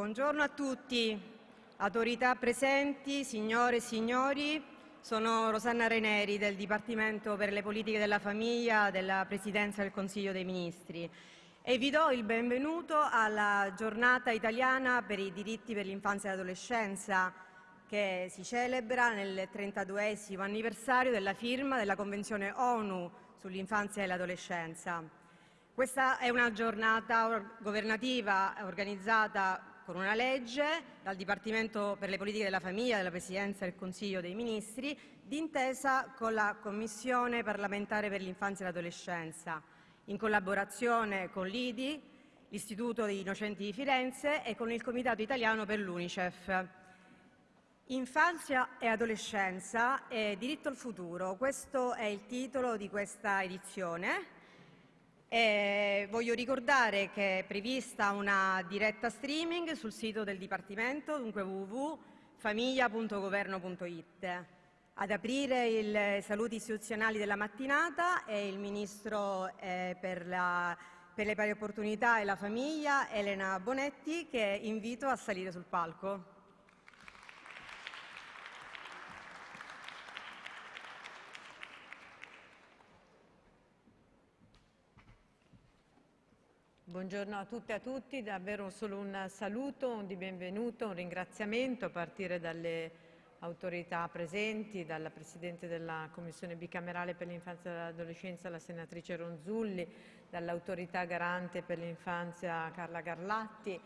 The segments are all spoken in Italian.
Buongiorno a tutti, autorità presenti, signore e signori. Sono Rosanna Reneri del Dipartimento per le politiche della famiglia della Presidenza del Consiglio dei Ministri e vi do il benvenuto alla giornata italiana per i diritti per l'infanzia e l'adolescenza che si celebra nel 32 anniversario della firma della Convenzione ONU sull'infanzia e l'adolescenza. Questa è una giornata governativa organizzata con una legge dal Dipartimento per le politiche della famiglia della Presidenza del Consiglio dei Ministri d'intesa con la Commissione parlamentare per l'infanzia e l'adolescenza, in collaborazione con l'IDI, l'Istituto degli Innocenti di Firenze e con il Comitato italiano per l'UNICEF. Infanzia e adolescenza e diritto al futuro, questo è il titolo di questa edizione e voglio ricordare che è prevista una diretta streaming sul sito del Dipartimento, dunque www.famiglia.governo.it. Ad aprire i saluti istituzionali della mattinata è il Ministro eh, per, la, per le pari opportunità e la famiglia, Elena Bonetti, che invito a salire sul palco. Buongiorno a tutte e a tutti, davvero solo un saluto, un di benvenuto, un ringraziamento a partire dalle autorità presenti, dalla Presidente della Commissione bicamerale per l'infanzia e l'adolescenza, la senatrice Ronzulli, dall'autorità garante per l'infanzia Carla Garlatti.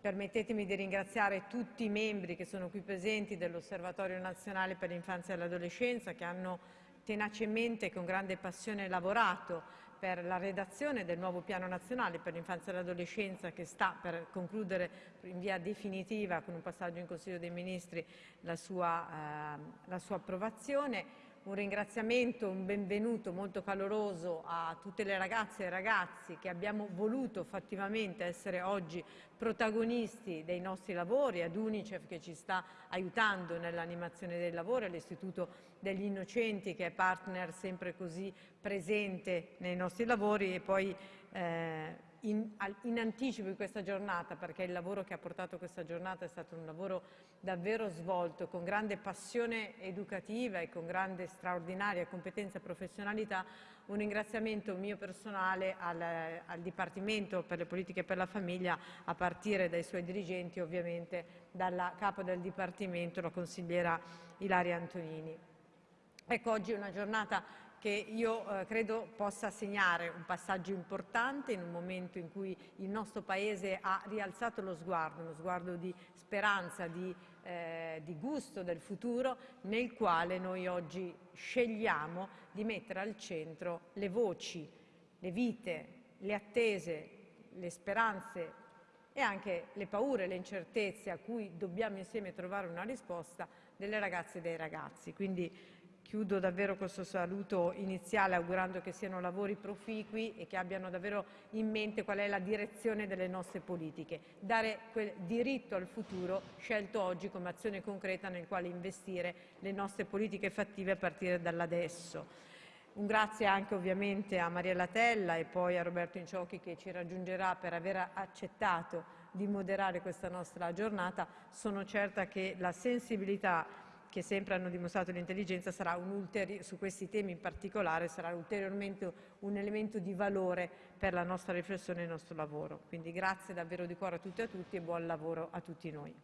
Permettetemi di ringraziare tutti i membri che sono qui presenti dell'Osservatorio Nazionale per l'infanzia e l'adolescenza che hanno tenacemente e con grande passione lavorato per la redazione del nuovo piano nazionale per l'infanzia e l'adolescenza che sta per concludere in via definitiva con un passaggio in Consiglio dei Ministri la sua, eh, la sua approvazione un ringraziamento, un benvenuto molto caloroso a tutte le ragazze e ragazzi che abbiamo voluto fattivamente essere oggi protagonisti dei nostri lavori, ad Unicef che ci sta aiutando nell'animazione dei lavori, all'Istituto degli Innocenti che è partner sempre così presente nei nostri lavori e poi eh, in, in, anticipo di questa giornata perché il lavoro che ha portato questa giornata è stato un lavoro davvero svolto con grande passione educativa e con grande straordinaria competenza e professionalità un ringraziamento mio personale al, al Dipartimento per le politiche per la famiglia a partire dai suoi dirigenti ovviamente dalla capo del Dipartimento la consigliera Ilaria Antonini. Ecco, oggi è una giornata che io eh, credo possa segnare un passaggio importante in un momento in cui il nostro Paese ha rialzato lo sguardo, uno sguardo di speranza, di, eh, di gusto del futuro, nel quale noi oggi scegliamo di mettere al centro le voci, le vite, le attese, le speranze e anche le paure, le incertezze a cui dobbiamo insieme trovare una risposta delle ragazze e dei ragazzi. Quindi Chiudo davvero questo saluto iniziale augurando che siano lavori proficui e che abbiano davvero in mente qual è la direzione delle nostre politiche. Dare quel diritto al futuro scelto oggi come azione concreta nel quale investire le nostre politiche fattive a partire dall'adesso. Un grazie anche ovviamente a Mariella Tella e poi a Roberto Inciocchi che ci raggiungerà per aver accettato di moderare questa nostra giornata. Sono certa che la sensibilità che sempre hanno dimostrato l'intelligenza su questi temi in particolare sarà ulteriormente un elemento di valore per la nostra riflessione e il nostro lavoro. Quindi grazie davvero di cuore a tutti e a tutti e buon lavoro a tutti noi.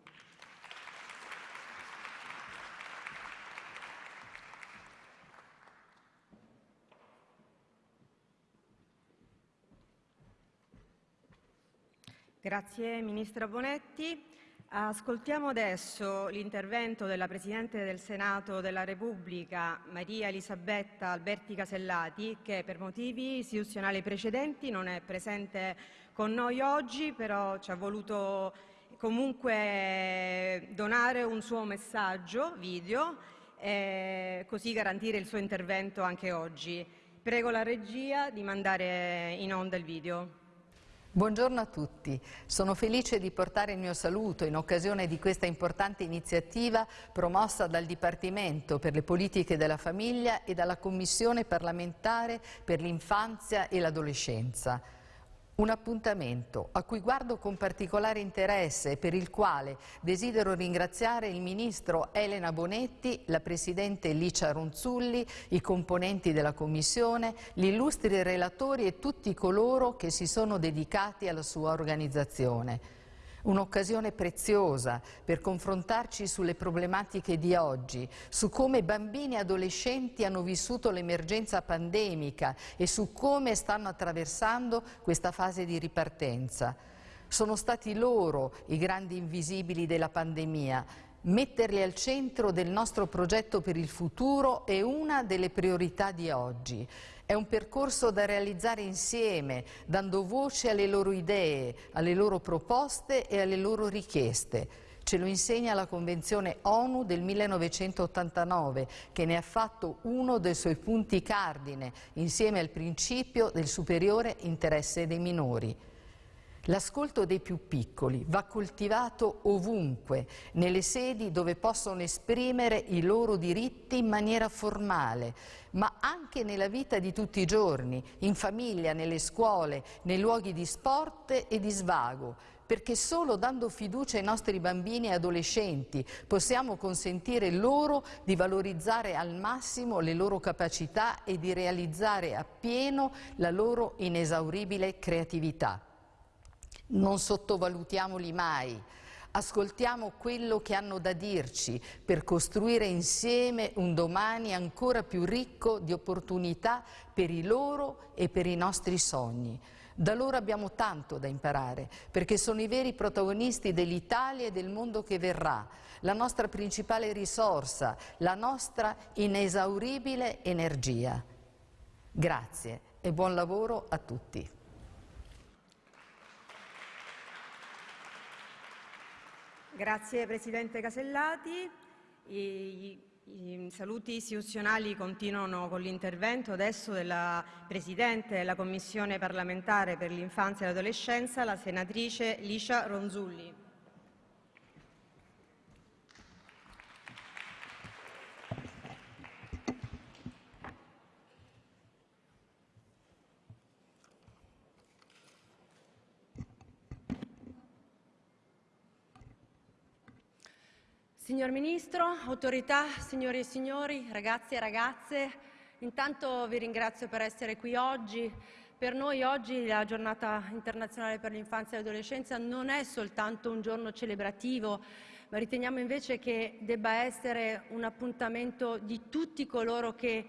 Grazie Ministra Bonetti. Ascoltiamo adesso l'intervento della Presidente del Senato della Repubblica, Maria Elisabetta Alberti Casellati, che per motivi istituzionali precedenti non è presente con noi oggi, però ci ha voluto comunque donare un suo messaggio video e così garantire il suo intervento anche oggi. Prego la regia di mandare in onda il video. Buongiorno a tutti, sono felice di portare il mio saluto in occasione di questa importante iniziativa promossa dal Dipartimento per le politiche della famiglia e dalla Commissione parlamentare per l'infanzia e l'adolescenza. Un appuntamento a cui guardo con particolare interesse e per il quale desidero ringraziare il Ministro Elena Bonetti, la Presidente Licia Ronzulli, i componenti della Commissione, gli illustri relatori e tutti coloro che si sono dedicati alla sua organizzazione. Un'occasione preziosa per confrontarci sulle problematiche di oggi, su come bambini e adolescenti hanno vissuto l'emergenza pandemica e su come stanno attraversando questa fase di ripartenza. Sono stati loro i grandi invisibili della pandemia, Metterli al centro del nostro progetto per il futuro è una delle priorità di oggi. È un percorso da realizzare insieme, dando voce alle loro idee, alle loro proposte e alle loro richieste. Ce lo insegna la Convenzione ONU del 1989, che ne ha fatto uno dei suoi punti cardine, insieme al principio del superiore interesse dei minori. L'ascolto dei più piccoli va coltivato ovunque, nelle sedi dove possono esprimere i loro diritti in maniera formale, ma anche nella vita di tutti i giorni, in famiglia, nelle scuole, nei luoghi di sport e di svago, perché solo dando fiducia ai nostri bambini e adolescenti possiamo consentire loro di valorizzare al massimo le loro capacità e di realizzare appieno la loro inesauribile creatività. Non sottovalutiamoli mai. Ascoltiamo quello che hanno da dirci per costruire insieme un domani ancora più ricco di opportunità per i loro e per i nostri sogni. Da loro abbiamo tanto da imparare, perché sono i veri protagonisti dell'Italia e del mondo che verrà, la nostra principale risorsa, la nostra inesauribile energia. Grazie e buon lavoro a tutti. Grazie Presidente Casellati. I, i saluti istituzionali continuano con l'intervento adesso della Presidente della Commissione parlamentare per l'infanzia e l'adolescenza, la senatrice Licia Ronzulli. Signor Ministro, autorità, signori e signori, ragazzi e ragazze, intanto vi ringrazio per essere qui oggi. Per noi oggi la giornata internazionale per l'infanzia e l'adolescenza non è soltanto un giorno celebrativo, ma riteniamo invece che debba essere un appuntamento di tutti coloro che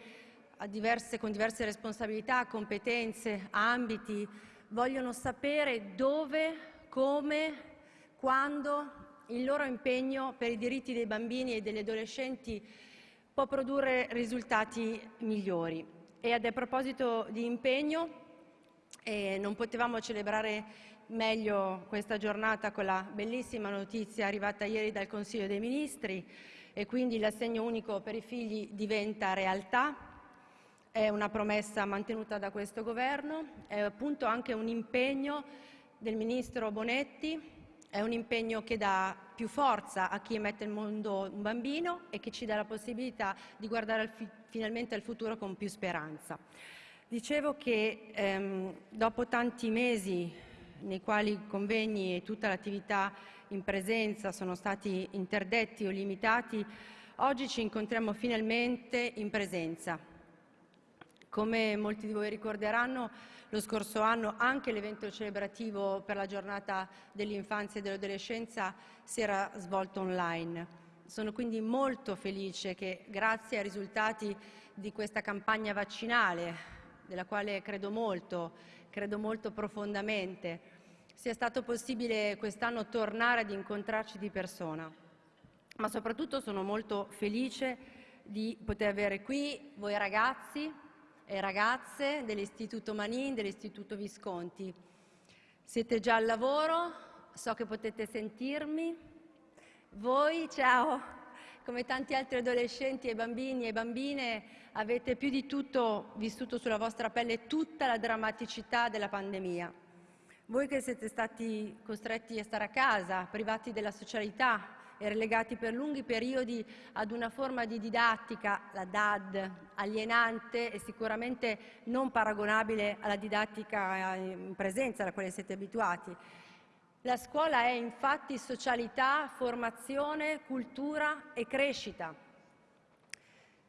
diverse, con diverse responsabilità, competenze, ambiti, vogliono sapere dove, come, quando il loro impegno per i diritti dei bambini e degli adolescenti può produrre risultati migliori. E a proposito di impegno, eh, non potevamo celebrare meglio questa giornata con la bellissima notizia arrivata ieri dal Consiglio dei Ministri e quindi l'assegno unico per i figli diventa realtà. È una promessa mantenuta da questo Governo, è appunto anche un impegno del Ministro Bonetti è un impegno che dà più forza a chi mette in mondo un bambino e che ci dà la possibilità di guardare al finalmente al futuro con più speranza. Dicevo che ehm, dopo tanti mesi nei quali i convegni e tutta l'attività in presenza sono stati interdetti o limitati, oggi ci incontriamo finalmente in presenza. Come molti di voi ricorderanno, lo scorso anno anche l'evento celebrativo per la giornata dell'infanzia e dell'adolescenza si era svolto online. Sono quindi molto felice che grazie ai risultati di questa campagna vaccinale, della quale credo molto, credo molto profondamente, sia stato possibile quest'anno tornare ad incontrarci di persona. Ma soprattutto sono molto felice di poter avere qui voi ragazzi, ragazze dell'Istituto Manin, dell'Istituto Visconti. Siete già al lavoro, so che potete sentirmi. Voi, ciao, come tanti altri adolescenti e bambini e bambine, avete più di tutto vissuto sulla vostra pelle tutta la drammaticità della pandemia. Voi che siete stati costretti a stare a casa, privati della socialità, e relegati per lunghi periodi ad una forma di didattica, la DAD, alienante e sicuramente non paragonabile alla didattica in presenza alla quale siete abituati. La scuola è infatti socialità, formazione, cultura e crescita.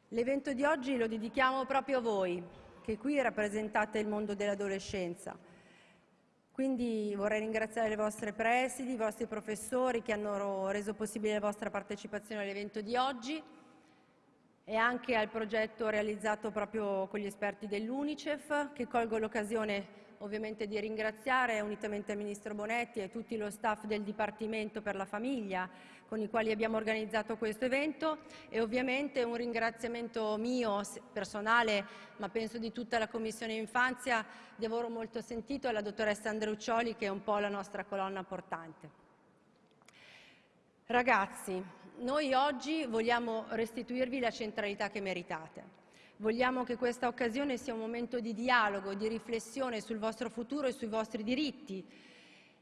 L'evento di oggi lo dedichiamo proprio a voi, che qui rappresentate il mondo dell'adolescenza. Quindi vorrei ringraziare le vostre presidi, i vostri professori che hanno reso possibile la vostra partecipazione all'evento di oggi e anche al progetto realizzato proprio con gli esperti dell'Unicef, che colgo l'occasione ovviamente di ringraziare unitamente al Ministro Bonetti e tutto lo staff del Dipartimento per la Famiglia con i quali abbiamo organizzato questo evento e ovviamente un ringraziamento mio personale, ma penso di tutta la Commissione Infanzia, di lavoro molto sentito alla dottoressa Andreuccioli che è un po' la nostra colonna portante. Ragazzi, noi oggi vogliamo restituirvi la centralità che meritate. Vogliamo che questa occasione sia un momento di dialogo, di riflessione sul vostro futuro e sui vostri diritti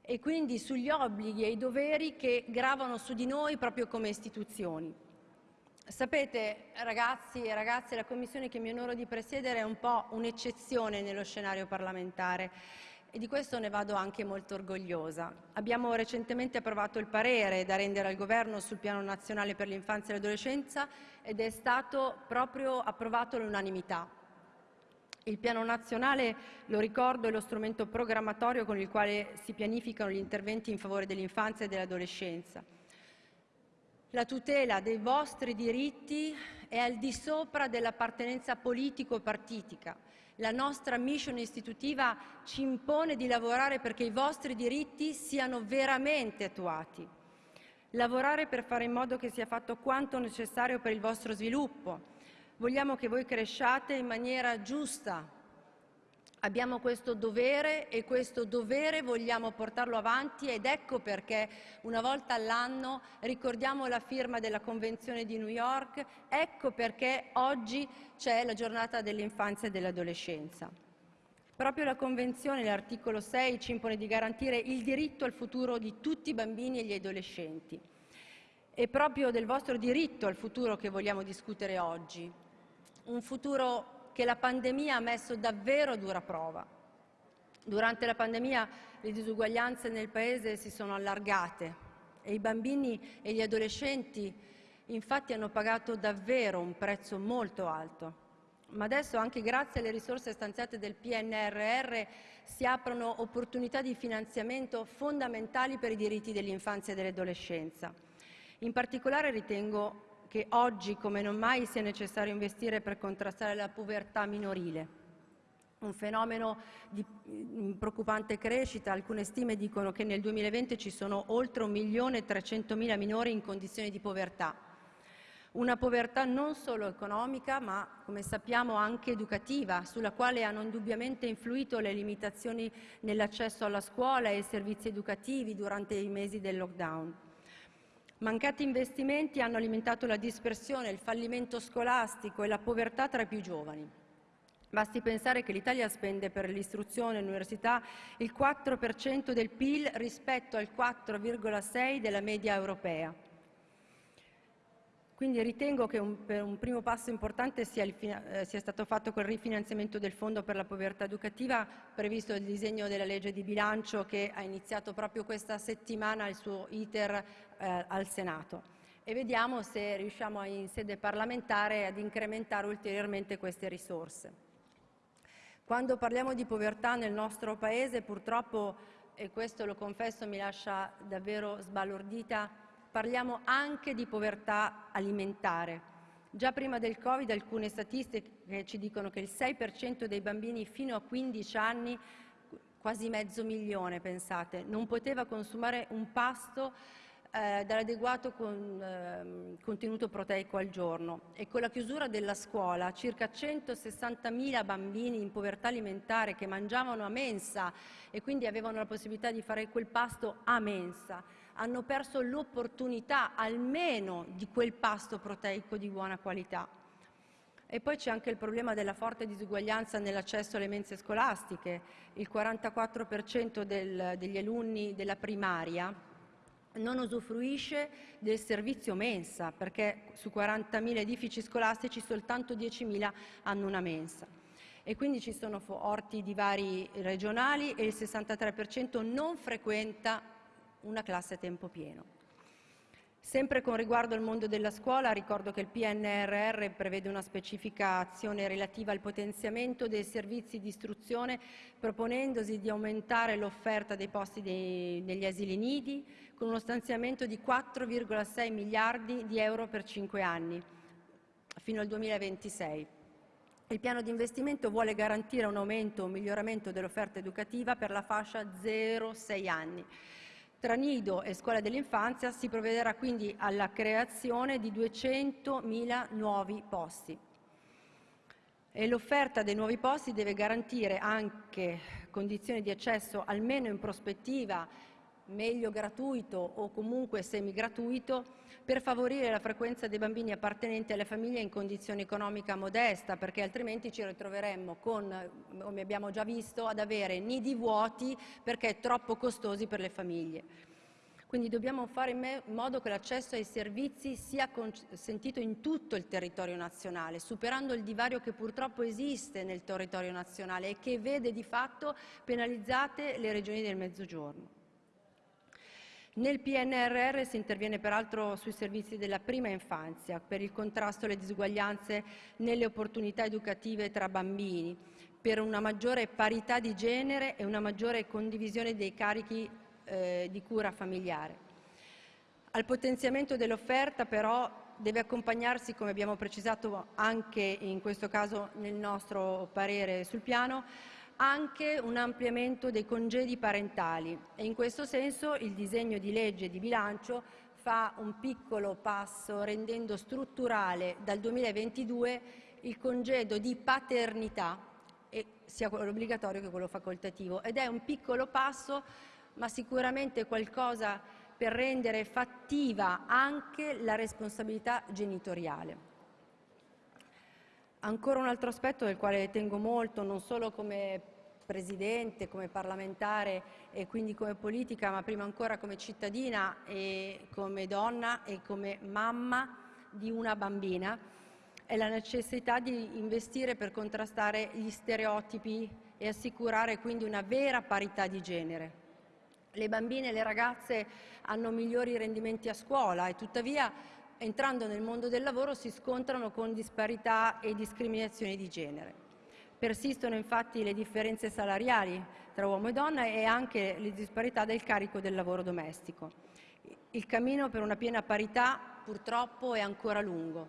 e quindi sugli obblighi e i doveri che gravano su di noi proprio come istituzioni. Sapete, ragazzi e ragazze, la commissione che mi onoro di presiedere è un po' un'eccezione nello scenario parlamentare e di questo ne vado anche molto orgogliosa. Abbiamo recentemente approvato il parere da rendere al Governo sul Piano nazionale per l'infanzia e l'adolescenza ed è stato proprio approvato all'unanimità. Il Piano nazionale, lo ricordo, è lo strumento programmatorio con il quale si pianificano gli interventi in favore dell'infanzia e dell'adolescenza. La tutela dei vostri diritti è al di sopra dell'appartenenza politico-partitica la nostra mission istitutiva ci impone di lavorare perché i vostri diritti siano veramente attuati. Lavorare per fare in modo che sia fatto quanto necessario per il vostro sviluppo. Vogliamo che voi cresciate in maniera giusta, Abbiamo questo dovere e questo dovere vogliamo portarlo avanti ed ecco perché una volta all'anno ricordiamo la firma della Convenzione di New York, ecco perché oggi c'è la giornata dell'infanzia e dell'adolescenza. Proprio la Convenzione, l'articolo 6, ci impone di garantire il diritto al futuro di tutti i bambini e gli adolescenti. È proprio del vostro diritto al futuro che vogliamo discutere oggi. Un futuro che la pandemia ha messo davvero a dura prova. Durante la pandemia le disuguaglianze nel Paese si sono allargate e i bambini e gli adolescenti infatti hanno pagato davvero un prezzo molto alto. Ma adesso, anche grazie alle risorse stanziate del PNRR, si aprono opportunità di finanziamento fondamentali per i diritti dell'infanzia e dell'adolescenza. In particolare ritengo che oggi come non mai sia necessario investire per contrastare la povertà minorile, un fenomeno di mm, preoccupante crescita. Alcune stime dicono che nel 2020 ci sono oltre 1.300.000 minori in condizioni di povertà. Una povertà non solo economica, ma come sappiamo anche educativa, sulla quale hanno indubbiamente influito le limitazioni nell'accesso alla scuola e ai servizi educativi durante i mesi del lockdown. Mancati investimenti hanno alimentato la dispersione, il fallimento scolastico e la povertà tra i più giovani. Basti pensare che l'Italia spende per l'istruzione e l'università il 4% del PIL rispetto al 4,6% della media europea. Quindi ritengo che un, un primo passo importante sia, il, eh, sia, stato fatto col rifinanziamento del Fondo per la povertà educativa previsto nel disegno della legge di bilancio che ha iniziato proprio questa settimana il suo iter eh, al Senato. E vediamo se riusciamo in sede parlamentare ad incrementare ulteriormente queste risorse. Quando parliamo di povertà nel nostro Paese purtroppo, e questo lo confesso mi lascia davvero sbalordita, parliamo anche di povertà alimentare. Già prima del Covid alcune statistiche ci dicono che il 6% dei bambini fino a 15 anni, quasi mezzo milione pensate, non poteva consumare un pasto eh, dall'adeguato con, eh, contenuto proteico al giorno e con la chiusura della scuola circa 160.000 bambini in povertà alimentare che mangiavano a mensa e quindi avevano la possibilità di fare quel pasto a mensa hanno perso l'opportunità almeno di quel pasto proteico di buona qualità. E poi c'è anche il problema della forte disuguaglianza nell'accesso alle mense scolastiche. Il 44% del, degli alunni della primaria non usufruisce del servizio mensa, perché su 40.000 edifici scolastici soltanto 10.000 hanno una mensa. E quindi ci sono orti di vari regionali e il 63% non frequenta una classe a tempo pieno. Sempre con riguardo al mondo della scuola, ricordo che il PNRR prevede una specifica azione relativa al potenziamento dei servizi di istruzione, proponendosi di aumentare l'offerta dei posti dei, negli asili nidi, con uno stanziamento di 4,6 miliardi di euro per cinque anni, fino al 2026. Il piano di investimento vuole garantire un aumento o un miglioramento dell'offerta educativa per la fascia 0-6 anni tra nido e scuola dell'infanzia si provvederà quindi alla creazione di 200.000 nuovi posti. E l'offerta dei nuovi posti deve garantire anche condizioni di accesso almeno in prospettiva meglio gratuito o comunque semi-gratuito per favorire la frequenza dei bambini appartenenti alle famiglie in condizione economica modesta, perché altrimenti ci ritroveremmo con, come abbiamo già visto, ad avere nidi vuoti perché troppo costosi per le famiglie. Quindi dobbiamo fare in modo che l'accesso ai servizi sia consentito in tutto il territorio nazionale, superando il divario che purtroppo esiste nel territorio nazionale e che vede di fatto penalizzate le regioni del Mezzogiorno. Nel PNRR si interviene peraltro sui servizi della prima infanzia per il contrasto alle disuguaglianze nelle opportunità educative tra bambini, per una maggiore parità di genere e una maggiore condivisione dei carichi eh, di cura familiare. Al potenziamento dell'offerta però deve accompagnarsi, come abbiamo precisato anche in questo caso nel nostro parere sul piano, anche un ampliamento dei congedi parentali e in questo senso il disegno di legge di bilancio fa un piccolo passo rendendo strutturale dal 2022 il congedo di paternità, sia quello obbligatorio che quello facoltativo. Ed è un piccolo passo, ma sicuramente qualcosa per rendere fattiva anche la responsabilità genitoriale. Ancora un altro aspetto del quale tengo molto, non solo come Presidente, come parlamentare e quindi come politica, ma prima ancora come cittadina e come donna e come mamma di una bambina, è la necessità di investire per contrastare gli stereotipi e assicurare quindi una vera parità di genere. Le bambine e le ragazze hanno migliori rendimenti a scuola e tuttavia entrando nel mondo del lavoro si scontrano con disparità e discriminazioni di genere. Persistono infatti le differenze salariali tra uomo e donna e anche le disparità del carico del lavoro domestico. Il cammino per una piena parità purtroppo è ancora lungo.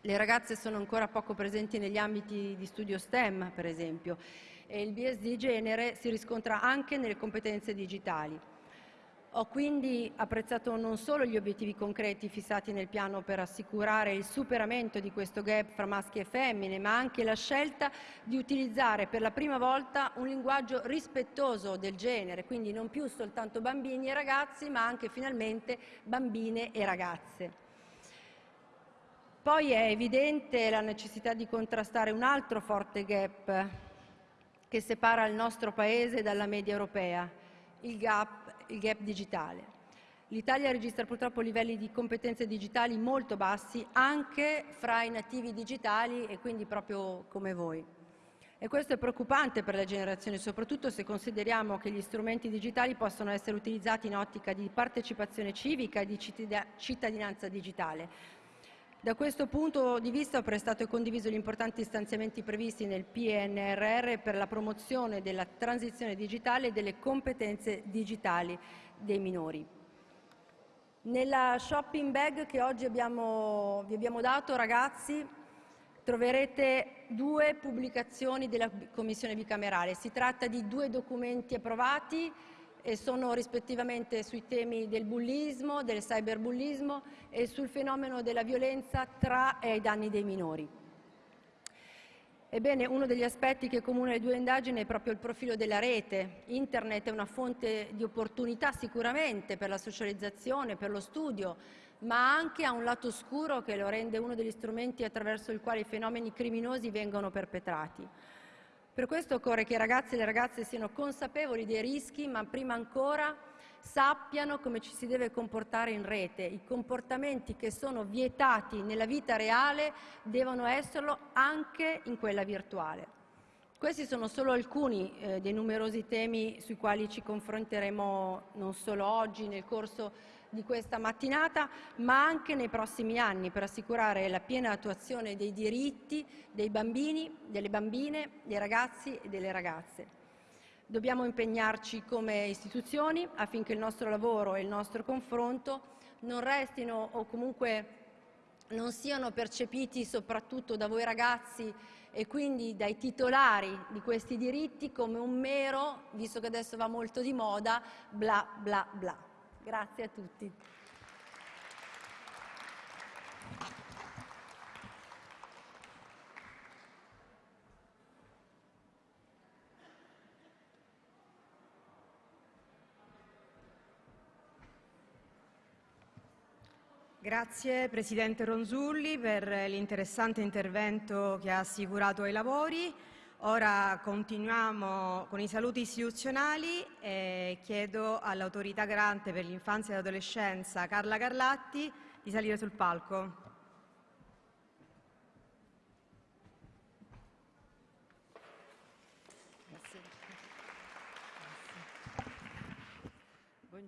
Le ragazze sono ancora poco presenti negli ambiti di studio STEM, per esempio, e il bias di genere si riscontra anche nelle competenze digitali. Ho quindi apprezzato non solo gli obiettivi concreti fissati nel piano per assicurare il superamento di questo gap fra maschi e femmine, ma anche la scelta di utilizzare per la prima volta un linguaggio rispettoso del genere, quindi non più soltanto bambini e ragazzi, ma anche finalmente bambine e ragazze. Poi è evidente la necessità di contrastare un altro forte gap che separa il nostro Paese dalla media europea, il gap il gap digitale. L'Italia registra purtroppo livelli di competenze digitali molto bassi anche fra i nativi digitali e quindi proprio come voi. E questo è preoccupante per le generazioni, soprattutto se consideriamo che gli strumenti digitali possono essere utilizzati in ottica di partecipazione civica e di cittadinanza digitale. Da questo punto di vista ho prestato e condiviso gli importanti stanziamenti previsti nel PNRR per la promozione della transizione digitale e delle competenze digitali dei minori. Nella shopping bag che oggi abbiamo, vi abbiamo dato, ragazzi, troverete due pubblicazioni della Commissione bicamerale. Si tratta di due documenti approvati e sono rispettivamente sui temi del bullismo, del cyberbullismo e sul fenomeno della violenza tra e ai danni dei minori. Ebbene, uno degli aspetti che comune le due indagini è proprio il profilo della rete. Internet è una fonte di opportunità sicuramente per la socializzazione, per lo studio, ma anche ha un lato oscuro che lo rende uno degli strumenti attraverso il quale i fenomeni criminosi vengono perpetrati. Per questo occorre che i ragazzi e le ragazze siano consapevoli dei rischi, ma prima ancora sappiano come ci si deve comportare in rete. I comportamenti che sono vietati nella vita reale devono esserlo anche in quella virtuale. Questi sono solo alcuni eh, dei numerosi temi sui quali ci confronteremo non solo oggi nel corso di questa mattinata, ma anche nei prossimi anni per assicurare la piena attuazione dei diritti dei bambini, delle bambine, dei ragazzi e delle ragazze. Dobbiamo impegnarci come istituzioni affinché il nostro lavoro e il nostro confronto non restino o comunque non siano percepiti soprattutto da voi ragazzi e quindi dai titolari di questi diritti come un mero, visto che adesso va molto di moda, bla bla bla. Grazie a tutti. Grazie Presidente Ronzulli per l'interessante intervento che ha assicurato ai lavori. Ora continuiamo con i saluti istituzionali e chiedo all'autorità garante per l'infanzia e l'adolescenza Carla Carlatti di salire sul palco.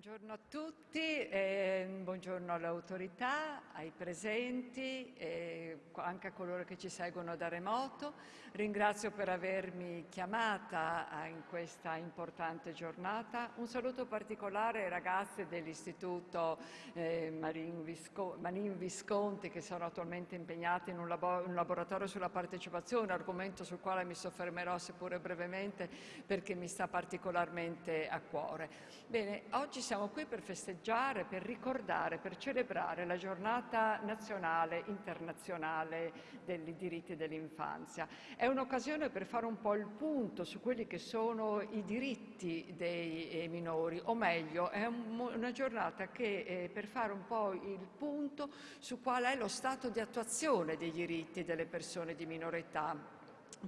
Buongiorno a tutti, eh, buongiorno alle autorità, ai presenti, eh, anche a coloro che ci seguono da remoto. Ringrazio per avermi chiamata in questa importante giornata. Un saluto particolare ai ragazzi dell'Istituto eh, Marin, Visco Manin Visconti che sono attualmente impegnati in un, labo un laboratorio sulla partecipazione, argomento sul quale mi soffermerò seppure brevemente perché mi sta particolarmente a cuore. Bene, oggi siamo qui per festeggiare, per ricordare, per celebrare la giornata nazionale internazionale dei diritti dell'infanzia. È un'occasione per fare un po' il punto su quelli che sono i diritti dei eh, minori, o meglio, è un, una giornata che eh, per fare un po' il punto su qual è lo stato di attuazione dei diritti delle persone di minore età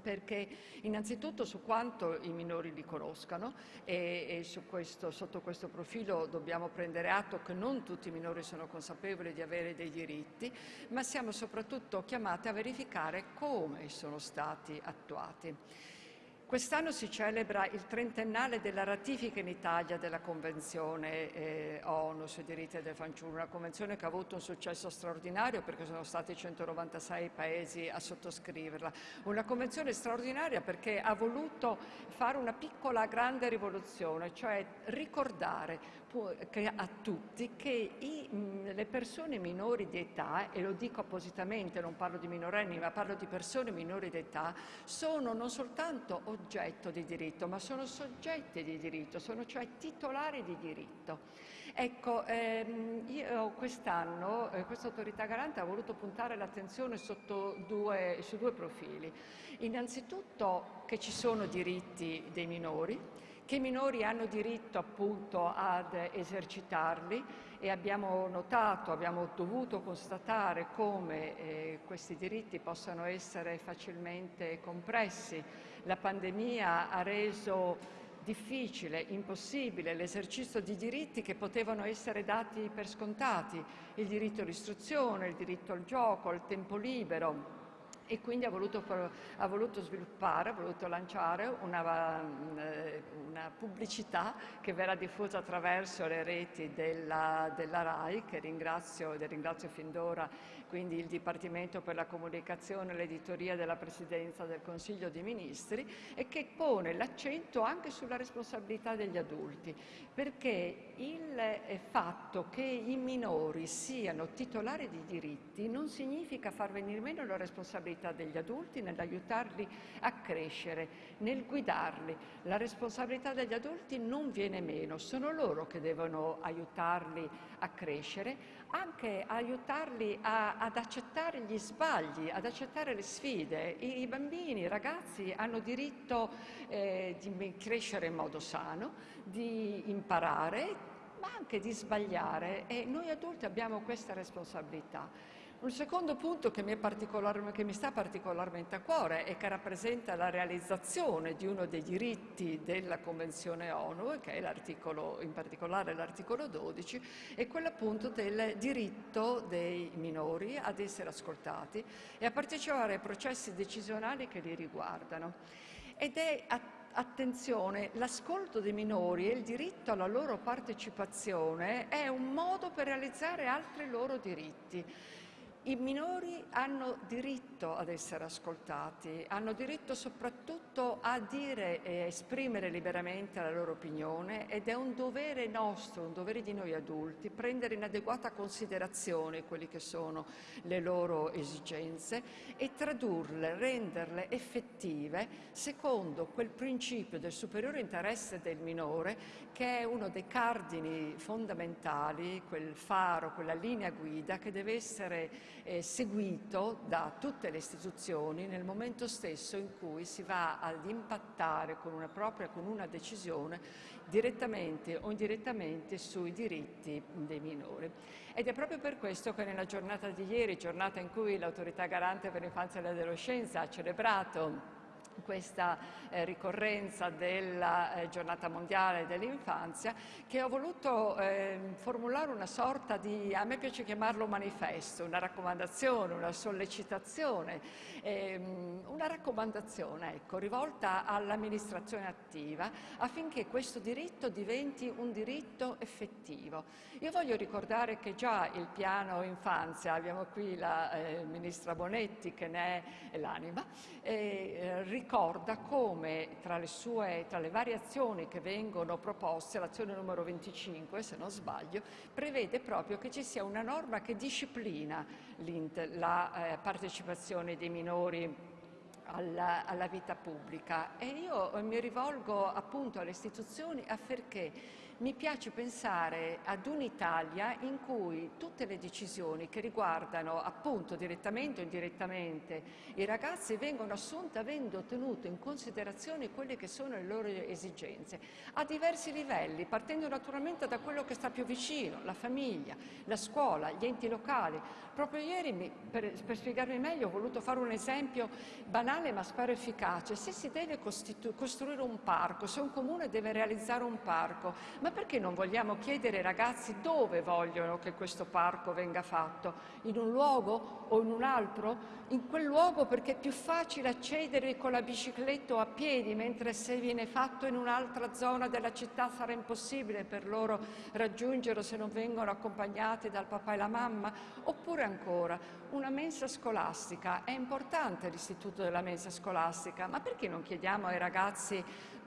perché innanzitutto su quanto i minori li conoscano e, e questo, sotto questo profilo dobbiamo prendere atto che non tutti i minori sono consapevoli di avere dei diritti, ma siamo soprattutto chiamati a verificare come sono stati attuati. Quest'anno si celebra il trentennale della ratifica in Italia della Convenzione eh, ONU sui diritti del fanciullo, una convenzione che ha avuto un successo straordinario perché sono stati 196 paesi a sottoscriverla. Una convenzione straordinaria perché ha voluto fare una piccola grande rivoluzione, cioè ricordare a tutti che i, le persone minori di età, e lo dico appositamente, non parlo di minorenni, ma parlo di persone minori di età, sono non soltanto oggetto di diritto, ma sono soggetti di diritto, sono cioè titolari di diritto. Ecco, ehm, io quest'anno, eh, questa autorità garante ha voluto puntare l'attenzione due, su due profili. Innanzitutto che ci sono diritti dei minori, che i minori hanno diritto appunto ad esercitarli e abbiamo notato, abbiamo dovuto constatare come eh, questi diritti possano essere facilmente compressi. La pandemia ha reso difficile, impossibile l'esercizio di diritti che potevano essere dati per scontati, il diritto all'istruzione, il diritto al gioco, al tempo libero, e quindi ha voluto, ha voluto, sviluppare, ha voluto lanciare una, una, pubblicità che verrà diffusa attraverso le reti della, della RAI, che ringrazio, ringrazio fin d'ora quindi il Dipartimento per la Comunicazione e l'Editoria della Presidenza del Consiglio dei Ministri, e che pone l'accento anche sulla responsabilità degli adulti, perché il fatto che i minori siano titolari di diritti non significa far venire meno la responsabilità degli adulti nell'aiutarli a crescere, nel guidarli. La responsabilità degli adulti non viene meno, sono loro che devono aiutarli a crescere, anche aiutarli a, ad accettare gli sbagli, ad accettare le sfide. I, i bambini, i ragazzi hanno diritto eh, di crescere in modo sano, di imparare, ma anche di sbagliare e noi adulti abbiamo questa responsabilità. Un secondo punto che mi, che mi, sta particolarmente a cuore e che rappresenta la realizzazione di uno dei diritti della Convenzione ONU, che è in particolare l'articolo 12, è quello appunto del diritto dei minori ad essere ascoltati e a partecipare ai processi decisionali che li riguardano. Ed è attenzione, l'ascolto dei minori e il diritto alla loro partecipazione è un modo per realizzare altri loro diritti. I minori hanno diritto ad essere ascoltati, hanno diritto soprattutto a dire e esprimere liberamente la loro opinione ed è un dovere nostro, un dovere di noi adulti, prendere in adeguata considerazione quelle che sono le loro esigenze e tradurle, renderle effettive secondo quel principio del superiore interesse del minore che è uno dei cardini fondamentali, quel faro, quella linea guida che deve essere eh, seguito da tutte le istituzioni nel momento stesso in cui si va ad impattare con una propria, con una decisione direttamente o indirettamente sui diritti dei minori. Ed è proprio per questo che nella giornata di ieri, giornata in cui l'autorità garante per l'infanzia e l'adolescenza ha celebrato questa eh, ricorrenza della eh, giornata mondiale dell'infanzia che ho voluto eh, formulare una sorta di, a me piace chiamarlo manifesto, una raccomandazione, una sollecitazione, ehm, una raccomandazione ecco, rivolta all'amministrazione attiva affinché questo diritto diventi un diritto effettivo. Io voglio ricordare che già il piano infanzia, abbiamo qui la eh, ministra Bonetti che ne è l'anima, eh, ricorda come tra le, sue, tra le varie azioni che vengono proposte, l'azione numero 25 se non sbaglio, prevede proprio che ci sia una norma che disciplina la eh, partecipazione dei minori alla, alla, vita pubblica. E io mi rivolgo appunto alle istituzioni affinché mi piace pensare ad un'Italia in cui tutte le decisioni che riguardano appunto direttamente o indirettamente i ragazzi vengono assunte avendo tenuto in considerazione quelle che sono le loro esigenze a diversi livelli, partendo naturalmente da quello che sta più vicino, la famiglia, la scuola, gli enti locali. Proprio ieri, per, per spiegarmi meglio, ho voluto fare un esempio banale ma spero efficace. Se si deve costruire un parco, se un comune deve realizzare un parco, ma perché non vogliamo chiedere ai ragazzi dove vogliono che questo parco venga fatto? In un luogo o in un altro? In quel luogo perché è più facile accedere con la bicicletta o a piedi, mentre se viene fatto in un'altra zona della città sarà impossibile per loro raggiungerlo se non vengono accompagnati dal papà e la mamma? Oppure ancora, una mensa scolastica. È importante l'istituto della mensa scolastica, ma perché non chiediamo ai ragazzi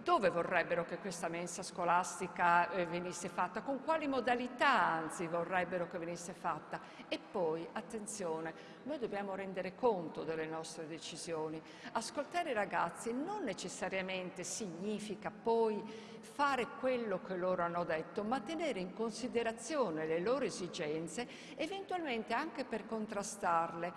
dove vorrebbero che questa mensa scolastica eh, venisse fatta, con quali modalità anzi vorrebbero che venisse fatta. E poi, attenzione, noi dobbiamo rendere conto delle nostre decisioni. Ascoltare i ragazzi non necessariamente significa poi fare quello che loro hanno detto, ma tenere in considerazione le loro esigenze, eventualmente anche per contrastarle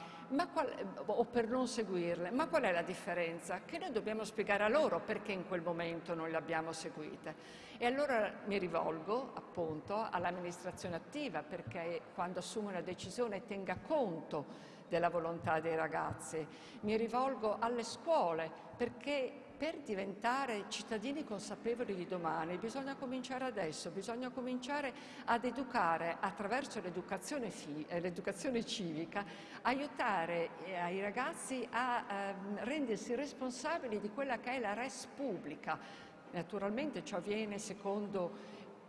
qual, o per non seguirle. Ma qual è la differenza? Che noi dobbiamo spiegare a loro perché in quel momento non le abbiamo seguite. E allora mi rivolgo appunto all'amministrazione attiva perché quando assume una decisione tenga conto della volontà dei ragazzi. Mi rivolgo alle scuole perché per diventare cittadini consapevoli di domani bisogna cominciare adesso, bisogna cominciare ad educare attraverso l'educazione, eh, civica, aiutare eh, i ragazzi a eh, rendersi responsabili di quella che è la res pubblica. Naturalmente ciò avviene secondo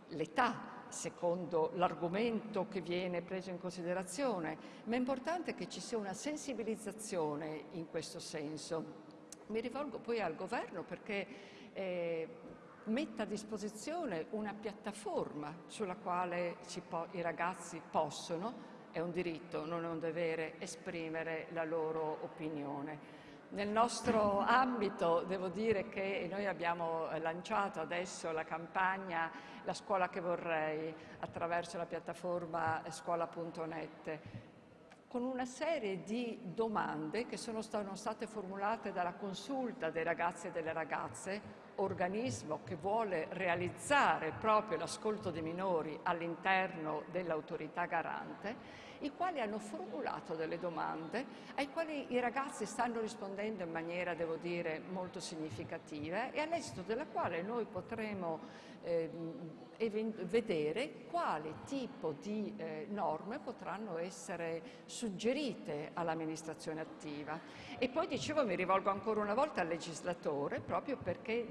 l'età, secondo l'argomento che viene preso in considerazione, ma è importante che ci sia una sensibilizzazione in questo senso. Mi rivolgo poi al governo perché eh, metta a disposizione una piattaforma sulla quale i ragazzi possono, è un diritto, non è un dovere, esprimere la loro opinione. Nel nostro ambito devo dire che noi abbiamo lanciato adesso la campagna La scuola che vorrei attraverso la piattaforma scuola.net con una serie di domande che sono state formulate dalla consulta dei ragazzi e delle ragazze organismo che vuole realizzare proprio l'ascolto dei minori all'interno dell'autorità garante, i quali hanno formulato delle domande ai quali i ragazzi stanno rispondendo in maniera, devo dire, molto significativa e all'esito della quale noi potremo eh, vedere quale tipo di eh, norme potranno essere suggerite all'amministrazione attiva. E poi dicevo, mi rivolgo ancora una volta al legislatore, proprio perché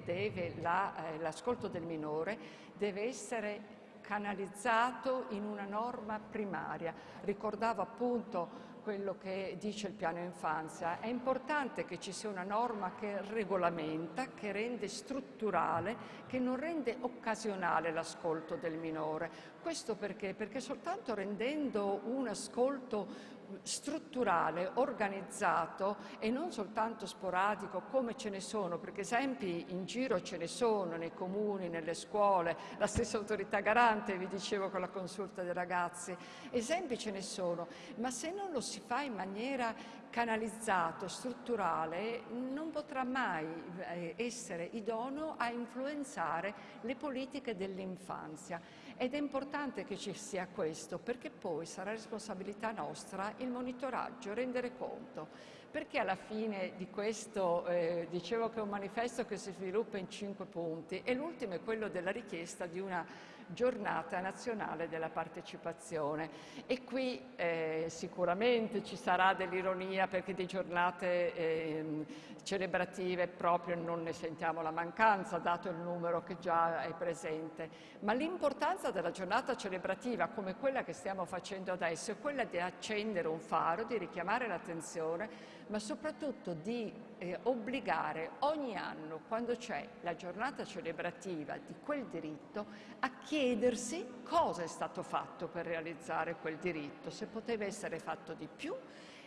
l'ascolto la, eh, del minore deve essere canalizzato in una norma primaria. Ricordavo appunto quello che dice il piano infanzia. È importante che ci sia una norma che regolamenta, che rende strutturale, che non rende occasionale l'ascolto del minore. Questo perché? Perché soltanto rendendo un ascolto strutturale, organizzato e non soltanto sporadico come ce ne sono, perché esempi in giro ce ne sono nei comuni, nelle scuole, la stessa autorità garante, vi dicevo con la consulta dei ragazzi, esempi ce ne sono, ma se non lo si fa in maniera canalizzato, strutturale, non potrà mai eh, essere idoneo a influenzare le politiche dell'infanzia. Ed è importante che ci sia questo, perché poi sarà responsabilità nostra il monitoraggio, rendere conto. Perché alla fine di questo, eh, dicevo che è un manifesto che si sviluppa in cinque punti e l'ultimo è quello della richiesta di una giornata nazionale della partecipazione. E qui eh, sicuramente ci sarà dell'ironia perché di giornate eh, celebrative proprio non ne sentiamo la mancanza dato il numero che già è presente, ma l'importanza della giornata celebrativa come quella che stiamo facendo adesso è quella di accendere un faro, di richiamare l'attenzione ma soprattutto di eh, obbligare ogni anno, quando c'è la giornata celebrativa di quel diritto, a chiedersi cosa è stato fatto per realizzare quel diritto, se poteva essere fatto di più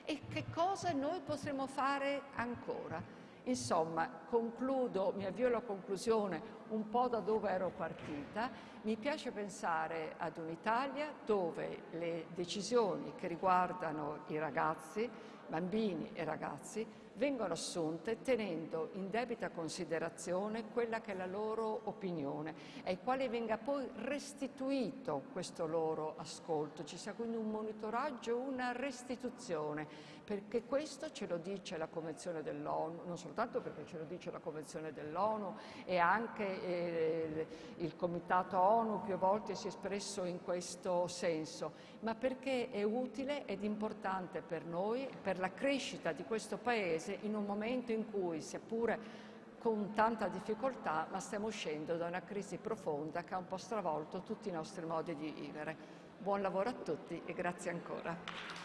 e che cosa noi potremmo fare ancora. Insomma, concludo, mi avvio alla conclusione un po' da dove ero partita. Mi piace pensare ad un'Italia dove le decisioni che riguardano i ragazzi, bambini e ragazzi vengono assunte tenendo in debita considerazione quella che è la loro opinione, ai quali venga poi restituito questo loro ascolto, ci sia quindi un monitoraggio, una restituzione, perché questo ce lo dice la Convenzione dell'ONU, non soltanto perché ce lo dice la Convenzione dell'ONU e anche eh, il Comitato ONU più volte si è espresso in questo senso, ma perché è utile ed importante per noi, per la crescita di questo Paese, in un momento in cui, seppure con tanta difficoltà, ma stiamo uscendo da una crisi profonda che ha un po' stravolto tutti i nostri modi di vivere. Buon lavoro a tutti e grazie ancora.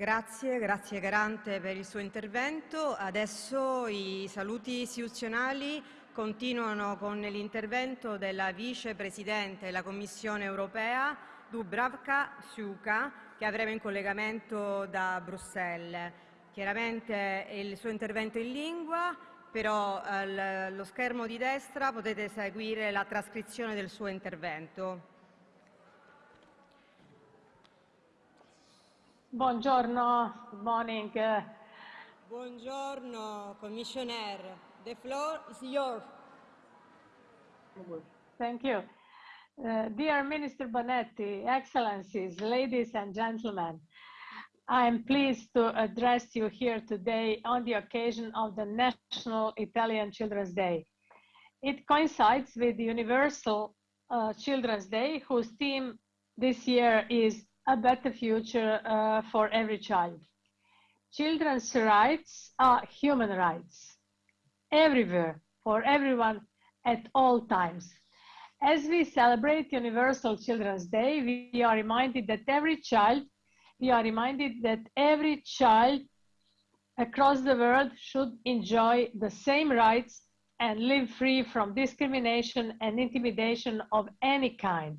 Grazie, grazie Garante per il suo intervento. Adesso i saluti istituzionali continuano con l'intervento della vicepresidente della Commissione europea Dubravka Suka che avremo in collegamento da Bruxelles. Chiaramente il suo intervento in lingua, però allo schermo di destra potete seguire la trascrizione del suo intervento. Buongiorno, good morning. Buongiorno, Commissioner. The floor is yours. Thank you. Uh, dear Minister Bonetti, Excellencies, ladies and gentlemen, I am pleased to address you here today on the occasion of the National Italian Children's Day. It coincides with the Universal uh, Children's Day, whose theme this year is a better future uh, for every child. Children's rights are human rights everywhere, for everyone, at all times. As we celebrate Universal Children's Day, we are reminded that every child, we are reminded that every child across the world should enjoy the same rights and live free from discrimination and intimidation of any kind.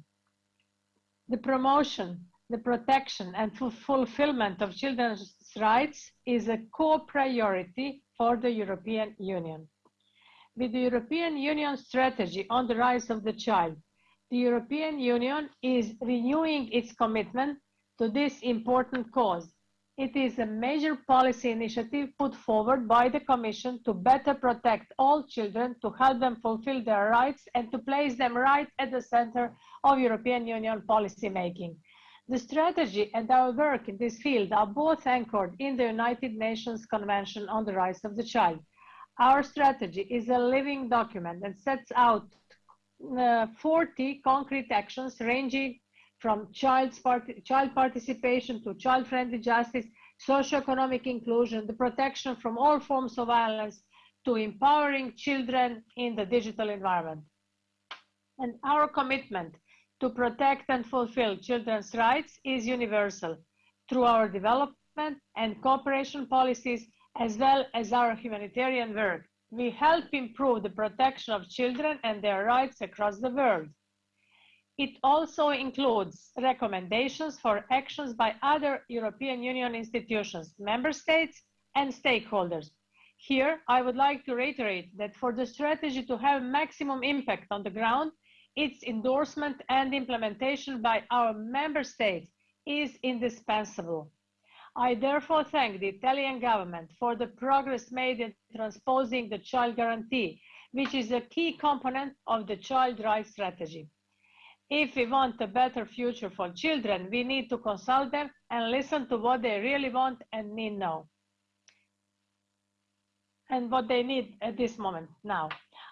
The promotion, the protection and fulfillment of children's rights is a core priority for the European Union. With the European Union strategy on the rights of the child, the European Union is renewing its commitment to this important cause. It is a major policy initiative put forward by the Commission to better protect all children, to help them fulfill their rights, and to place them right at the center of European Union policy making. The strategy and our work in this field are both anchored in the United Nations Convention on the Rights of the Child. Our strategy is a living document that sets out uh, 40 concrete actions ranging from part child participation to child-friendly justice, socio-economic inclusion, the protection from all forms of violence, to empowering children in the digital environment. And our commitment to protect and fulfill children's rights is universal through our development and cooperation policies, as well as our humanitarian work. We help improve the protection of children and their rights across the world. It also includes recommendations for actions by other European Union institutions, member states, and stakeholders. Here, I would like to reiterate that for the strategy to have maximum impact on the ground, its endorsement and implementation by our member states is indispensable. I therefore thank the Italian government for the progress made in transposing the child guarantee, which is a key component of the child rights strategy. If we want a better future for children, we need to consult them and listen to what they really want and need now. And what they need at this moment now.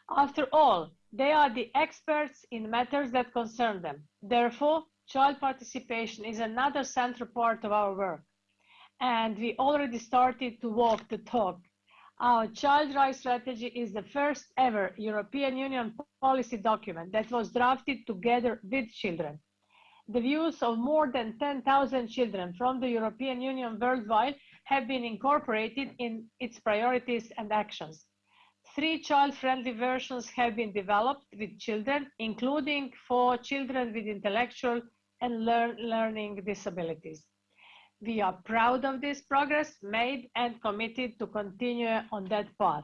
After all, they are the experts in matters that concern them. Therefore, child participation is another central part of our work. And we already started to walk the talk. Our child rights strategy is the first ever European Union policy document that was drafted together with children. The views of more than 10,000 children from the European Union worldwide have been incorporated in its priorities and actions. Three child-friendly versions have been developed with children, including for children with intellectual and learn learning disabilities. We are proud of this progress made and committed to continue on that path.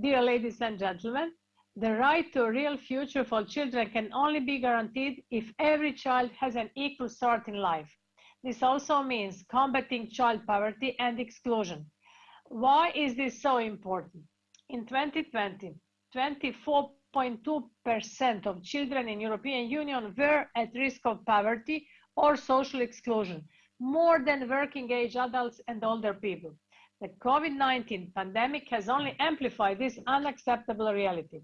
Dear ladies and gentlemen, the right to a real future for children can only be guaranteed if every child has an equal start in life. This also means combating child poverty and exclusion. Why is this so important? In 2020, 24.2% of children in European Union were at risk of poverty or social exclusion, more than working age adults and older people. The COVID-19 pandemic has only amplified this unacceptable reality.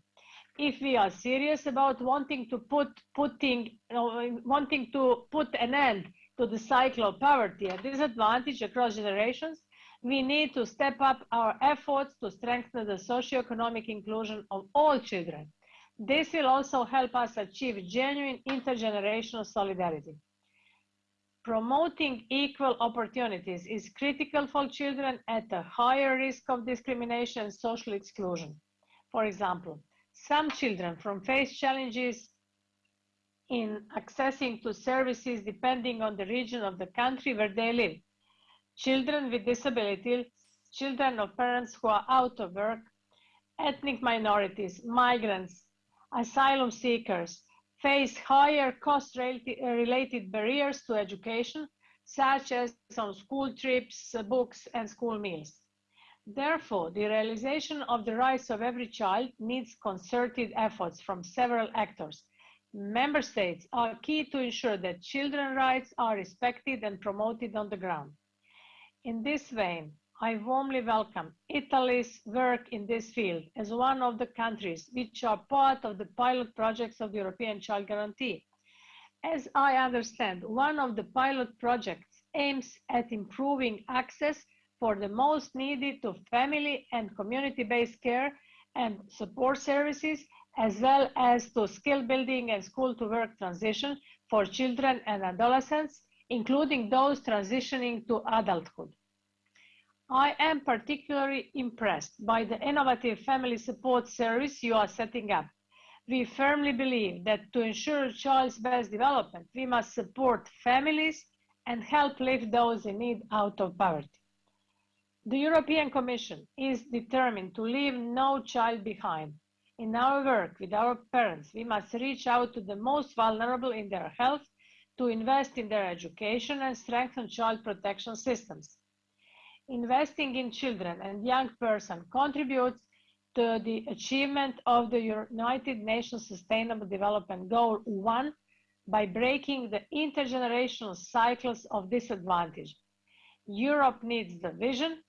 If we are serious about wanting to put putting wanting to put an end to the cycle of poverty and disadvantage across generations, we need to step up our efforts to strengthen the socio-economic inclusion of all children. This will also help us achieve genuine intergenerational solidarity. Promoting equal opportunities is critical for children at a higher risk of discrimination and social exclusion. For example, some children from face challenges in accessing to services depending on the region of the country where they live children with disabilities, children of parents who are out of work, ethnic minorities, migrants, asylum seekers face higher cost-related uh, barriers to education, such as on school trips, uh, books, and school meals. Therefore, the realization of the rights of every child needs concerted efforts from several actors. Member states are key to ensure that children's rights are respected and promoted on the ground. In this vein, I warmly welcome Italy's work in this field as one of the countries which are part of the pilot projects of the European Child Guarantee. As I understand, one of the pilot projects aims at improving access for the most needed to family and community-based care and support services, as well as to skill building and school to work transition for children and adolescents including those transitioning to adulthood. I am particularly impressed by the innovative family support service you are setting up. We firmly believe that to ensure child's best development, we must support families and help lift those in need out of poverty. The European Commission is determined to leave no child behind. In our work with our parents, we must reach out to the most vulnerable in their health to invest in their education and strengthen child protection systems. Investing in children and young person contributes to the achievement of the United Nations Sustainable Development Goal 1 by breaking the intergenerational cycles of disadvantage. Europe needs the vision,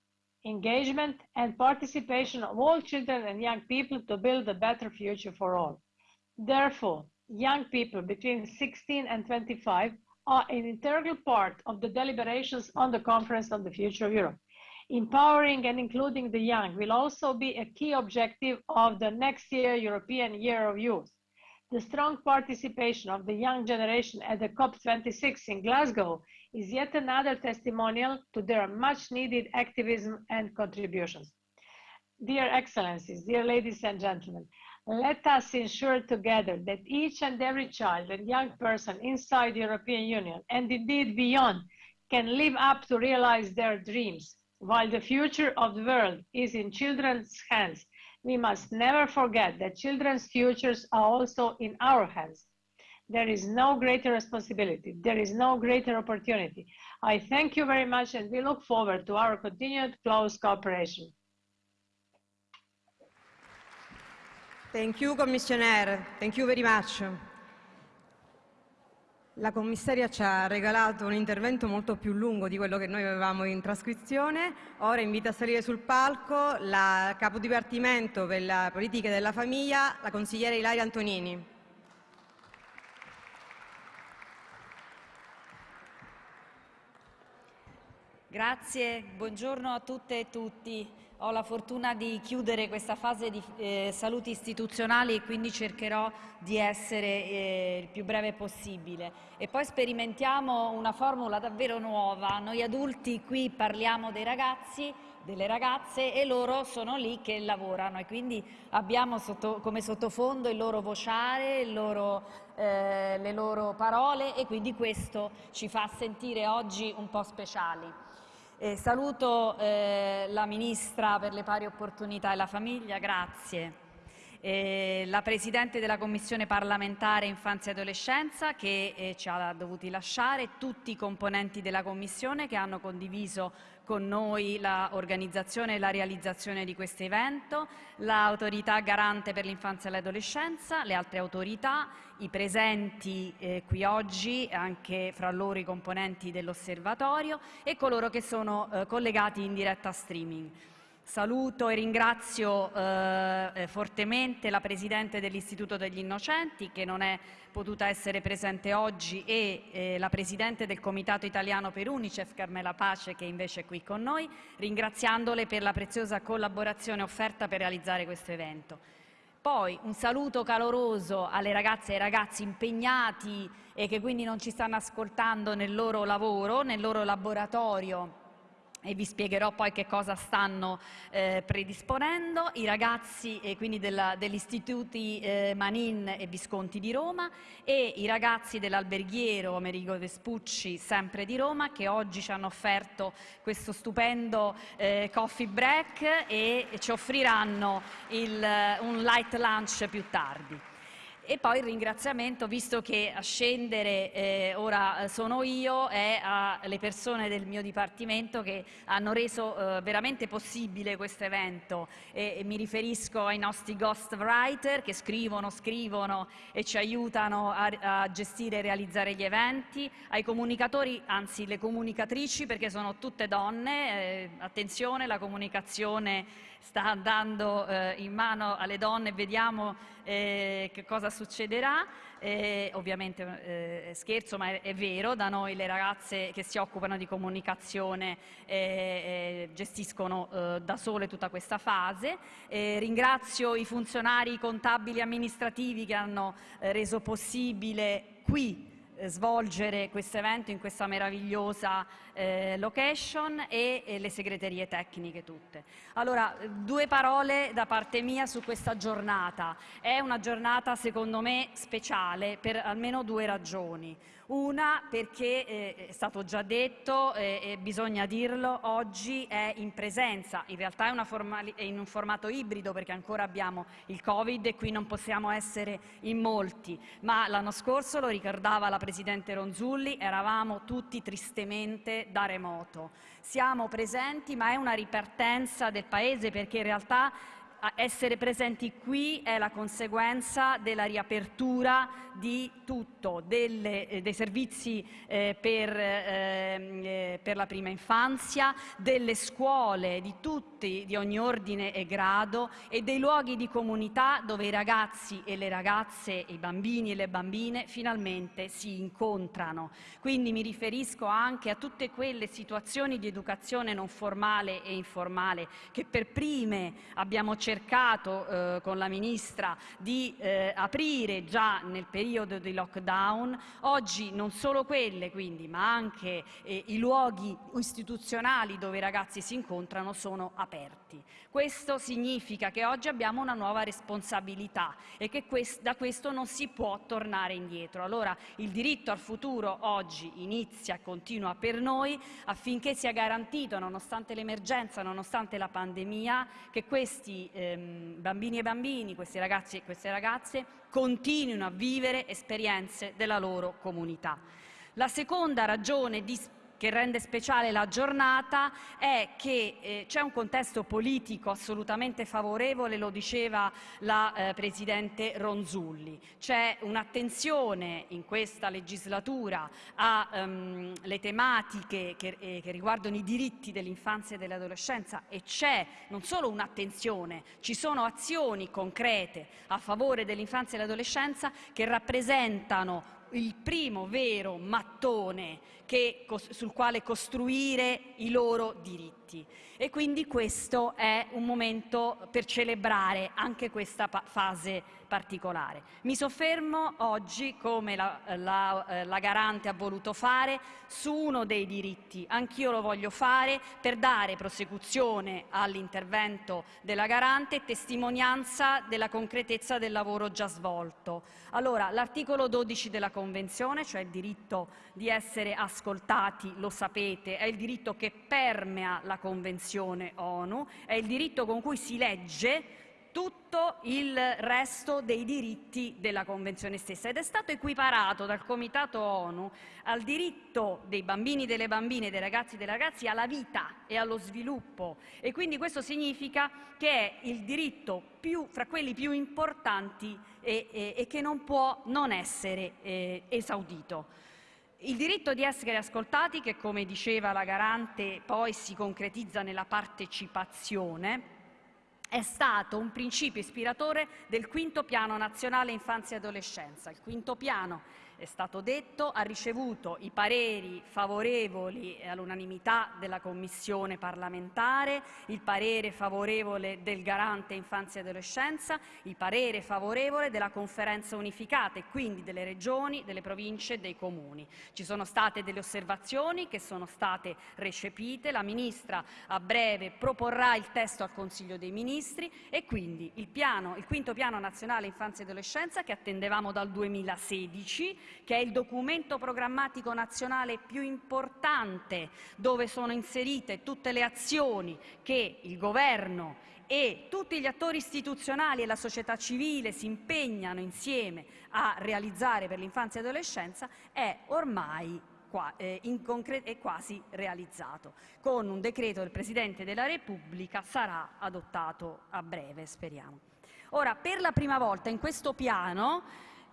engagement, and participation of all children and young people to build a better future for all. Therefore, young people between 16 and 25 are an integral part of the deliberations on the Conference on the Future of Europe. Empowering and including the young will also be a key objective of the next year European Year of Youth. The strong participation of the young generation at the COP26 in Glasgow is yet another testimonial to their much needed activism and contributions. Dear Excellencies, dear ladies and gentlemen, Hmm? let us ensure together that each and every child and young person inside the European Union and indeed beyond can live up to realize their dreams. While the future of the world is in children's hands, we must never forget that children's futures are also in our hands. There is no greater responsibility. There is no greater opportunity. I thank you very much and we look forward to our continued close cooperation. Thank you, Commissioner. Thank you very much. La commissaria ci ha regalato un intervento molto più lungo di quello che noi avevamo in trascrizione. Ora invito a salire sul palco la capo dipartimento per la politica della famiglia, la consigliera Ilaria Antonini. Grazie, buongiorno a tutte e tutti. Ho la fortuna di chiudere questa fase di eh, saluti istituzionali e quindi cercherò di essere eh, il più breve possibile. E poi sperimentiamo una formula davvero nuova. Noi adulti qui parliamo dei ragazzi, delle ragazze e loro sono lì che lavorano e quindi abbiamo sotto, come sottofondo il loro vociare, il loro, eh, le loro parole e quindi questo ci fa sentire oggi un po' speciali. Eh, saluto eh, la Ministra per le pari opportunità e la famiglia, grazie. Eh, la Presidente della Commissione parlamentare Infanzia e Adolescenza che eh, ci ha dovuti lasciare, tutti i componenti della Commissione che hanno condiviso con noi l'organizzazione e la realizzazione di questo evento, l'autorità garante per l'infanzia e l'adolescenza, le altre autorità, i presenti eh, qui oggi, anche fra loro i componenti dell'osservatorio e coloro che sono eh, collegati in diretta streaming. Saluto e ringrazio eh, eh, fortemente la Presidente dell'Istituto degli Innocenti che non è potuta essere presente oggi e eh, la Presidente del Comitato Italiano per Unicef, Carmela Pace, che invece è qui con noi, ringraziandole per la preziosa collaborazione offerta per realizzare questo evento. Poi un saluto caloroso alle ragazze e ai ragazzi impegnati e che quindi non ci stanno ascoltando nel loro lavoro, nel loro laboratorio e vi spiegherò poi che cosa stanno eh, predisponendo i ragazzi eh, quindi della, degli istituti eh, Manin e Visconti di Roma e i ragazzi dell'alberghiero Amerigo Vespucci sempre di Roma che oggi ci hanno offerto questo stupendo eh, coffee break e ci offriranno il, un light lunch più tardi. E poi il ringraziamento, visto che a scendere eh, ora eh, sono io, è alle persone del mio dipartimento che hanno reso eh, veramente possibile questo evento. E, e mi riferisco ai nostri ghost writer che scrivono, scrivono e ci aiutano a, a gestire e realizzare gli eventi, ai comunicatori, anzi le comunicatrici perché sono tutte donne, eh, attenzione la comunicazione sta andando eh, in mano alle donne, vediamo eh, che cosa succederà. Eh, ovviamente eh, scherzo, ma è, è, vero, da noi le ragazze che si occupano di comunicazione eh, eh, gestiscono da sole tutta questa fase. ringrazio i funzionari contabili amministrativi che hanno reso possibile qui svolgere questo evento in questa meravigliosa eh, location e, e, le segreterie tecniche tutte. Allora, due parole da parte mia su questa giornata. È una giornata secondo me speciale per almeno due ragioni. Una perché eh, è stato già detto eh, e bisogna dirlo, oggi è in presenza, in realtà è, è, in un formato ibrido perché ancora abbiamo il Covid e qui non possiamo essere in molti, ma l'anno scorso, lo ricordava la Presidente Ronzulli, eravamo tutti tristemente da remoto. Siamo presenti ma è una ripartenza del Paese perché in realtà essere presenti qui è la conseguenza della riapertura di tutto, delle, eh, dei servizi eh, per, ehm, eh, per, la prima infanzia, delle scuole di tutti, di ogni ordine e grado e dei luoghi di comunità dove i ragazzi e le ragazze, i bambini e le bambine finalmente si incontrano. Quindi mi riferisco anche a tutte quelle situazioni di educazione non formale e informale che per prime abbiamo cercato cercato eh, con la Ministra di eh, aprire già nel periodo di lockdown, oggi non solo quelle quindi, ma anche eh, i luoghi istituzionali dove i ragazzi si incontrano sono aperti. Questo significa che oggi abbiamo una nuova responsabilità e che quest da questo non si può tornare indietro. Allora il diritto al futuro oggi inizia e continua per noi affinché sia garantito, nonostante l'emergenza, nonostante la pandemia, che questi ehm, bambini e bambini, questi ragazzi e queste ragazze continuino a vivere esperienze della loro comunità. La seconda ragione di che rende speciale la giornata è che eh, c'è un contesto politico assolutamente favorevole, lo diceva la eh, Presidente Ronzulli. C'è un'attenzione in questa legislatura alle um, tematiche che, eh, che riguardano i diritti dell'infanzia e dell'adolescenza e c'è non solo un'attenzione, ci sono azioni concrete a favore dell'infanzia e dell'adolescenza che rappresentano il primo vero mattone che, sul quale costruire i loro diritti. E quindi questo è un momento per celebrare anche questa fase particolare. Mi soffermo oggi, come la, la, eh, la Garante ha voluto fare, su uno dei diritti. Anch'io lo voglio fare per dare prosecuzione all'intervento della Garante e testimonianza della concretezza del lavoro già svolto. Allora, l'articolo 12 della Convenzione, cioè il diritto di essere ascoltati, lo sapete, è il diritto che permea la Convenzione ONU, è il diritto con cui si legge tutto il resto dei diritti della Convenzione stessa ed è stato equiparato dal Comitato ONU al diritto dei bambini, delle bambine, dei ragazzi e dei ragazzi alla vita e allo sviluppo e quindi questo significa che è il diritto più, fra quelli più importanti e, e, e, che non può non essere eh, esaudito. Il diritto di essere ascoltati, che come diceva la garante poi si concretizza nella partecipazione, è stato un principio ispiratore del quinto piano nazionale infanzia e adolescenza. Il quinto piano è stato detto, ha ricevuto i pareri favorevoli all'unanimità della Commissione parlamentare, il parere favorevole del Garante Infanzia e Adolescenza, il parere favorevole della Conferenza Unificata e quindi delle regioni, delle province e dei comuni. Ci sono state delle osservazioni che sono state recepite, la Ministra a breve proporrà il testo al Consiglio dei Ministri e quindi il, piano, il quinto piano nazionale infanzia e adolescenza che attendevamo dal 2016 che è il documento programmatico nazionale più importante dove sono inserite tutte le azioni che il Governo e tutti gli attori istituzionali e la società civile si impegnano insieme a realizzare per l'infanzia e l'adolescenza è ormai qua, eh, è quasi realizzato. Con un decreto del Presidente della Repubblica sarà adottato a breve, speriamo. Ora, per la prima volta in questo piano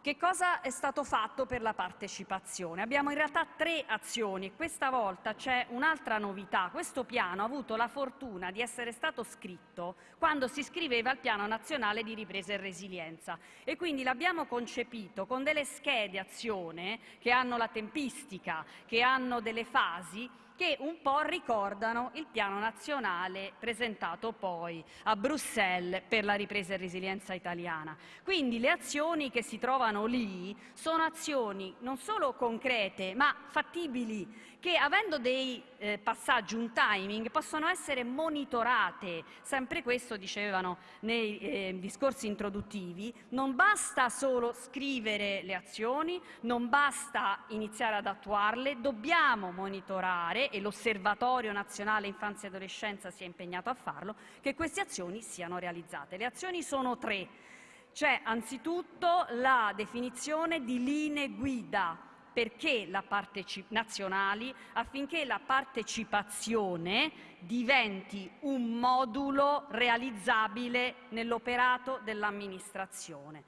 che cosa è stato fatto per la partecipazione? Abbiamo in realtà tre azioni e questa volta c'è un'altra novità. Questo piano ha avuto la fortuna di essere stato scritto quando si scriveva il Piano Nazionale di Ripresa e Resilienza e quindi l'abbiamo concepito con delle schede azione che hanno la tempistica, che hanno delle fasi che un po' ricordano il piano nazionale presentato poi a Bruxelles per la ripresa e resilienza italiana. Quindi le azioni che si trovano lì sono azioni non solo concrete ma fattibili che avendo dei eh, passaggi, un timing, possono essere monitorate. Sempre questo dicevano nei eh, discorsi introduttivi. Non basta solo scrivere le azioni, non basta iniziare ad attuarle, dobbiamo monitorare, e l'Osservatorio Nazionale Infanzia e Adolescenza si è impegnato a farlo, che queste azioni siano realizzate. Le azioni sono tre. C'è anzitutto la definizione di linee guida perché la nazionali affinché la partecipazione diventi un modulo realizzabile nell'operato dell'amministrazione.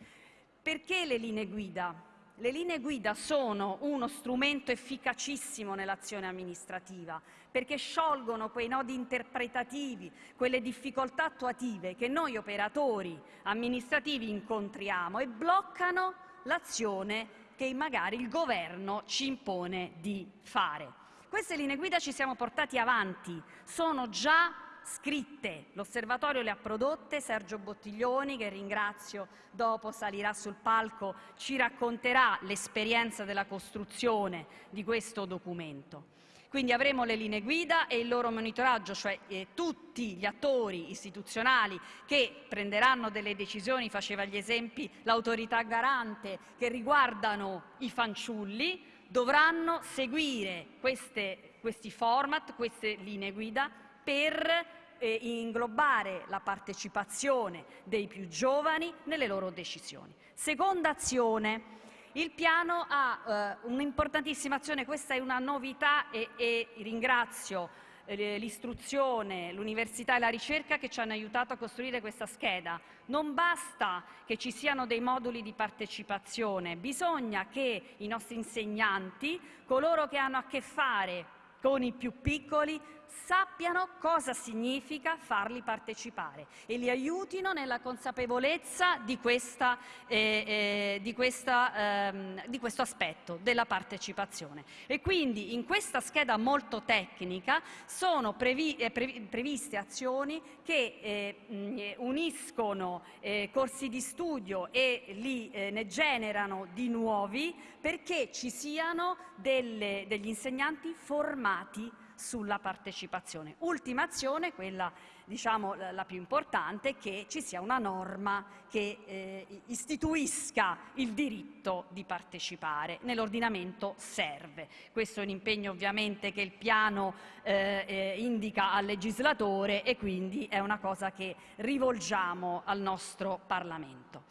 Perché le linee guida? Le linee guida sono uno strumento efficacissimo nell'azione amministrativa perché sciolgono quei nodi interpretativi, quelle difficoltà attuative che noi operatori amministrativi incontriamo e bloccano l'azione che magari il governo ci impone di fare. Queste linee guida ci siamo portati avanti, sono già scritte, l'osservatorio le ha prodotte, Sergio Bottiglioni, che ringrazio, dopo salirà sul palco, ci racconterà l'esperienza della costruzione di questo documento. Quindi avremo le linee guida e il loro monitoraggio, cioè eh, tutti gli attori istituzionali che prenderanno delle decisioni, faceva gli esempi l'autorità garante, che riguardano i fanciulli, dovranno seguire queste, questi format, queste linee guida per eh, inglobare la partecipazione dei più giovani nelle loro decisioni. Seconda azione, il piano ha eh, un'importantissima azione, questa è una novità e, e ringrazio eh, l'istruzione, l'università e la ricerca che ci hanno aiutato a costruire questa scheda. Non basta che ci siano dei moduli di partecipazione, bisogna che i nostri insegnanti, coloro che hanno a che fare con i più piccoli, sappiano cosa significa farli partecipare e li aiutino nella consapevolezza di, questa, eh, eh, di, questa, ehm, di, questo aspetto della partecipazione. E quindi in questa scheda molto tecnica sono previ, eh, previ, previste azioni che eh, uniscono eh, corsi di studio e li eh, ne generano di nuovi perché ci siano delle, degli insegnanti formati sulla partecipazione. Ultima azione, quella diciamo, la più importante, che ci sia una norma che eh, istituisca il diritto di partecipare. Nell'ordinamento serve. Questo è un impegno ovviamente che il piano eh, eh, indica al legislatore e quindi è una cosa che rivolgiamo al nostro Parlamento.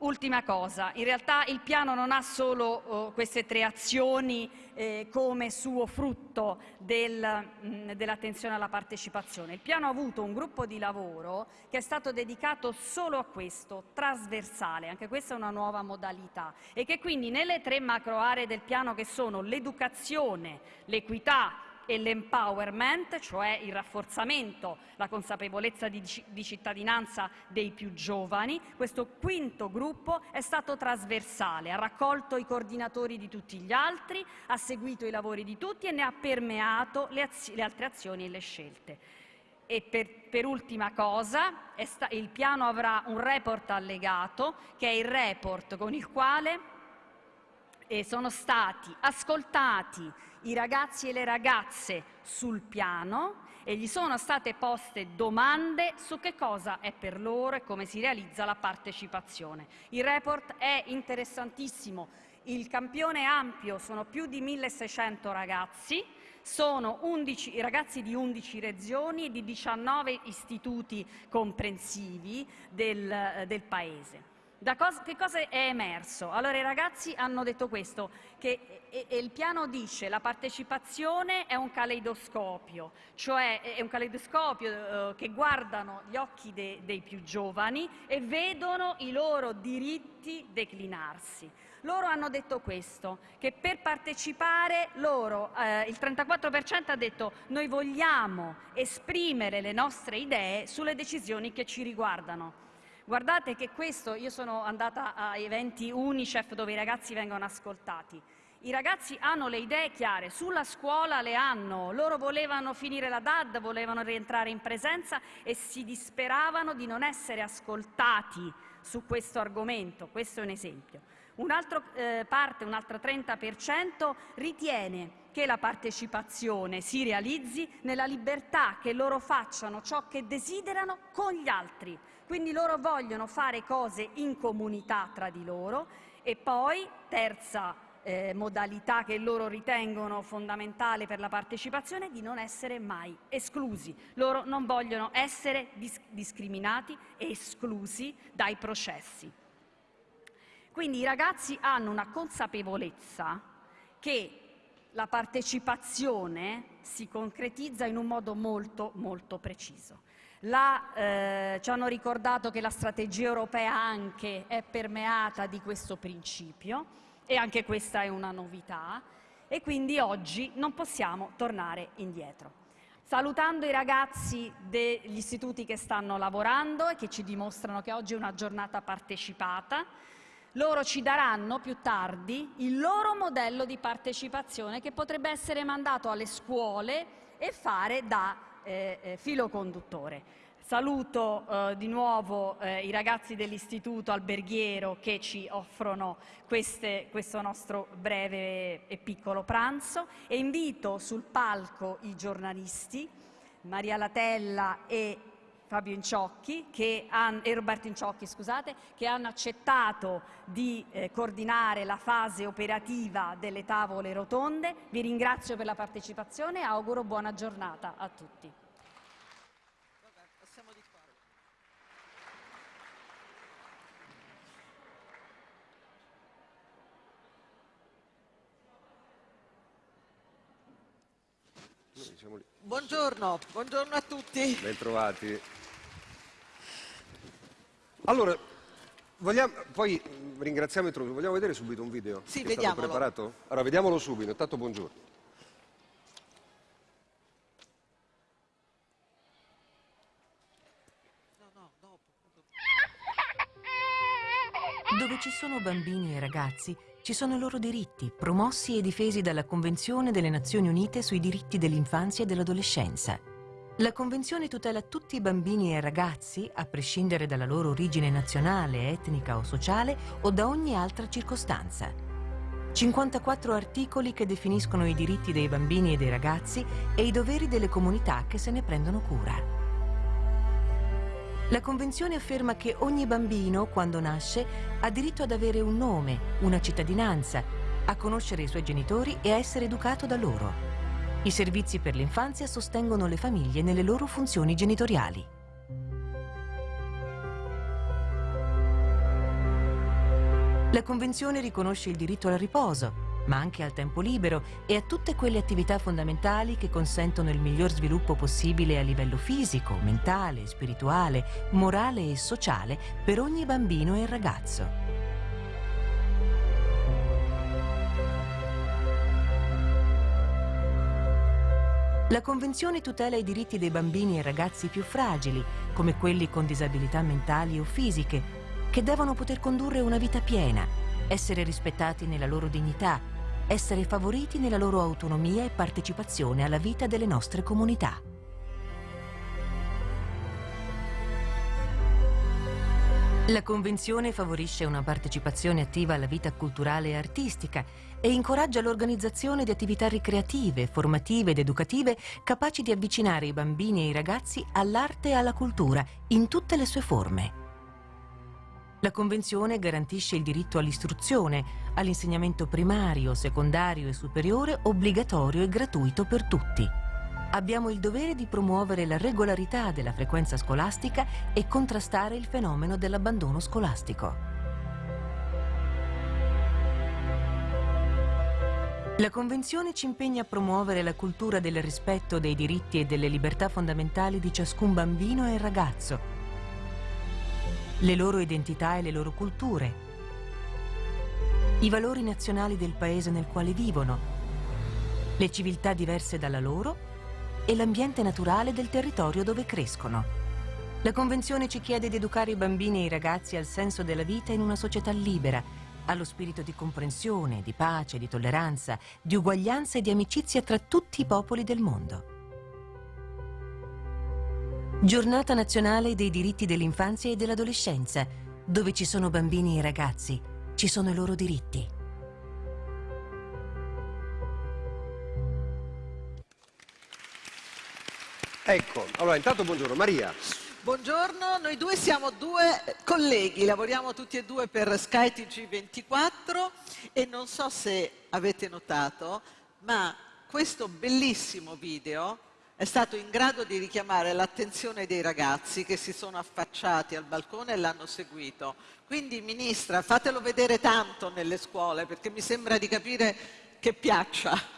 Ultima cosa, in realtà il piano non ha solo oh, queste tre azioni eh, come suo frutto del, mm, dell'attenzione alla partecipazione. Il piano ha avuto un gruppo di lavoro che è stato dedicato solo a questo, trasversale, anche questa è una nuova modalità, e che quindi nelle tre macro aree del piano che sono l'educazione, l'equità e l'empowerment, cioè il rafforzamento, la consapevolezza di, di, cittadinanza dei più giovani. Questo quinto gruppo è stato trasversale, ha raccolto i coordinatori di tutti gli altri, ha seguito i lavori di tutti e ne ha permeato le, le altre azioni e le scelte. E per, per ultima cosa, il piano avrà un report allegato, che è il report con il quale eh, sono stati ascoltati i ragazzi e le ragazze sul piano e gli sono state poste domande su che cosa è per loro e come si realizza la partecipazione. Il report è interessantissimo, il campione ampio sono più di 1600 ragazzi, sono 11, ragazzi di 11 regioni e di 19 istituti comprensivi del, del Paese. Da cosa, che cosa è emerso? Allora i ragazzi hanno detto questo, che e, e il piano dice che la partecipazione è un caleidoscopio, cioè è un caleidoscopio eh, che guardano gli occhi de, dei più giovani e vedono i loro diritti declinarsi. Loro hanno detto questo, che per partecipare loro, eh, il 34% ha detto noi vogliamo esprimere le nostre idee sulle decisioni che ci riguardano. Guardate che questo, io sono andata a eventi Unicef dove i ragazzi vengono ascoltati. I ragazzi hanno le idee chiare, sulla scuola le hanno, loro volevano finire la DAD, volevano rientrare in presenza e si disperavano di non essere ascoltati su questo argomento, questo è un esempio. Un'altra eh, parte, un altro 30% ritiene che la partecipazione si realizzi nella libertà, che loro facciano ciò che desiderano con gli altri. Quindi loro vogliono fare cose in comunità tra di loro e poi, terza eh, modalità che loro ritengono fondamentale per la partecipazione di non essere mai esclusi. Loro non vogliono essere dis discriminati e esclusi dai processi. Quindi i ragazzi hanno una consapevolezza che la partecipazione si concretizza in un modo molto molto preciso. La, eh, ci hanno ricordato che la strategia europea anche è permeata di questo principio e anche questa è una novità e quindi oggi non possiamo tornare indietro. Salutando i ragazzi degli istituti che stanno lavorando e che ci dimostrano che oggi è una giornata partecipata, loro ci daranno più tardi il loro modello di partecipazione che potrebbe essere mandato alle scuole e fare da eh, eh, filo conduttore. Saluto eh, di nuovo eh, i ragazzi dell'Istituto Alberghiero che ci offrono queste, questo nostro breve e piccolo pranzo e invito sul palco i giornalisti Maria Latella e Fabio Inciocchi che han, e Roberto Inciocchi scusate, che hanno accettato di eh, coordinare la fase operativa delle tavole rotonde. Vi ringrazio per la partecipazione e auguro buona giornata a tutti. Buongiorno, buongiorno a tutti. Bentrovati. Allora, vogliamo, poi ringraziamo il introdutto, vogliamo vedere subito un video? Sì, che vediamolo. È stato preparato? Allora, vediamolo subito, intanto buongiorno. Dove ci sono bambini e ragazzi, ci sono i loro diritti, promossi e difesi dalla Convenzione delle Nazioni Unite sui diritti dell'infanzia e dell'adolescenza. La Convenzione tutela tutti i bambini e ragazzi, a prescindere dalla loro origine nazionale, etnica o sociale o da ogni altra circostanza. 54 articoli che definiscono i diritti dei bambini e dei ragazzi e i doveri delle comunità che se ne prendono cura. La Convenzione afferma che ogni bambino, quando nasce, ha diritto ad avere un nome, una cittadinanza, a conoscere i suoi genitori e a essere educato da loro. I servizi per l'infanzia sostengono le famiglie nelle loro funzioni genitoriali. La Convenzione riconosce il diritto al riposo, ma anche al tempo libero e a tutte quelle attività fondamentali che consentono il miglior sviluppo possibile a livello fisico, mentale, spirituale, morale e sociale per ogni bambino e ragazzo. La Convenzione tutela i diritti dei bambini e ragazzi più fragili, come quelli con disabilità mentali o fisiche, che devono poter condurre una vita piena, essere rispettati nella loro dignità, essere favoriti nella loro autonomia e partecipazione alla vita delle nostre comunità. La Convenzione favorisce una partecipazione attiva alla vita culturale e artistica e incoraggia l'organizzazione di attività ricreative, formative ed educative capaci di avvicinare i bambini e i ragazzi all'arte e alla cultura in tutte le sue forme. La Convenzione garantisce il diritto all'istruzione, all'insegnamento primario, secondario e superiore obbligatorio e gratuito per tutti. Abbiamo il dovere di promuovere la regolarità della frequenza scolastica e contrastare il fenomeno dell'abbandono scolastico. La Convenzione ci impegna a promuovere la cultura del rispetto dei diritti e delle libertà fondamentali di ciascun bambino e ragazzo, le loro identità e le loro culture, i valori nazionali del paese nel quale vivono, le civiltà diverse dalla loro e l'ambiente naturale del territorio dove crescono. La Convenzione ci chiede di educare i bambini e i ragazzi al senso della vita in una società libera, allo spirito di comprensione, di pace, di tolleranza, di uguaglianza e di amicizia tra tutti i popoli del mondo. Giornata nazionale dei diritti dell'infanzia e dell'adolescenza, dove ci sono bambini e ragazzi, ci sono i loro diritti. Ecco, allora intanto buongiorno Maria. Buongiorno, noi due siamo due colleghi, lavoriamo tutti e due per Sky TG24 e non so se avete notato, ma questo bellissimo video è stato in grado di richiamare l'attenzione dei ragazzi che si sono affacciati al balcone e l'hanno seguito. Quindi, Ministra, fatelo vedere tanto nelle scuole perché mi sembra di capire che piaccia.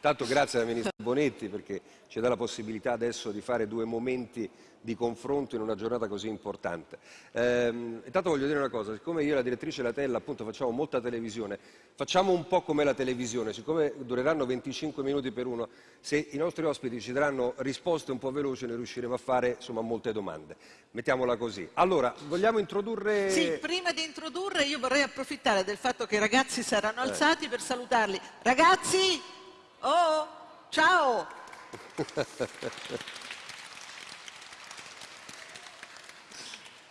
Tanto grazie alla Ministra Bonetti perché ci dà la possibilità adesso di fare due momenti di confronto in una giornata così importante. Ehm, intanto voglio dire una cosa, siccome io e la direttrice Latella appunto facciamo molta televisione, facciamo un po' come la televisione, siccome dureranno 25 minuti per uno, se i nostri ospiti ci daranno risposte un po' veloci noi riusciremo a fare insomma molte domande. Mettiamola così. Allora, vogliamo introdurre... Sì, prima di introdurre io vorrei approfittare del fatto che i ragazzi saranno eh. alzati per salutarli. Ragazzi! Oh! Ciao!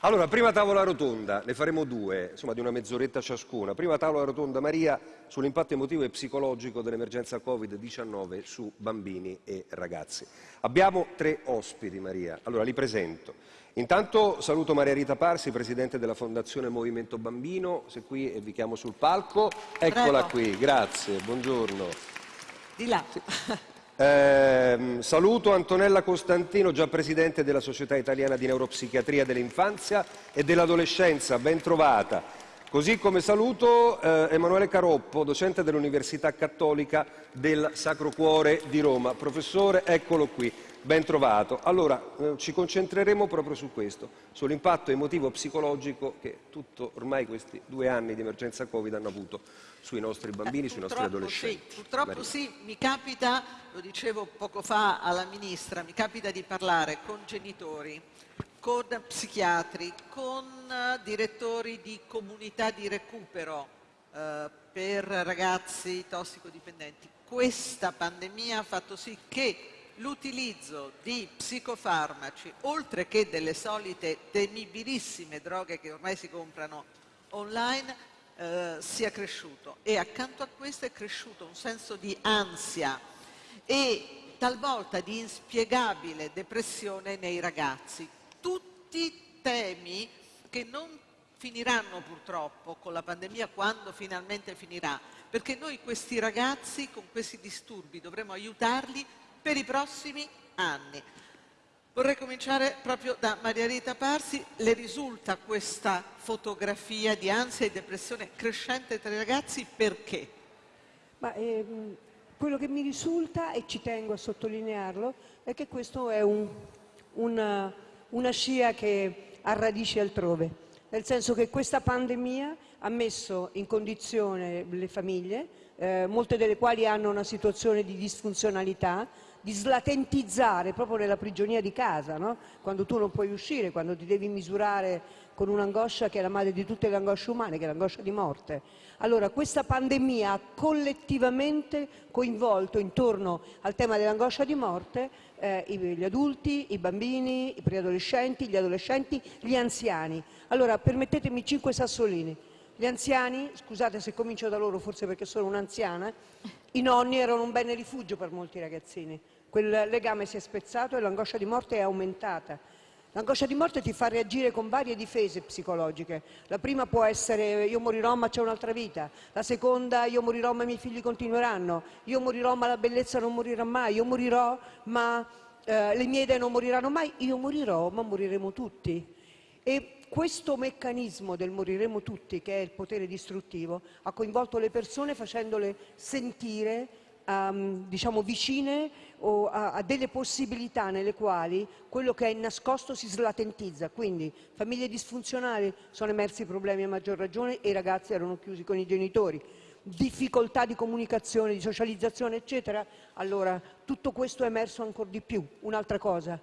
Allora, prima tavola rotonda, ne faremo due, insomma di una mezz'oretta ciascuna. Prima tavola rotonda, Maria, sull'impatto emotivo e psicologico dell'emergenza Covid-19 su bambini e ragazzi. Abbiamo tre ospiti, Maria. Allora, li presento. Intanto saluto Maria Rita Parsi, Presidente della Fondazione Movimento Bambino, se qui e vi chiamo sul palco. Eccola Prego. qui, grazie, buongiorno. Di là. Eh, saluto Antonella Costantino, già presidente della Società Italiana di Neuropsichiatria dell'Infanzia e dell'Adolescenza, ben trovata. Così come saluto eh, Emanuele Caroppo, docente dell'Università Cattolica del Sacro Cuore di Roma. Professore, eccolo qui, ben trovato. Allora, eh, ci concentreremo proprio su questo, sull'impatto emotivo-psicologico che tutto ormai questi due anni di emergenza Covid hanno avuto sui nostri bambini, eh, sui nostri adolescenti. Sì, purtroppo Maria. sì, mi capita, lo dicevo poco fa alla Ministra, mi capita di parlare con genitori, con psichiatri, con uh, direttori di comunità di recupero uh, per ragazzi tossicodipendenti. Questa pandemia ha fatto sì che l'utilizzo di psicofarmaci, oltre che delle solite temibilissime droghe che ormai si comprano online, eh, sia cresciuto e accanto a questo è cresciuto un senso di ansia e talvolta di inspiegabile depressione nei ragazzi. Tutti temi che non finiranno purtroppo con la pandemia quando finalmente finirà, perché noi questi ragazzi con questi disturbi dovremo aiutarli per i prossimi anni. Vorrei cominciare proprio da Maria Rita Parsi. Le risulta questa fotografia di ansia e depressione crescente tra i ragazzi perché? Ma, ehm, quello che mi risulta, e ci tengo a sottolinearlo, è che questo è un, una, una scia che ha radici altrove, nel senso che questa pandemia ha messo in condizione le famiglie, eh, molte delle quali hanno una situazione di disfunzionalità, di slatentizzare proprio nella prigionia di casa, no? quando tu non puoi uscire, quando ti devi misurare con un'angoscia che è la madre di tutte le angosce umane, che è l'angoscia di morte. Allora, questa pandemia ha collettivamente coinvolto intorno al tema dell'angoscia di morte eh, gli adulti, i bambini, i preadolescenti, gli adolescenti, gli anziani. Allora, permettetemi cinque sassolini. Gli anziani, scusate se comincio da loro, forse perché sono un'anziana, i nonni erano un bene rifugio per molti ragazzini. Quel legame si è spezzato e l'angoscia di morte è aumentata. L'angoscia di morte ti fa reagire con varie difese psicologiche. La prima può essere io morirò ma c'è un'altra vita, la seconda io morirò ma i miei figli continueranno, io morirò ma la bellezza non morirà mai, io morirò ma eh, le mie idee non moriranno mai, io morirò ma moriremo tutti. E questo meccanismo del moriremo tutti, che è il potere distruttivo, ha coinvolto le persone facendole sentire um, diciamo, vicine a, a, delle possibilità nelle quali quello che è nascosto si slatentizza. Quindi famiglie disfunzionali sono emersi problemi a maggior ragione e i ragazzi erano chiusi con i genitori difficoltà di comunicazione, di socializzazione, eccetera, allora tutto questo è emerso ancora di più. Un'altra cosa,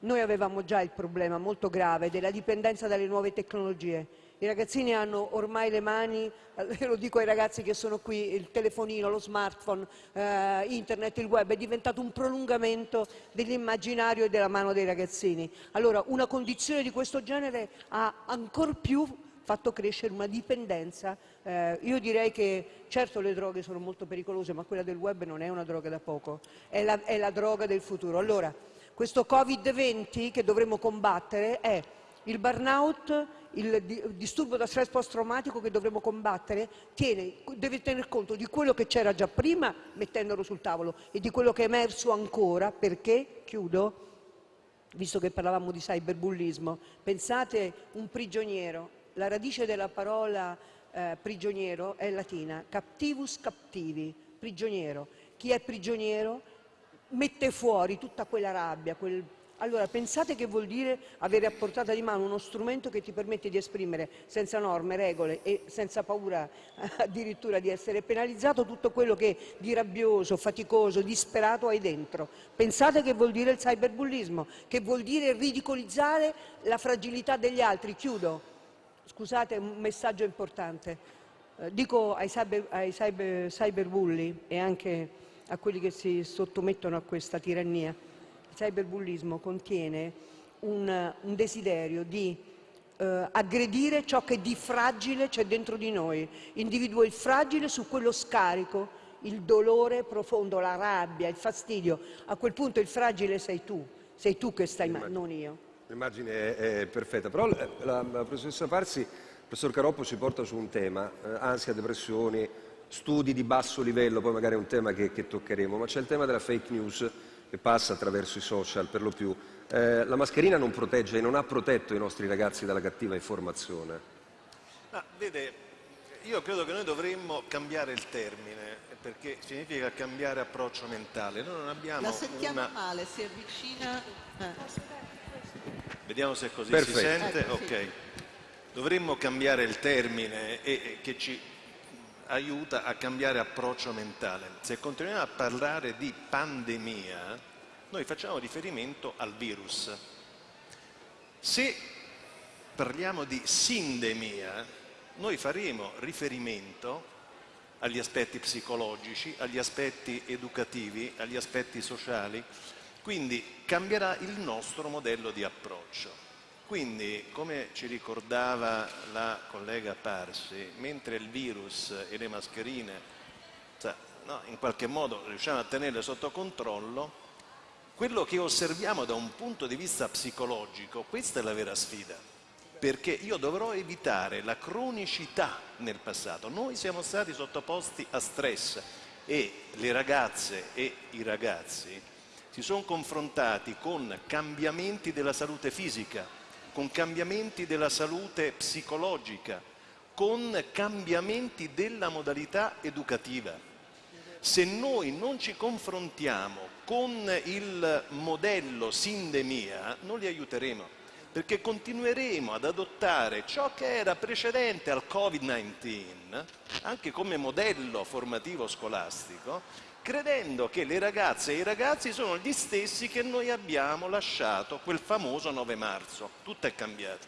noi avevamo già il problema molto grave della dipendenza dalle nuove tecnologie I ragazzini hanno ormai le mani, eh, lo dico ai ragazzi che sono qui, il telefonino, lo smartphone, eh, internet, il web è diventato un prolungamento dell'immaginario e della mano dei ragazzini. Allora una condizione di questo genere ha ancor più fatto crescere una dipendenza. Eh, io direi che certo le droghe sono molto pericolose, ma quella del web non è una droga da poco, è la, è la droga del futuro. Allora, questo Covid-20 che dovremo combattere è il burnout, il disturbo da stress post-traumatico che dovremo combattere tiene, deve tener conto di quello che c'era già prima mettendolo sul tavolo e di quello che è emerso ancora perché, chiudo, visto che parlavamo di cyberbullismo, pensate un prigioniero, la radice della parola eh, prigioniero è latina, captivus captivi, prigioniero. Chi è prigioniero mette fuori tutta quella rabbia, quel allora, pensate che vuol dire avere a portata di mano uno strumento che ti permette di esprimere senza norme, regole e senza paura addirittura di essere penalizzato tutto quello che di rabbioso, faticoso, disperato hai dentro. Pensate che vuol dire il cyberbullismo, che vuol dire ridicolizzare la fragilità degli altri. Chiudo. Scusate, un messaggio importante. Eh, dico ai, cyber, cyber, cyberbulli e anche a quelli che si sottomettono a questa tirannia cyberbullismo contiene un, un desiderio di eh, aggredire ciò che di fragile c'è dentro di noi, individua il fragile su quello scarico, il dolore profondo, la rabbia, il fastidio. A quel punto il fragile sei tu, sei tu che stai male, non io. L'immagine è, è, perfetta, però la, la, la, professoressa Parsi, il professor Caroppo ci porta su un tema, eh, ansia, depressioni, studi di basso livello, poi magari è un tema che, che toccheremo, ma c'è il tema della fake news che passa attraverso i social per lo più. Eh, la mascherina non protegge e non ha protetto i nostri ragazzi dalla cattiva informazione. Ah, vede, io credo che noi dovremmo cambiare il termine perché significa cambiare approccio mentale. Noi non abbiamo La sentiamo una... male, si avvicina. Eh. Vediamo se così Perfetto. si sente. Ecco, sì. ok. Dovremmo cambiare il termine e, e che ci aiuta a cambiare approccio mentale. Se continuiamo a parlare di pandemia, noi facciamo riferimento al virus. Se parliamo di sindemia, noi faremo riferimento agli aspetti psicologici, agli aspetti educativi, agli aspetti sociali, quindi cambierà il nostro modello di approccio. Quindi, come ci ricordava la collega Parsi, mentre il virus e le mascherine cioè, no, in qualche modo riusciamo a tenerle sotto controllo, quello che osserviamo da un punto di vista psicologico, questa è la vera sfida, perché io dovrò evitare la cronicità nel passato. Noi siamo stati sottoposti a stress e le ragazze e i ragazzi si sono confrontati con cambiamenti della salute fisica, con cambiamenti della salute psicologica, con cambiamenti della modalità educativa. Se noi non ci confrontiamo con il modello sindemia, non li aiuteremo, perché continueremo ad adottare ciò che era precedente al Covid-19, anche come modello formativo scolastico, credendo che le ragazze e i ragazzi sono gli stessi che noi abbiamo lasciato quel famoso 9 marzo. Tutto è cambiato.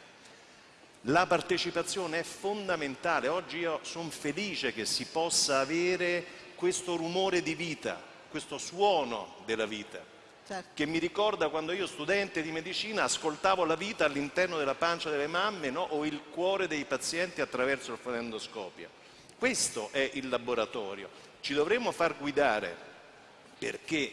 La partecipazione è fondamentale. Oggi io sono felice che si possa avere questo rumore di vita, questo suono della vita, certo. che mi ricorda quando io studente di medicina ascoltavo la vita all'interno della pancia delle mamme no? o il cuore dei pazienti attraverso il fonendoscopio. Questo è il laboratorio ci dovremmo far guidare perché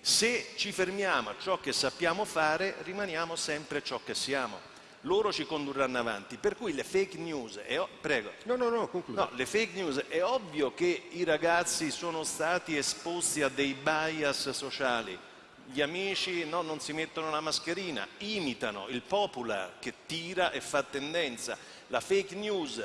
se ci fermiamo a ciò che sappiamo fare rimaniamo sempre ciò che siamo. Loro ci condurranno avanti, per cui le fake news, è prego. No, no, no, concludo. No, le fake news, è ovvio che i ragazzi sono stati esposti a dei bias sociali. Gli amici no, non si mettono la mascherina, imitano il popular che tira e fa tendenza. La fake news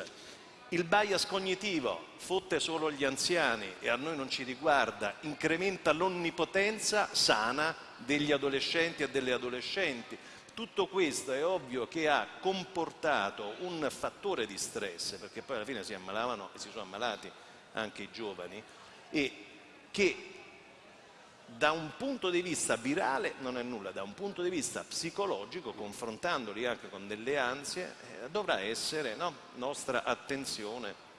il bias cognitivo fotte solo gli anziani e a noi non ci riguarda, incrementa l'onnipotenza sana degli adolescenti e delle adolescenti. Tutto questo è ovvio che ha comportato un fattore di stress, perché poi alla fine si ammalavano e si sono ammalati anche i giovani, e che da un punto di vista virale non è nulla, da un punto di vista psicologico, confrontandoli anche con delle ansie, eh, dovrà essere no, nostra attenzione.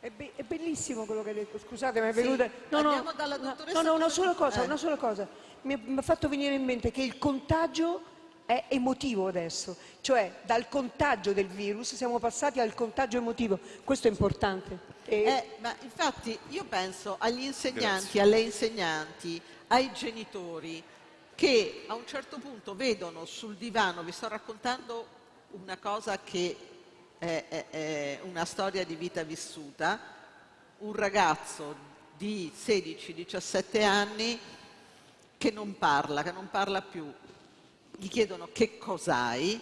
È, be è, bellissimo quello che hai detto, scusate, mi è sì, venuta... No, no, no, no, una sola cosa, eh. una sola cosa. Mi ha fatto venire in mente che il contagio è emotivo adesso, cioè dal contagio del virus siamo passati al contagio emotivo, questo è importante. E... Eh, ma infatti io penso agli insegnanti, Grazie. alle insegnanti, ai genitori che a un certo punto vedono sul divano, vi sto raccontando una cosa che è, è, è una storia di vita vissuta, un ragazzo di 16-17 anni che non parla, che non parla più, gli chiedono che cos'hai?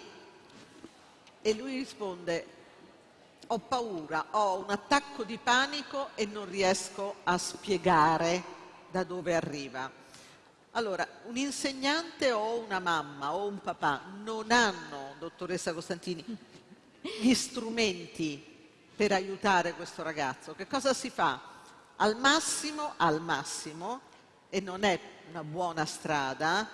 E lui risponde ho paura, ho un attacco di panico e non riesco a spiegare da dove arriva. Allora, un insegnante o una mamma o un papà non hanno, dottoressa Costantini, gli strumenti per aiutare questo ragazzo. Che cosa si fa? Al massimo, al massimo, e non è una buona strada,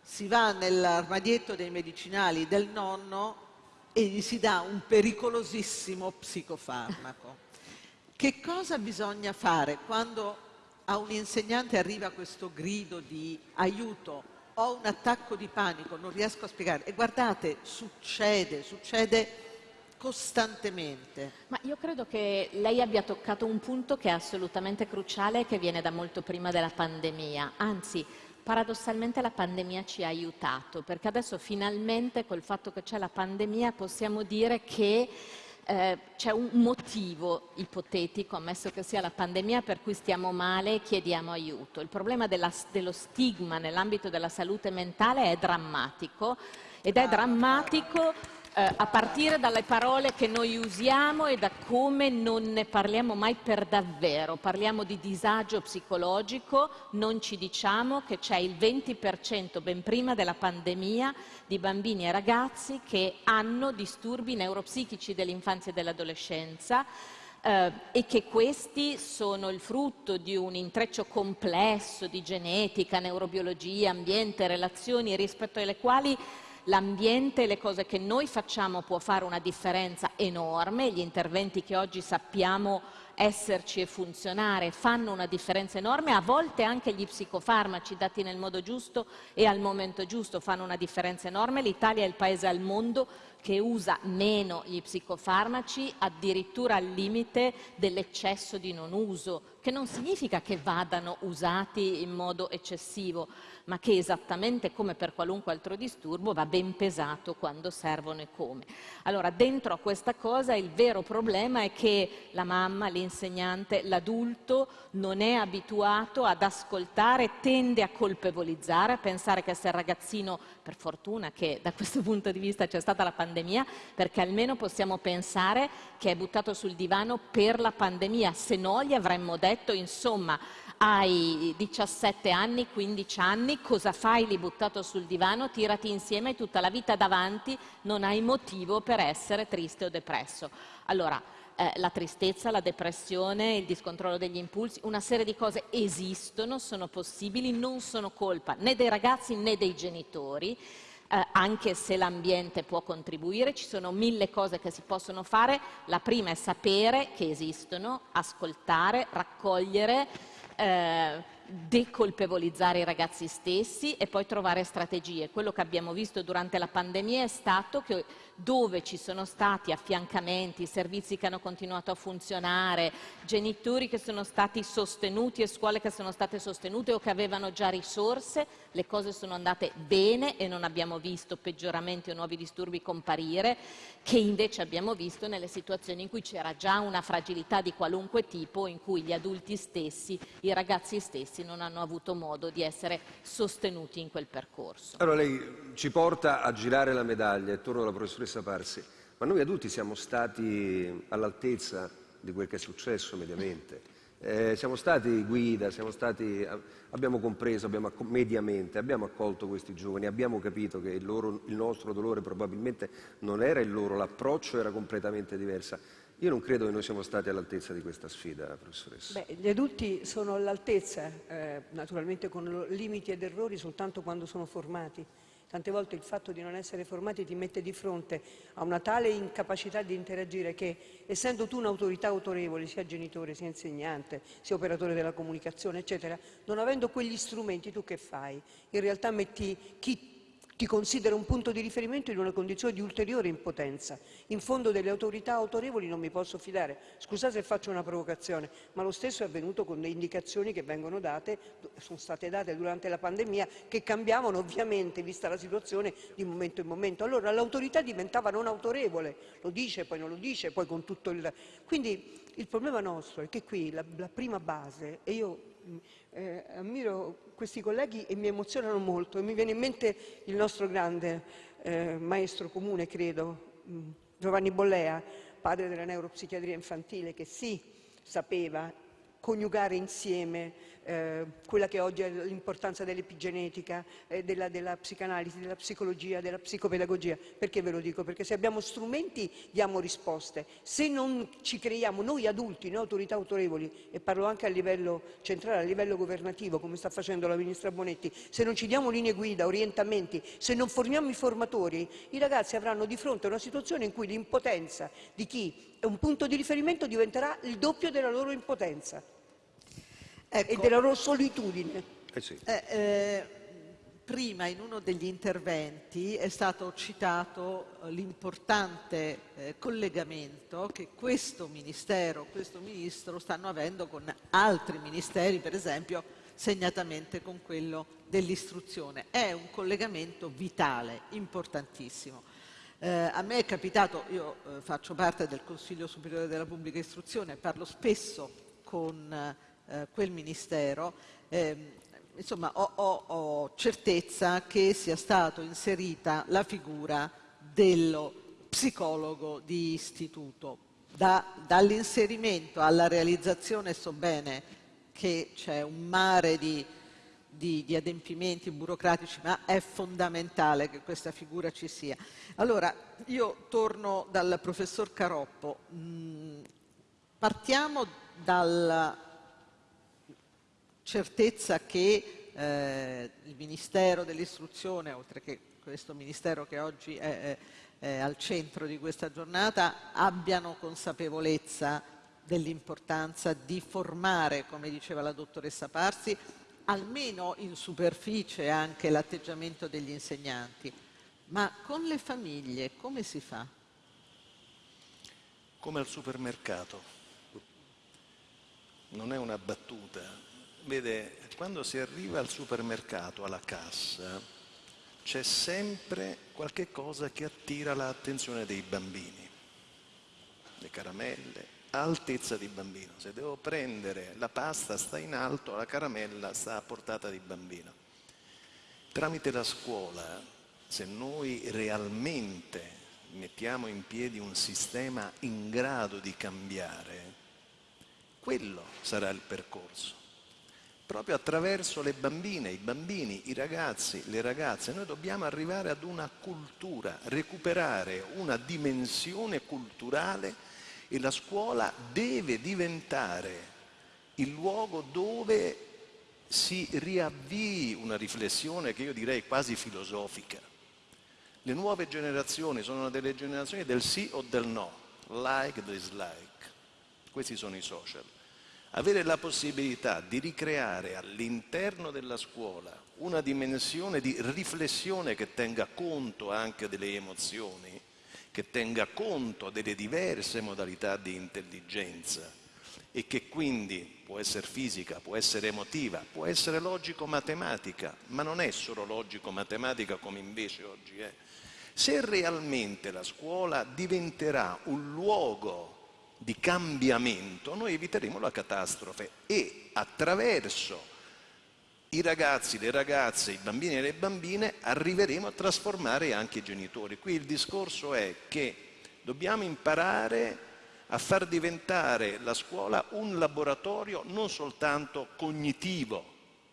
si va nell'armadietto dei medicinali del nonno e gli si dà un pericolosissimo psicofarmaco. Che cosa bisogna fare quando a un insegnante arriva questo grido di aiuto, ho un attacco di panico, non riesco a spiegare? E guardate, succede, succede costantemente. Ma io credo che lei abbia toccato un punto che è assolutamente cruciale e che viene da molto prima della pandemia, anzi paradossalmente la pandemia ci ha aiutato, perché adesso finalmente col fatto che c'è la pandemia possiamo dire che eh, c'è un motivo ipotetico, ammesso che sia la pandemia, per cui stiamo male e chiediamo aiuto. Il problema della, dello stigma nell'ambito della salute mentale è drammatico ed è drammatico eh, a partire dalle parole che noi usiamo e da come non ne parliamo mai per davvero. Parliamo di disagio psicologico, non ci diciamo che c'è il 20% ben prima della pandemia di bambini e ragazzi che hanno disturbi neuropsichici dell'infanzia e dell'adolescenza. Eh, e che questi sono il frutto di un intreccio complesso di genetica, neurobiologia, ambiente, relazioni rispetto alle quali l'ambiente e le cose che noi facciamo può fare una differenza enorme, gli interventi che oggi sappiamo esserci e funzionare fanno una differenza enorme, a volte anche gli psicofarmaci dati nel modo giusto e al momento giusto fanno una differenza enorme, l'Italia è il paese al mondo che usa meno gli psicofarmaci addirittura al limite dell'eccesso di non uso, che non significa che vadano usati in modo eccessivo, ma che esattamente come per qualunque altro disturbo va ben pesato quando servono e come. Allora, dentro a questa cosa il vero problema è che la mamma, l'insegnante, l'adulto non è abituato ad ascoltare, tende a colpevolizzare, a pensare che se il ragazzino, per fortuna che da questo punto di vista c'è stata la pandemia, perché almeno possiamo pensare che è buttato sul divano per la pandemia, se no gli avremmo detto, insomma, hai 17 anni, 15 anni, cosa fai lì buttato sul divano? Tirati insieme tutta la vita davanti, non hai motivo per essere triste o depresso. Allora, eh, la tristezza, la depressione, il discontrollo degli impulsi, una serie di cose esistono, sono possibili, non sono colpa né dei ragazzi né dei genitori. Eh, anche se l'ambiente può contribuire, ci sono mille cose che si possono fare. La prima è sapere che esistono, ascoltare, raccogliere, eh, decolpevolizzare i ragazzi stessi e poi trovare strategie. Quello che abbiamo visto durante la pandemia è stato che dove ci sono stati affiancamenti, servizi che hanno continuato a funzionare, genitori che sono stati sostenuti e scuole che sono state sostenute o che avevano già risorse, le cose sono andate bene e non abbiamo visto peggioramenti o nuovi disturbi comparire, che invece abbiamo visto nelle situazioni in cui c'era già una fragilità di qualunque tipo, in cui gli adulti stessi, i ragazzi stessi non hanno avuto modo di essere sostenuti in quel percorso. Allora lei ci porta a girare la medaglia e torno alla professoressa professoressa Parsi, ma noi adulti siamo stati all'altezza di quel che è successo mediamente. Eh, siamo stati guida, siamo stati, abbiamo compreso abbiamo, mediamente, abbiamo accolto questi giovani, abbiamo capito che il, loro, il nostro dolore probabilmente non era il loro, l'approccio era completamente diverso. Io non credo che noi siamo stati all'altezza di questa sfida, professoressa. Beh, gli adulti sono all'altezza, eh, naturalmente con limiti ed errori, soltanto quando sono formati. Tante volte il fatto di non essere formati ti mette di fronte a una tale incapacità di interagire che, essendo tu un'autorità autorevole, sia genitore, sia insegnante, sia operatore della comunicazione, eccetera, non avendo quegli strumenti, tu che fai? In realtà metti chi ti considera un punto di riferimento in una condizione di ulteriore impotenza. In fondo delle autorità autorevoli non mi posso fidare. Scusate se faccio una provocazione, ma lo stesso è avvenuto con le indicazioni che vengono date, sono state date durante la pandemia, che cambiavano ovviamente, vista la situazione, di momento in momento. Allora l'autorità diventava non autorevole, lo dice, poi non lo dice, poi con tutto il... Quindi il problema nostro è che qui la, la prima base, e io eh, ammiro questi colleghi e mi emozionano molto e mi viene in mente il nostro grande eh, maestro comune, credo, mm, Giovanni Bollea, padre della neuropsichiatria infantile, che sì, sapeva coniugare insieme quella che oggi è l'importanza dell'epigenetica, eh, della, della, psicanalisi, della psicologia, della psicopedagogia. Perché ve lo dico? Perché se abbiamo strumenti diamo risposte. Se non ci creiamo noi adulti, noi autorità autorevoli, e parlo anche a livello centrale, a livello governativo, come sta facendo la Ministra Bonetti, se non ci diamo linee guida, orientamenti, se non formiamo i formatori, i ragazzi avranno di fronte una situazione in cui l'impotenza di chi è un punto di riferimento diventerà il doppio della loro impotenza ecco, e della loro solitudine. Eh sì. eh, eh, prima in uno degli interventi è stato citato eh, l'importante eh, collegamento che questo Ministero, questo Ministro stanno avendo con altri ministeri, per esempio segnatamente con quello dell'istruzione. È un collegamento vitale, importantissimo. Eh, a me è capitato, io eh, faccio parte del Consiglio Superiore della Pubblica Istruzione, parlo spesso con eh, quel Ministero, ehm, insomma ho, ho, ho, certezza che sia stata inserita la figura dello psicologo di istituto. Da, dall'inserimento alla realizzazione so bene che c'è un mare di, di, di, adempimenti burocratici, ma è fondamentale che questa figura ci sia. Allora, io torno dal professor Caroppo. Mm, partiamo dalla certezza che eh, il Ministero dell'Istruzione, oltre che questo Ministero che oggi è, è, è al centro di questa giornata, abbiano consapevolezza dell'importanza di formare, come diceva la dottoressa Parsi, almeno in superficie anche l'atteggiamento degli insegnanti. Ma con le famiglie come si fa? Come al supermercato. Non è una battuta, Vede, quando si arriva al supermercato, alla cassa, c'è sempre qualche cosa che attira l'attenzione dei bambini. Le caramelle, altezza di bambino. Se devo prendere la pasta sta in alto, la caramella sta a portata di bambino. Tramite la scuola, se noi realmente mettiamo in piedi un sistema in grado di cambiare, quello sarà il percorso proprio attraverso le bambine, i bambini, i ragazzi, le ragazze. Noi dobbiamo arrivare ad una cultura, recuperare una dimensione culturale e la scuola deve diventare il luogo dove si riavvii una riflessione che io direi quasi filosofica. Le nuove generazioni sono delle generazioni del sì o del no, like, dislike. Questi sono i social avere la possibilità di ricreare all'interno della scuola una dimensione di riflessione che tenga conto anche delle emozioni, che tenga conto delle diverse modalità di intelligenza e che quindi può essere fisica, può essere emotiva, può essere logico-matematica, ma non è solo logico-matematica come invece oggi è. Se realmente la scuola diventerà un luogo di cambiamento, noi eviteremo la catastrofe e attraverso i ragazzi, le ragazze, i bambini e le bambine arriveremo a trasformare anche i genitori. Qui il discorso è che dobbiamo imparare a far diventare la scuola un laboratorio non soltanto cognitivo,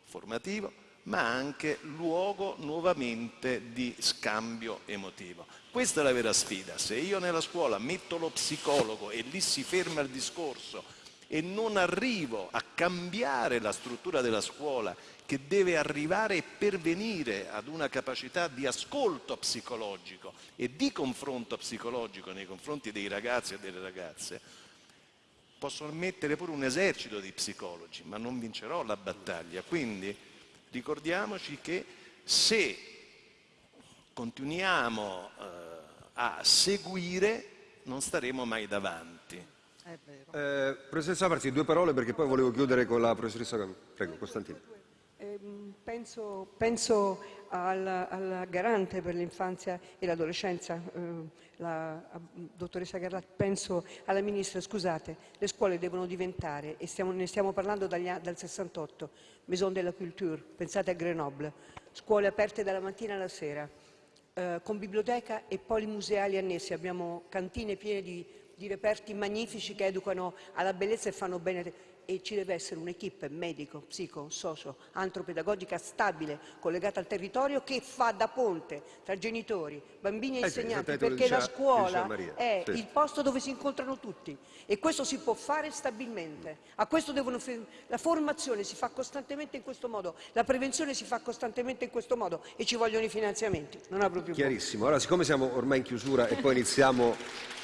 formativo, ma anche luogo nuovamente di scambio emotivo. Questa è la vera sfida. Se io nella scuola metto lo psicologo e lì si ferma il discorso e non arrivo a cambiare la struttura della scuola che deve arrivare e pervenire ad una capacità di ascolto psicologico e di confronto psicologico nei confronti dei ragazzi e delle ragazze, posso mettere pure un esercito di psicologi, ma non vincerò la battaglia. Quindi ricordiamoci che se continuiamo eh, a seguire non staremo mai davanti. Eh, professoressa Farsi, due parole perché poi volevo chiudere con la professoressa. Prego, Costantino. Ehm, penso, penso al, al, garante per l'infanzia e l'adolescenza, eh, la dottoressa Garlat, penso alla ministra, scusate, le scuole devono diventare, e stiamo, ne stiamo parlando dagli, dal 68, Maison de la Culture, pensate a Grenoble, scuole aperte dalla mattina alla sera, eh, con biblioteca e polimuseali annessi, abbiamo cantine piene di, di reperti magnifici che educano alla bellezza e fanno bene e ci deve essere un'equipe medico, psico, socio, antropedagogica stabile, collegata al territorio che fa da ponte tra genitori, bambini e eh insegnanti, sì, perché la scuola è il posto dove si incontrano tutti e questo si può fare stabilmente. Devono, la formazione si fa costantemente in questo modo, la prevenzione si fa costantemente in questo modo e ci vogliono i finanziamenti. Non apro più Chiarissimo. Allora, siccome siamo ormai in chiusura e poi iniziamo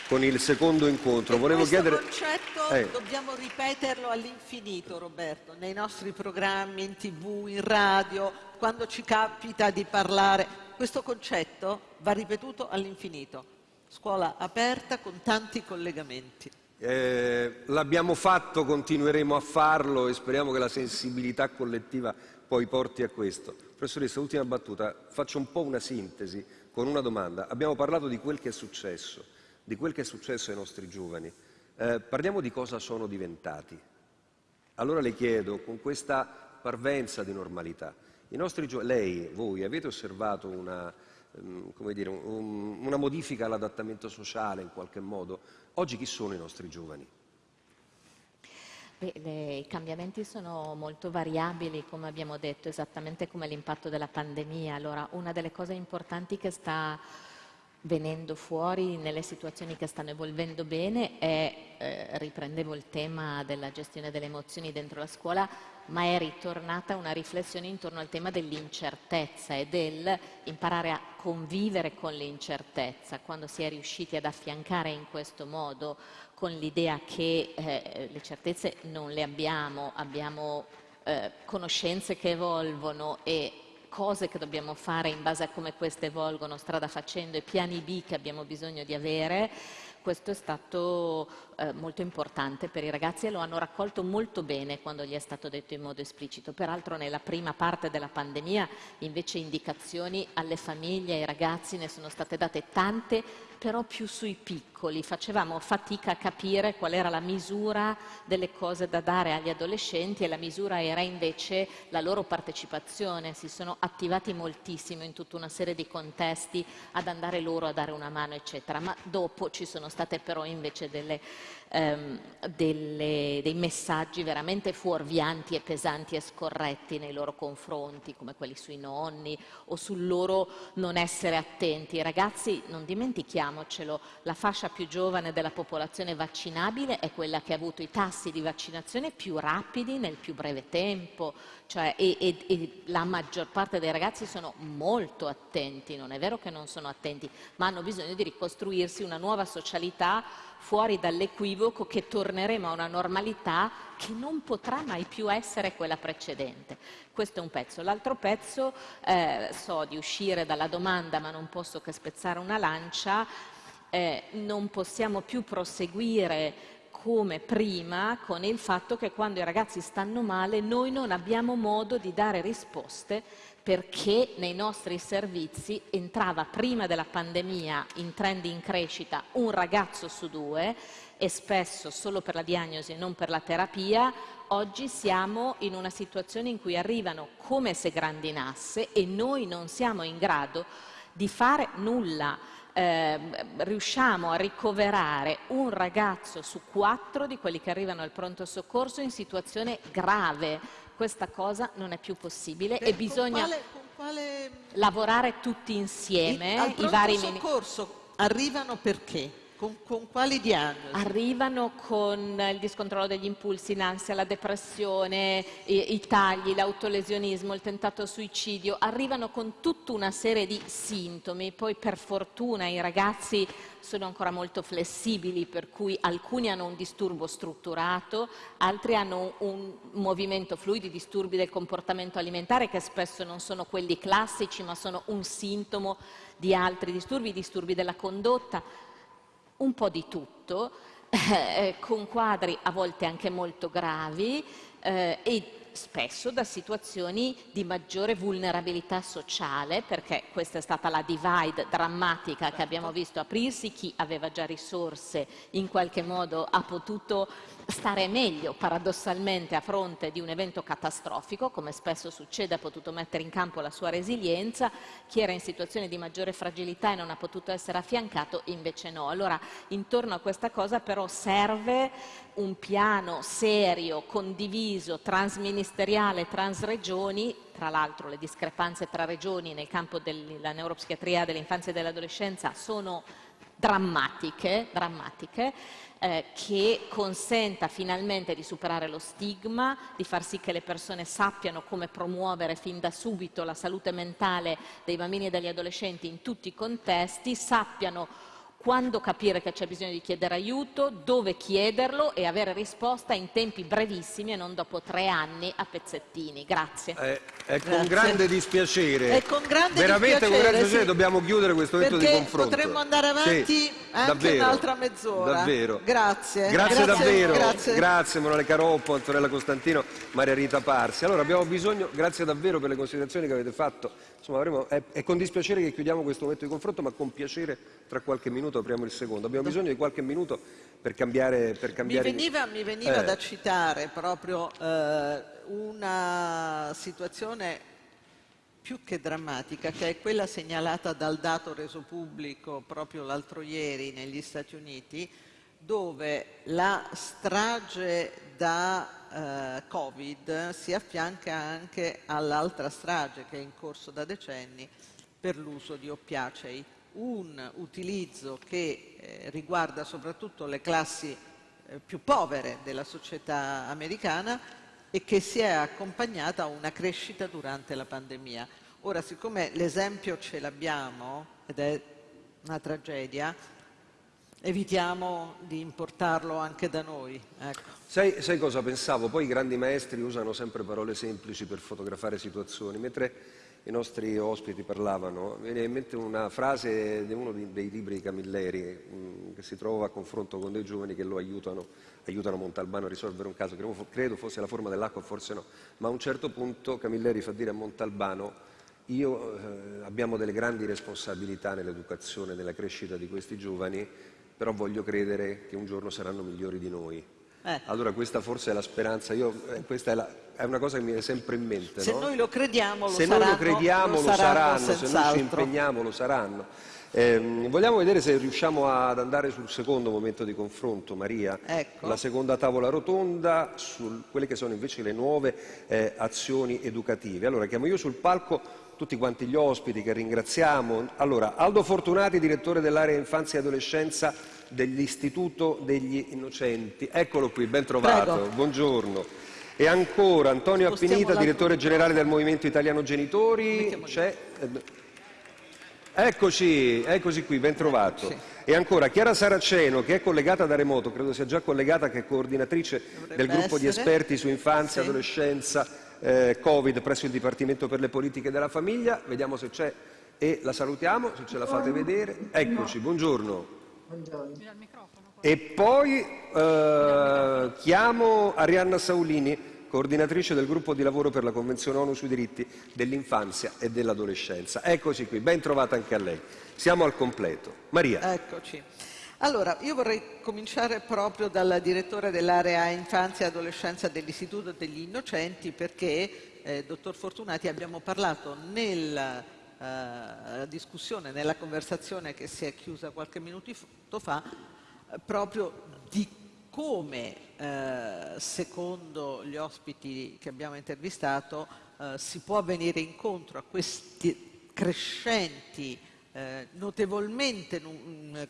con il secondo incontro. Volevo questo chiedere... concetto eh. dobbiamo ripeterlo all'infinito, Roberto, nei nostri programmi, in tv, in radio, quando ci capita di parlare. Questo concetto va ripetuto all'infinito. Scuola aperta con tanti collegamenti. Eh, l'abbiamo fatto, continueremo a farlo e speriamo che la sensibilità collettiva poi porti a questo. Professoressa, ultima battuta, faccio un po' una sintesi con una domanda. Abbiamo parlato di quel che è successo di quel che è successo ai nostri giovani. Eh, parliamo di cosa sono diventati. Allora le chiedo, con questa parvenza di normalità, lei, voi, avete osservato una, um, dire, un, una modifica all'adattamento sociale in qualche modo? Oggi chi sono i nostri giovani? Beh, le, I cambiamenti sono molto variabili, come abbiamo detto, esattamente come l'impatto della pandemia. Allora, una delle cose importanti che sta venendo fuori nelle situazioni che stanno evolvendo bene è, eh, riprendevo il tema della gestione delle emozioni dentro la scuola, ma è ritornata una riflessione intorno al tema dell'incertezza e del imparare a convivere con l'incertezza, quando si è riusciti ad affiancare in questo modo con l'idea che eh, le certezze non le abbiamo, abbiamo eh, conoscenze che evolvono e cose che dobbiamo fare in base a come queste evolgono strada facendo e piani B che abbiamo bisogno di avere, questo è stato eh, molto importante per i ragazzi e lo hanno raccolto molto bene quando gli è stato detto in modo esplicito. Peraltro nella prima parte della pandemia invece indicazioni alle famiglie ai ragazzi ne sono state date tante però più sui piccoli, facevamo fatica a capire qual era la misura delle cose da dare agli adolescenti e la misura era invece la loro partecipazione, si sono attivati moltissimo in tutta una serie di contesti ad andare loro a dare una mano eccetera, ma dopo ci sono state però invece delle ehm, delle, dei messaggi veramente fuorvianti e pesanti e scorretti nei loro confronti, come quelli sui nonni o sul loro non essere attenti. Ragazzi, non dimentichiamocelo, la fascia più giovane della popolazione vaccinabile è quella che ha avuto i tassi di vaccinazione più rapidi nel più breve tempo, cioè, e, e, e la maggior parte dei ragazzi sono molto attenti, non è vero che non sono attenti, ma hanno bisogno di ricostruirsi una nuova socialità fuori dall'equivoco che torneremo a una normalità che non potrà mai più essere quella precedente. Questo è un pezzo. L'altro pezzo, eh, so di uscire dalla domanda ma non posso che spezzare una lancia, eh, non possiamo più proseguire come prima con il fatto che quando i ragazzi stanno male noi non abbiamo modo di dare risposte perché nei nostri servizi entrava prima della pandemia in trend in crescita un ragazzo su due e spesso solo per la diagnosi e non per la terapia, oggi siamo in una situazione in cui arrivano come se grandinasse e noi non siamo in grado di fare nulla eh, riusciamo a ricoverare un ragazzo su quattro di quelli che arrivano al pronto soccorso in situazione grave. Questa cosa non è più possibile Per- e bisogna quale- quale- lavorare tutti insieme. I, al i vari soccorso arrivano perché? Con, con quali diagnosi? Arrivano con il discontrollo degli impulsi, l'ansia, la depressione, i, i tagli, l'autolesionismo, il tentato suicidio, arrivano con tutta una serie di sintomi. Poi per fortuna i ragazzi sono ancora molto flessibili, per cui alcuni hanno un disturbo strutturato, altri hanno un movimento fluido, disturbi del comportamento alimentare che spesso non sono quelli classici, ma sono un sintomo di altri disturbi, disturbi della condotta un po' di tutto, eh, con quadri a volte anche molto gravi eh, e spesso da situazioni di maggiore vulnerabilità sociale, perché questa è stata la divide drammatica che abbiamo visto aprirsi, chi aveva già risorse in qualche modo ha potuto stare meglio paradossalmente a fronte di un evento catastrofico, come spesso succede, ha potuto mettere in campo la sua resilienza, chi era in situazione di maggiore fragilità e non ha potuto essere affiancato invece no. Allora intorno a questa cosa però serve un piano serio, condiviso, transministeriale, transregioni, tra l'altro le discrepanze tra regioni nel campo della neuropsichiatria dell'infanzia e dell'adolescenza sono drammatiche, drammatiche eh, che consenta finalmente di superare lo stigma, di far sì che le persone sappiano come promuovere fin da subito la salute mentale dei bambini e degli adolescenti in tutti i contesti, sappiano quando capire che c'è bisogno di chiedere aiuto, dove chiederlo e avere risposta in tempi brevissimi e non dopo tre anni a pezzettini. Grazie. Eh, è con Grazie. grande dispiacere. È con grande Veramente con dispiacere, grande dispiacere sì. dobbiamo chiudere questo momento di confronto. potremmo andare avanti Sì, anche davvero, un'altra mezz'ora. Davvero. Grazie. Grazie, davvero, Grazie. grazie Morale Caroppo, Antonella Costantino, Maria Rita Parsi. Allora abbiamo bisogno, grazie davvero per le considerazioni che avete fatto. Insomma, avremo- è, è con dispiacere che chiudiamo questo momento di confronto, ma con piacere tra qualche minuto apriamo il secondo. Abbiamo bisogno di qualche minuto per cambiare. Per Mi cambiare... veniva, mi veniva Eh. da citare proprio eh, una situazione più che drammatica, che è quella segnalata dal dato reso pubblico proprio l'altro ieri negli Stati Uniti, dove la strage da eh, Covid si affianca anche all'altra strage che è in corso da decenni per l'uso di oppiacei, un utilizzo che eh, riguarda soprattutto le classi eh, più povere della società americana e che si è accompagnata a una crescita durante la pandemia. Ora, siccome l'esempio ce l'abbiamo ed è una tragedia, evitiamo di importarlo anche da noi. Ecco. Sai, sai cosa pensavo? Poi i grandi maestri usano sempre parole semplici per fotografare situazioni, mentre i nostri ospiti parlavano, viene in mente una frase di uno dei libri di Camilleri mh, che si trova a confronto con dei giovani che lo aiutano, aiutano Montalbano a risolvere un caso credo fosse la forma dell'acqua, forse no, ma a un certo punto Camilleri fa dire a Montalbano io, eh, abbiamo delle grandi responsabilità nell'educazione, nella crescita di questi giovani, però voglio credere che un giorno saranno migliori di noi. Eh. Allora questa forse è la speranza, io, eh, questa è, la- è una cosa che mi viene sempre in mente. Se no? noi lo crediamo, lo Se saranno, noi lo crediamo lo saranno saranno, se noi ci impegniamo lo saranno. Ehm, vogliamo vedere se riusciamo ad andare sul secondo momento di confronto, Maria, Ecco. la seconda tavola rotonda su quelle che sono invece le nuove eh, azioni educative. Allora chiamo io sul palco tutti quanti gli ospiti che ringraziamo. Allora, Aldo Fortunati, direttore dell'area infanzia e adolescenza dell'Istituto degli Innocenti. Eccolo qui, ben trovato, Prego. buongiorno. E ancora Antonio Spostiamo Appinita, l'altro direttore generale del Movimento Italiano Genitori. Eh, Eccoci, eccoci qui, ben trovato. E ancora Chiara Saraceno, che è collegata da remoto, credo sia già collegata, che è coordinatrice del gruppo di essere. esperti su infanzia, Sì. adolescenza, eh, Covid presso il Dipartimento per le politiche della famiglia. Vediamo se c'è e la salutiamo, se ce la fate vedere. Eccoci, buongiorno. E poi eh, chiamo Arianna Saulini, coordinatrice del gruppo di lavoro per la Convenzione ONU sui diritti dell'infanzia e dell'adolescenza. Eccoci qui, ben trovata anche a lei. Siamo al completo. Maria. Eccoci. Allora, io vorrei cominciare proprio dal direttore dell'area infanzia e adolescenza dell'Istituto degli Innocenti perché, eh, dottor Fortunati, abbiamo parlato nel la discussione, nella conversazione che si è chiusa qualche minuto fa, proprio di come, eh, secondo gli ospiti che abbiamo intervistato, eh, si può venire incontro a queste crescenti, eh, notevolmente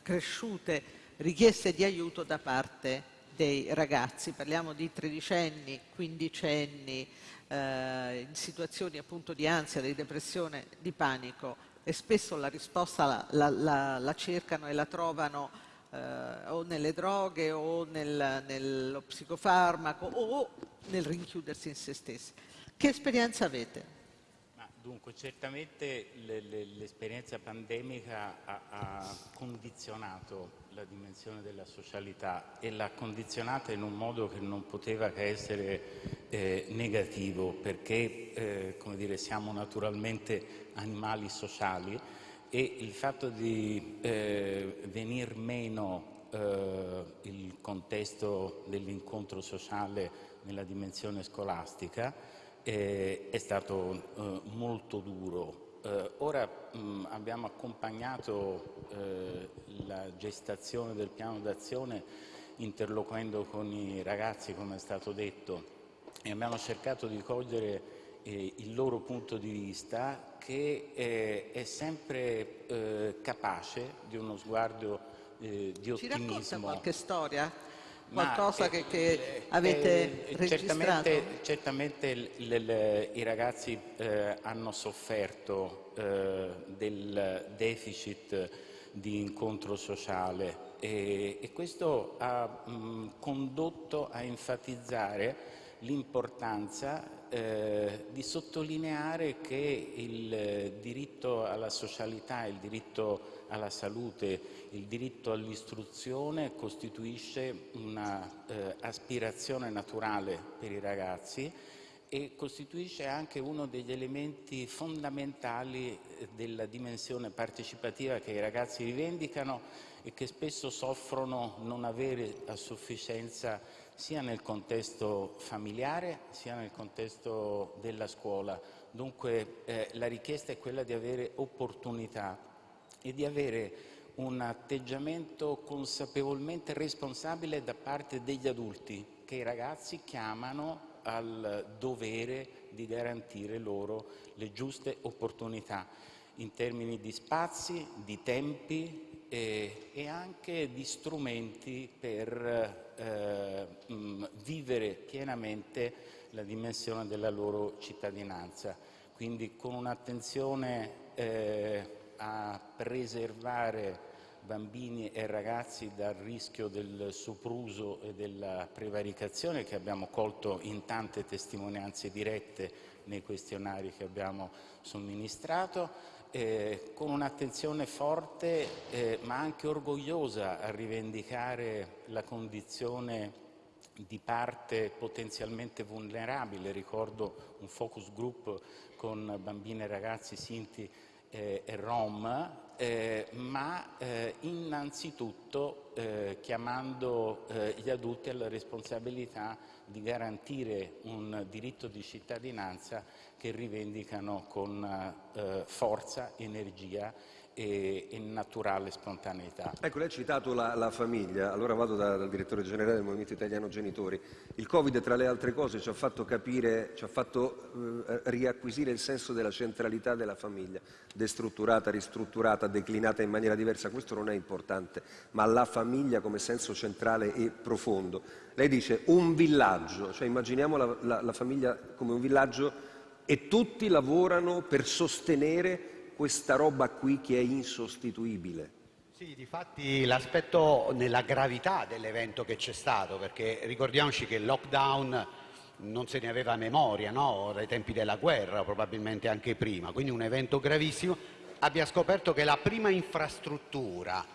cresciute richieste di aiuto da parte dei ragazzi. Parliamo di tredicenni, quindicenni, eh, in situazioni appunto di ansia, di depressione, di panico e spesso la risposta la, la, la, la cercano e la trovano eh, o nelle droghe o nel, nello psicofarmaco o nel rinchiudersi in se stessi. Che esperienza avete? Dunque, certamente l'esperienza pandemica ha, ha, condizionato la dimensione della socialità e l'ha condizionata in un modo che non poteva che essere eh, negativo perché eh, come dire, siamo naturalmente animali sociali e il fatto di eh, venir meno eh, il contesto dell'incontro sociale nella dimensione scolastica eh, è stato eh, molto duro. Eh, ora mh, abbiamo accompagnato eh, la gestazione del piano d'azione interloquendo con i ragazzi, come è stato detto, e abbiamo cercato di cogliere eh, il loro punto di vista che eh, è sempre capace di uno sguardo di ottimismo. Ci racconta qualche storia? Qualcosa che, che, avete eh, registrato? Certamente, certamente l, l, i ragazzi eh, hanno sofferto eh, del deficit di incontro sociale e, e questo ha mh, condotto a enfatizzare l'importanza eh, di sottolineare che il diritto alla socialità, il diritto alla salute, il diritto all'istruzione costituisce un'aspirazione eh, naturale per i ragazzi e costituisce anche uno degli elementi fondamentali eh, della dimensione partecipativa che i ragazzi rivendicano e che spesso soffrono non avere a sufficienza sia nel contesto familiare sia nel contesto della scuola. Dunque eh, la richiesta è quella di avere opportunità e di avere un atteggiamento consapevolmente responsabile da parte degli adulti che i ragazzi chiamano al dovere di garantire loro le giuste opportunità in termini di spazi, di tempi e, e anche di strumenti per eh, mh, vivere pienamente la dimensione della loro cittadinanza. Quindi con un'attenzione eh, a preservare bambini e ragazzi dal rischio del sopruso e della prevaricazione che abbiamo colto in tante testimonianze dirette nei questionari che abbiamo somministrato, eh, con un'attenzione forte eh, ma anche orgogliosa a rivendicare la condizione di parte potenzialmente vulnerabile. Ricordo un focus group con bambini e ragazzi sinti eh, e rom, eh, ma eh, innanzitutto eh, chiamando eh, gli adulti alla responsabilità di garantire un diritto di cittadinanza che rivendicano con eh, forza, energia e, e, naturale spontaneità. Ecco, lei ha citato la, la famiglia, allora vado da, dal direttore generale del Movimento Italiano Genitori. Il Covid, tra le altre cose, ci ha fatto capire, ci ha fatto eh, riacquisire il senso della centralità della famiglia, destrutturata, ristrutturata, declinata in maniera diversa, questo non è importante, ma la famiglia come senso centrale e profondo. Lei dice un villaggio, cioè immaginiamo la, la, la famiglia come un villaggio e tutti lavorano per sostenere questa roba qui che è insostituibile. Sì, difatti l'aspetto nella gravità dell'evento che c'è stato, perché ricordiamoci che il lockdown non se ne aveva memoria, no? dai tempi della guerra, probabilmente anche prima, quindi un evento gravissimo, abbia scoperto che la prima infrastruttura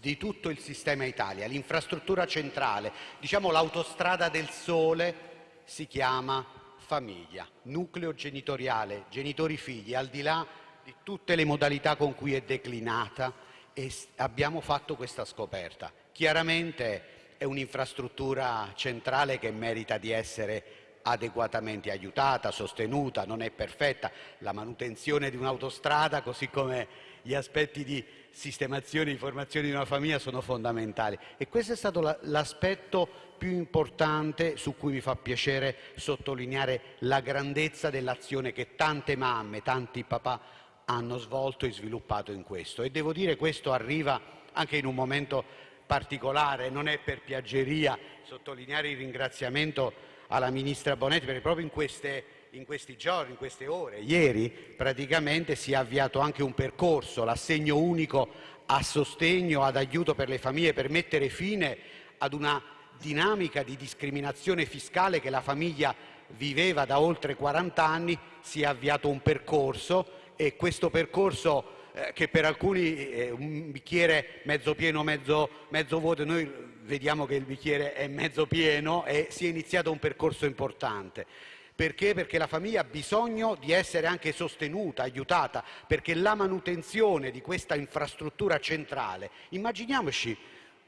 di tutto il sistema Italia, l'infrastruttura centrale, diciamo l'autostrada del sole, si chiama famiglia, nucleo genitoriale, genitori-figli, al di là di tutte le modalità con cui è declinata e abbiamo fatto questa scoperta. Chiaramente è un'infrastruttura centrale che merita di essere adeguatamente aiutata, sostenuta, non è perfetta. La manutenzione di un'autostrada, così come gli aspetti di sistemazione e di formazione di una famiglia sono fondamentali. E questo è stato l'aspetto più importante su cui mi fa piacere sottolineare la grandezza dell'azione che tante mamme, tanti papà hanno svolto e sviluppato in questo. E devo dire che questo arriva anche in un momento particolare, non è per piaggeria sottolineare il ringraziamento alla Ministra Bonetti perché proprio in queste in questi giorni, in queste ore, ieri praticamente si è avviato anche un percorso, l'assegno unico a sostegno, ad aiuto per le famiglie per mettere fine ad una dinamica di discriminazione fiscale che la famiglia viveva da oltre 40 anni, si è avviato un percorso e questo percorso eh, che per alcuni è un bicchiere mezzo pieno, mezzo, mezzo vuoto, noi vediamo che il bicchiere è mezzo pieno e si è iniziato un percorso importante. Perché? Perché la famiglia ha bisogno di essere anche sostenuta, aiutata, perché la manutenzione di questa infrastruttura centrale, immaginiamoci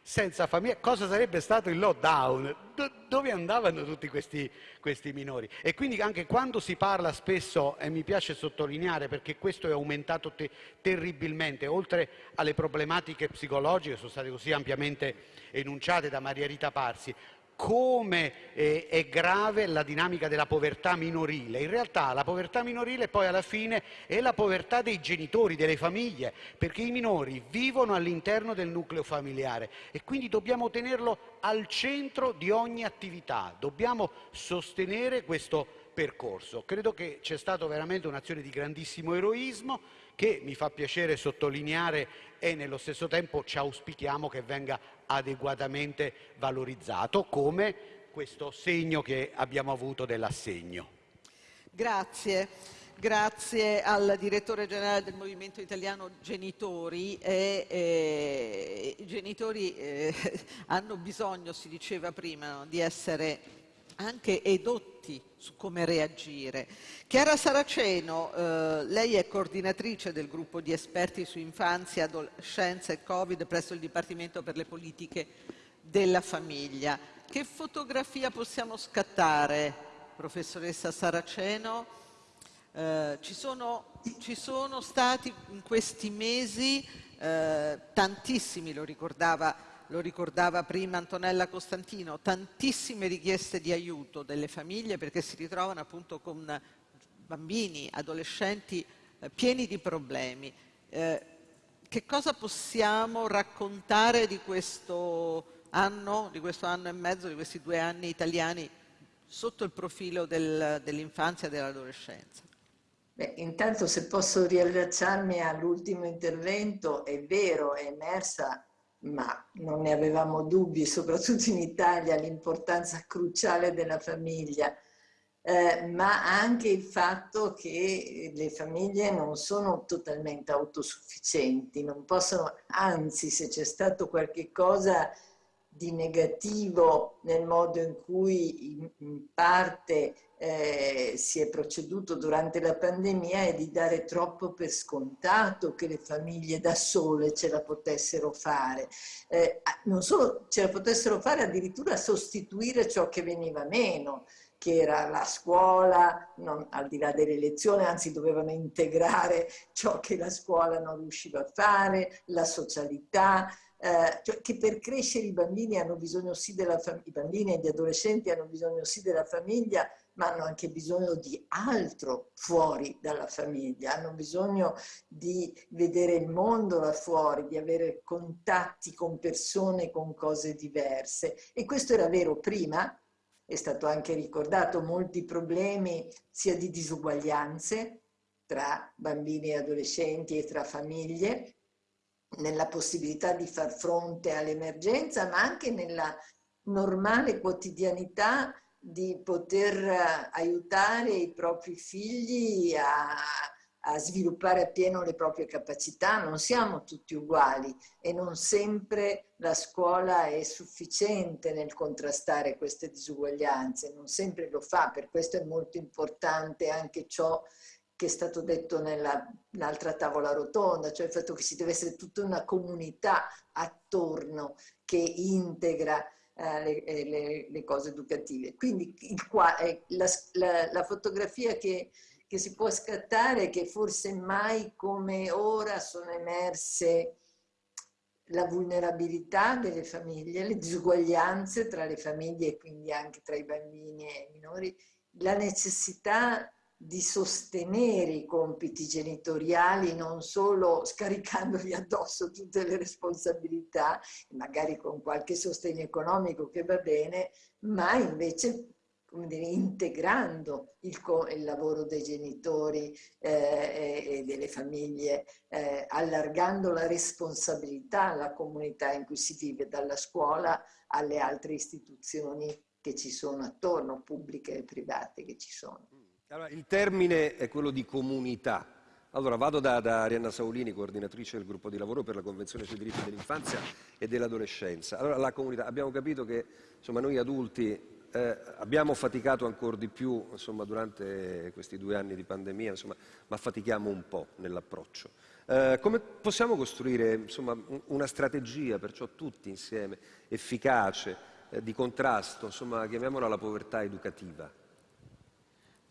senza famiglia, cosa sarebbe stato il lockdown? Do, dove andavano tutti questi, questi, minori? E quindi anche quando si parla spesso, e mi piace sottolineare perché questo è aumentato te, terribilmente, oltre alle problematiche psicologiche, sono state così ampiamente enunciate da Maria Rita Parsi, come eh, è grave la dinamica della povertà minorile. In realtà la povertà minorile poi alla fine è la povertà dei genitori, delle famiglie, perché i minori vivono all'interno del nucleo familiare e quindi dobbiamo tenerlo al centro di ogni attività, dobbiamo sostenere questo percorso. Credo che c'è stata veramente un'azione di grandissimo eroismo che mi fa piacere sottolineare e nello stesso tempo ci auspichiamo che venga adeguatamente valorizzato come questo segno che abbiamo avuto dell'assegno. Grazie. Grazie al direttore generale del Movimento Italiano Genitori. E, eh, I genitori eh, hanno bisogno, si diceva prima, di essere anche edotti su come reagire. Chiara Saraceno, eh, lei è coordinatrice del gruppo di esperti su infanzia, adolescenza e Covid presso il Dipartimento per le politiche della famiglia. Che fotografia possiamo scattare, professoressa Saraceno? Eh, ci, sono, ci, sono, stati in questi mesi eh, tantissimi, lo ricordava lo ricordava prima Antonella Costantino, tantissime richieste di aiuto delle famiglie perché si ritrovano appunto con bambini, adolescenti eh, pieni di problemi. Eh, che cosa possiamo raccontare di questo anno, di questo anno e mezzo, di questi due anni italiani sotto il profilo del, dell'infanzia e dell'adolescenza? Beh, intanto se posso riallacciarmi all'ultimo intervento, è vero, è emersa ma non ne avevamo dubbi, soprattutto in Italia, l'importanza cruciale della famiglia, eh, ma anche il fatto che le famiglie non sono totalmente autosufficienti, non possono, anzi se c'è stato qualche cosa di negativo nel modo in cui in, parte eh, si è proceduto durante la pandemia è di dare troppo per scontato che le famiglie da sole ce la potessero fare. Eh, non solo ce la potessero fare, addirittura sostituire ciò che veniva meno che era la scuola, non, al di là delle lezioni, anzi dovevano integrare ciò che la scuola non riusciva a fare, la socialità, eh, cioè che per crescere i bambini hanno bisogno sì della famiglia, i bambini e gli adolescenti hanno bisogno sì della famiglia, ma hanno anche bisogno di altro fuori dalla famiglia, hanno bisogno di vedere il mondo là fuori, di avere contatti con persone con cose diverse. E questo era vero prima, è stato anche ricordato, molti problemi sia di disuguaglianze tra bambini e adolescenti e tra famiglie, nella possibilità di far fronte all'emergenza, ma anche nella normale quotidianità di poter eh, aiutare i propri figli a, a sviluppare appieno le proprie capacità. Non siamo tutti uguali e non sempre la scuola è sufficiente nel contrastare queste disuguaglianze, non sempre lo fa, per questo è molto importante anche ciò che è stato detto nell'altra tavola rotonda, cioè il fatto che ci deve essere tutta una comunità attorno che integra le, eh, le, le, cose educative. Quindi qua, eh, la, la, la, fotografia che, che si può scattare è che forse mai come ora sono emerse la vulnerabilità delle famiglie, le disuguaglianze tra le famiglie e quindi anche tra i bambini e i minori, la necessità di sostenere i compiti genitoriali non solo scaricandogli addosso tutte le responsabilità, magari con qualche sostegno economico che va bene, ma invece dire, integrando il, il, lavoro dei genitori eh, e delle famiglie, eh, allargando la responsabilità alla comunità in cui si vive, dalla scuola alle altre istituzioni che ci sono attorno, pubbliche e private che ci sono. Allora, il termine è quello di comunità. Allora, vado da, da, Arianna Saulini, coordinatrice del gruppo di lavoro per la Convenzione sui diritti dell'infanzia e dell'adolescenza. Allora, la comunità, abbiamo capito che insomma, noi adulti eh, abbiamo faticato ancora di più insomma, durante questi due anni di pandemia, insomma, ma fatichiamo un po' nell'approccio. Eh, come possiamo costruire insomma, una strategia, perciò tutti insieme, efficace, eh, di contrasto, chiamiamola la povertà educativa?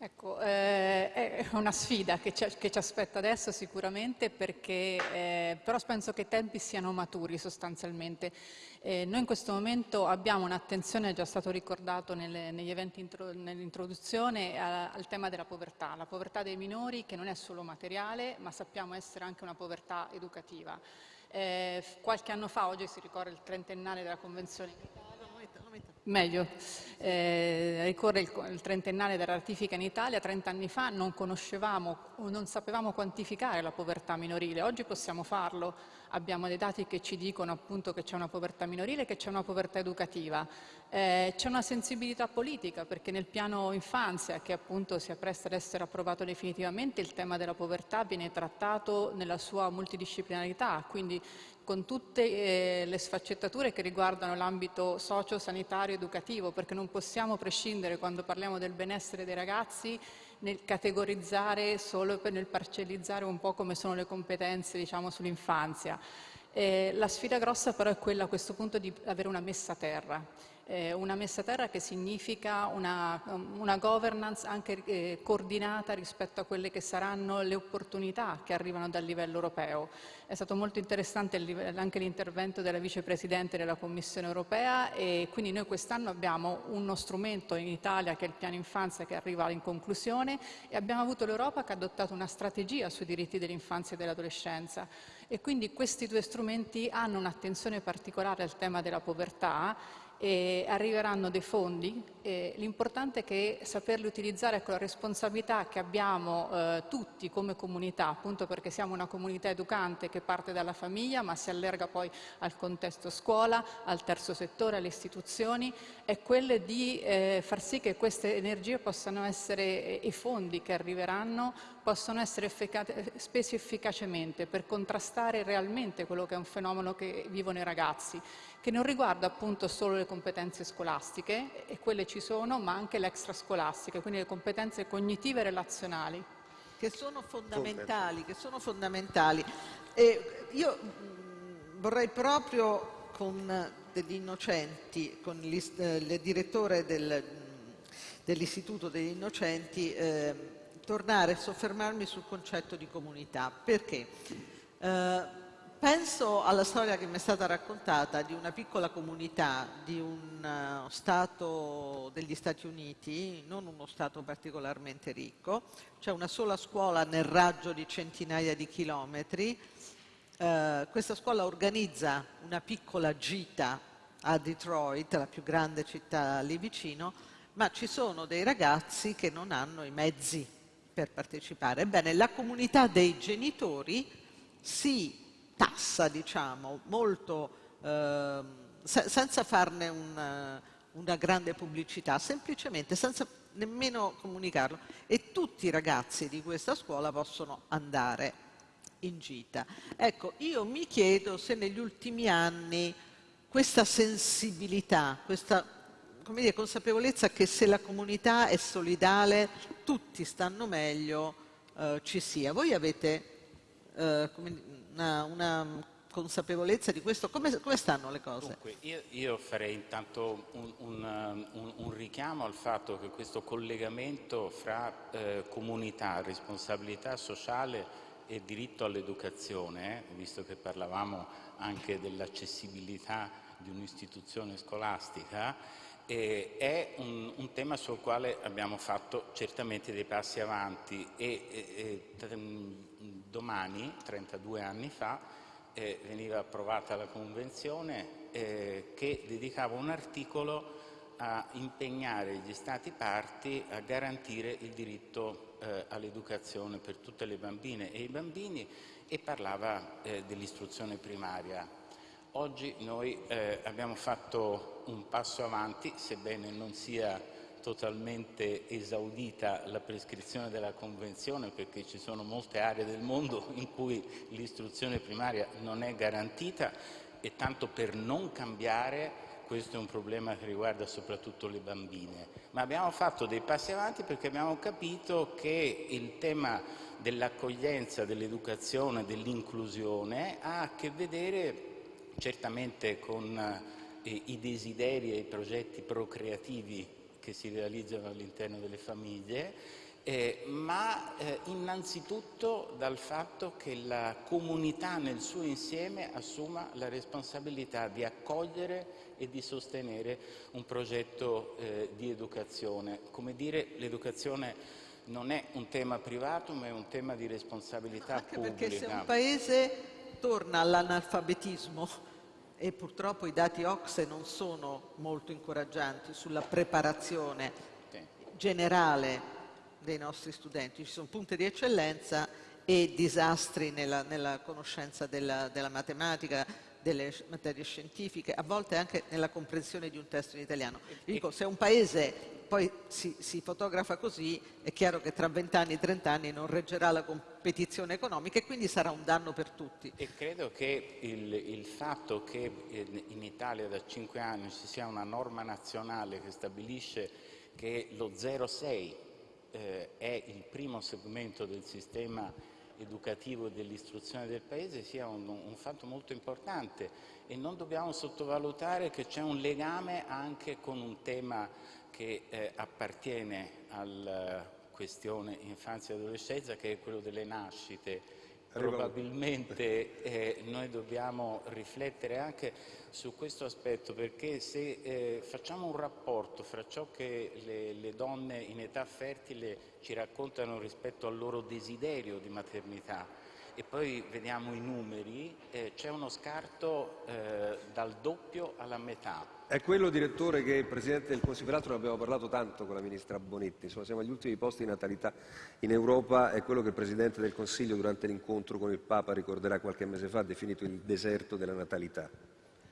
Ecco, eh, è una sfida che ci, che ci, aspetta adesso sicuramente perché eh, però penso che i tempi siano maturi sostanzialmente. Eh, noi in questo momento abbiamo un'attenzione, è già stato ricordato nelle, negli eventi intro, nell'introduzione, al tema della povertà, la povertà dei minori che non è solo materiale ma sappiamo essere anche una povertà educativa. Eh, qualche anno fa, oggi si ricorda il trentennale della Convenzione Meglio, eh, ricorre il, il, trentennale della ratifica in Italia, 30 anni fa non conoscevamo o non sapevamo quantificare la povertà minorile, oggi possiamo farlo, abbiamo dei dati che ci dicono appunto che c'è una povertà minorile che c'è una povertà educativa. Eh, c'è una sensibilità politica perché nel piano infanzia, che appunto si appresta ad essere approvato definitivamente, il tema della povertà viene trattato nella sua multidisciplinarità, quindi con tutte eh, le sfaccettature che riguardano l'ambito socio-sanitario educativo, perché non possiamo prescindere quando parliamo del benessere dei ragazzi nel categorizzare solo per nel parcellizzare un po' come sono le competenze diciamo, sull'infanzia. Eh, la sfida grossa però è quella a questo punto di avere una messa a terra eh, una messa a terra che significa una, una governance anche eh, coordinata rispetto a quelle che saranno le opportunità che arrivano dal livello europeo. È stato molto interessante anche l'intervento della vicepresidente della Commissione europea e quindi noi quest'anno abbiamo uno strumento in Italia che è il piano infanzia che arriva in conclusione e abbiamo avuto l'Europa che ha adottato una strategia sui diritti dell'infanzia e dell'adolescenza e quindi questi due strumenti hanno un'attenzione particolare al tema della povertà e arriveranno dei fondi. l'importante è che saperli utilizzare con la responsabilità che abbiamo eh, tutti come comunità, appunto perché siamo una comunità educante che parte dalla famiglia ma si allarga poi al contesto scuola, al terzo settore, alle istituzioni, è quelle di eh, far sì che queste energie possano essere, i fondi che arriveranno possono essere spesi efficacemente per contrastare realmente quello che è un fenomeno che vivono i ragazzi che non riguarda appunto solo le competenze scolastiche, e quelle ci sono, ma anche le extrascolastiche, quindi le competenze cognitive e relazionali. Che sono fondamentali, che sono fondamentali. E io mh, vorrei proprio con degli innocenti, con il eh, direttore del, dell'Istituto degli Innocenti, eh, tornare a soffermarmi sul concetto di comunità. Perché? Eh, Penso alla storia che mi è stata raccontata di una piccola comunità di un uh, Stato degli Stati Uniti, non uno Stato particolarmente ricco, c'è una sola scuola nel raggio di centinaia di chilometri. Uh, questa scuola organizza una piccola gita a Detroit, la più grande città lì vicino, ma ci sono dei ragazzi che non hanno i mezzi per partecipare. Ebbene, la comunità dei genitori si tassa, diciamo, molto, eh, se senza farne un, una grande pubblicità, semplicemente senza nemmeno comunicarlo. E tutti i ragazzi di questa scuola possono andare in gita. Ecco, io mi chiedo se negli ultimi anni questa sensibilità, questa dire, consapevolezza che se la comunità è solidale tutti stanno meglio, eh, ci sia. Voi avete eh, una, una consapevolezza di questo? Come, come stanno le cose? Dunque, io, io farei intanto un, un, un, un, richiamo al fatto che questo collegamento fra eh, comunità, responsabilità sociale e diritto all'educazione, eh, visto che parlavamo anche dell'accessibilità di un'istituzione scolastica, eh, è un, un, tema sul quale abbiamo fatto certamente dei passi avanti e, e, e domani, 32 anni fa, eh, veniva approvata la Convenzione eh, che dedicava un articolo a impegnare gli Stati parti a garantire il diritto eh, all'educazione per tutte le bambine e i bambini e parlava eh, dell'istruzione primaria. Oggi noi eh, abbiamo fatto un passo avanti, sebbene non sia totalmente esaudita la prescrizione della Convenzione perché ci sono molte aree del mondo in cui l'istruzione primaria non è garantita e tanto per non cambiare questo è un problema che riguarda soprattutto le bambine, ma abbiamo fatto dei passi avanti perché abbiamo capito che il tema dell'accoglienza, dell'educazione, dell'inclusione ha a che vedere certamente con eh, i desideri e i progetti procreativi che si realizzano all'interno delle famiglie, eh, ma eh, innanzitutto dal fatto che la comunità nel suo insieme assuma la responsabilità di accogliere e di sostenere un progetto eh, di educazione. Come dire, l'educazione non è un tema privato ma è un tema di responsabilità Anche pubblica. perché se un paese torna all'analfabetismo e purtroppo i dati OXE non sono molto incoraggianti sulla preparazione generale dei nostri studenti. Ci sono punti di eccellenza e disastri nella, nella conoscenza della, della, matematica, delle materie scientifiche, a volte anche nella comprensione di un testo in italiano. Dico, se un paese poi si, si, fotografa così, è chiaro che tra 20 anni e 30 anni non reggerà la competizione economica e quindi sarà un danno per tutti. E credo che il, il fatto che in Italia da 5 anni ci sia una norma nazionale che stabilisce che lo 0,6 eh, è il primo segmento del sistema educativo e dell'istruzione del Paese sia un, un, fatto molto importante e non dobbiamo sottovalutare che c'è un legame anche con un tema che eh, appartiene alla questione infanzia e adolescenza, che è quello delle nascite. Probabilmente eh, noi dobbiamo riflettere anche su questo aspetto perché se eh, facciamo un rapporto fra ciò che le, le, donne in età fertile ci raccontano rispetto al loro desiderio di maternità e poi vediamo i numeri, eh, c'è uno scarto eh, dal doppio alla metà. È quello, direttore, che il Presidente del Consiglio, peraltro ne abbiamo parlato tanto con la Ministra Bonetti, insomma siamo agli ultimi posti di natalità in Europa, è quello che il Presidente del Consiglio durante l'incontro con il Papa ricorderà qualche mese fa, ha definito il deserto della natalità.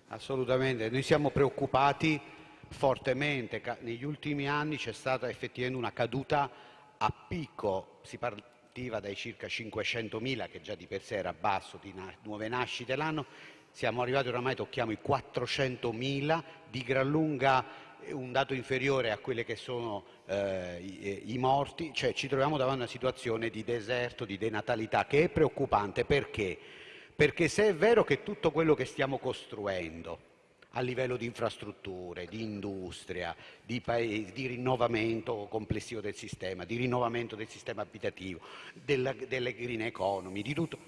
Assolutamente, noi siamo preoccupati fortemente, negli ultimi anni c'è stata effettivamente una caduta a picco, si partiva dai circa 500.000 che già di per sé era basso di nuove nascite l'anno, siamo arrivati oramai, tocchiamo i 400.000, di gran lunga eh, un dato inferiore a quelli che sono eh, i, eh, i, morti, cioè ci troviamo davanti a una situazione di deserto, di denatalità che è preoccupante perché? Perché se è vero che tutto quello che stiamo costruendo a livello di infrastrutture, di industria, di, paesi, di rinnovamento complessivo del sistema, di rinnovamento del sistema abitativo, della, delle green economy, di tutto,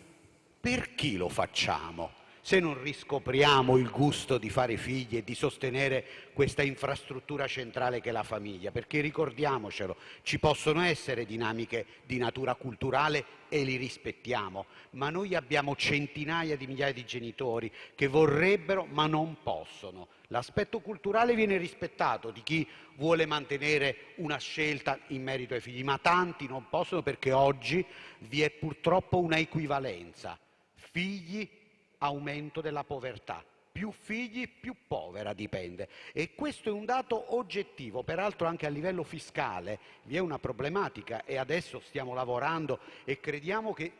per chi lo facciamo? Se non riscopriamo il gusto di fare figli e di sostenere questa infrastruttura centrale che è la famiglia, perché ricordiamocelo, ci possono essere dinamiche di natura culturale e li rispettiamo, ma noi abbiamo centinaia di migliaia di genitori che vorrebbero ma non possono. L'aspetto culturale viene rispettato di chi vuole mantenere una scelta in merito ai figli, ma tanti non possono perché oggi vi è purtroppo una equivalenza. Figli aumento della povertà. Più figli, più povera dipende. E questo è un dato oggettivo, peraltro anche a livello fiscale vi è una problematica e adesso stiamo lavorando e crediamo che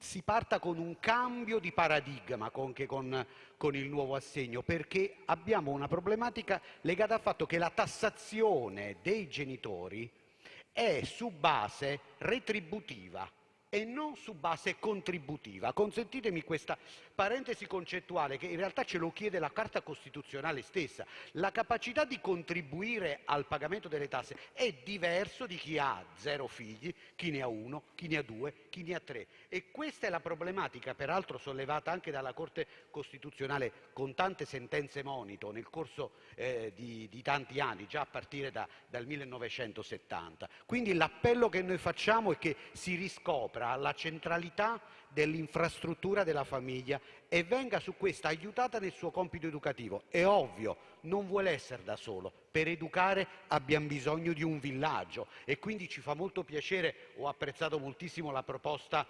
si parta con un cambio di paradigma anche con, con, il nuovo assegno, perché abbiamo una problematica legata al fatto che la tassazione dei genitori è su base retributiva e non su base contributiva. Consentitemi questa parentesi concettuale che in realtà ce lo chiede la Carta Costituzionale stessa. La capacità di contribuire al pagamento delle tasse è diverso di chi ha zero figli, chi ne ha uno, chi ne ha due, chi ne ha tre. E questa è la problematica, peraltro sollevata anche dalla Corte Costituzionale con tante sentenze monito nel corso eh, di, di, tanti anni, già a partire da, dal 1970. Quindi l'appello che noi facciamo è che si riscopra sopra la centralità dell'infrastruttura della famiglia e venga su questa aiutata nel suo compito educativo. È ovvio, non vuole essere da solo. Per educare abbiamo bisogno di un villaggio e quindi ci fa molto piacere, ho apprezzato moltissimo la proposta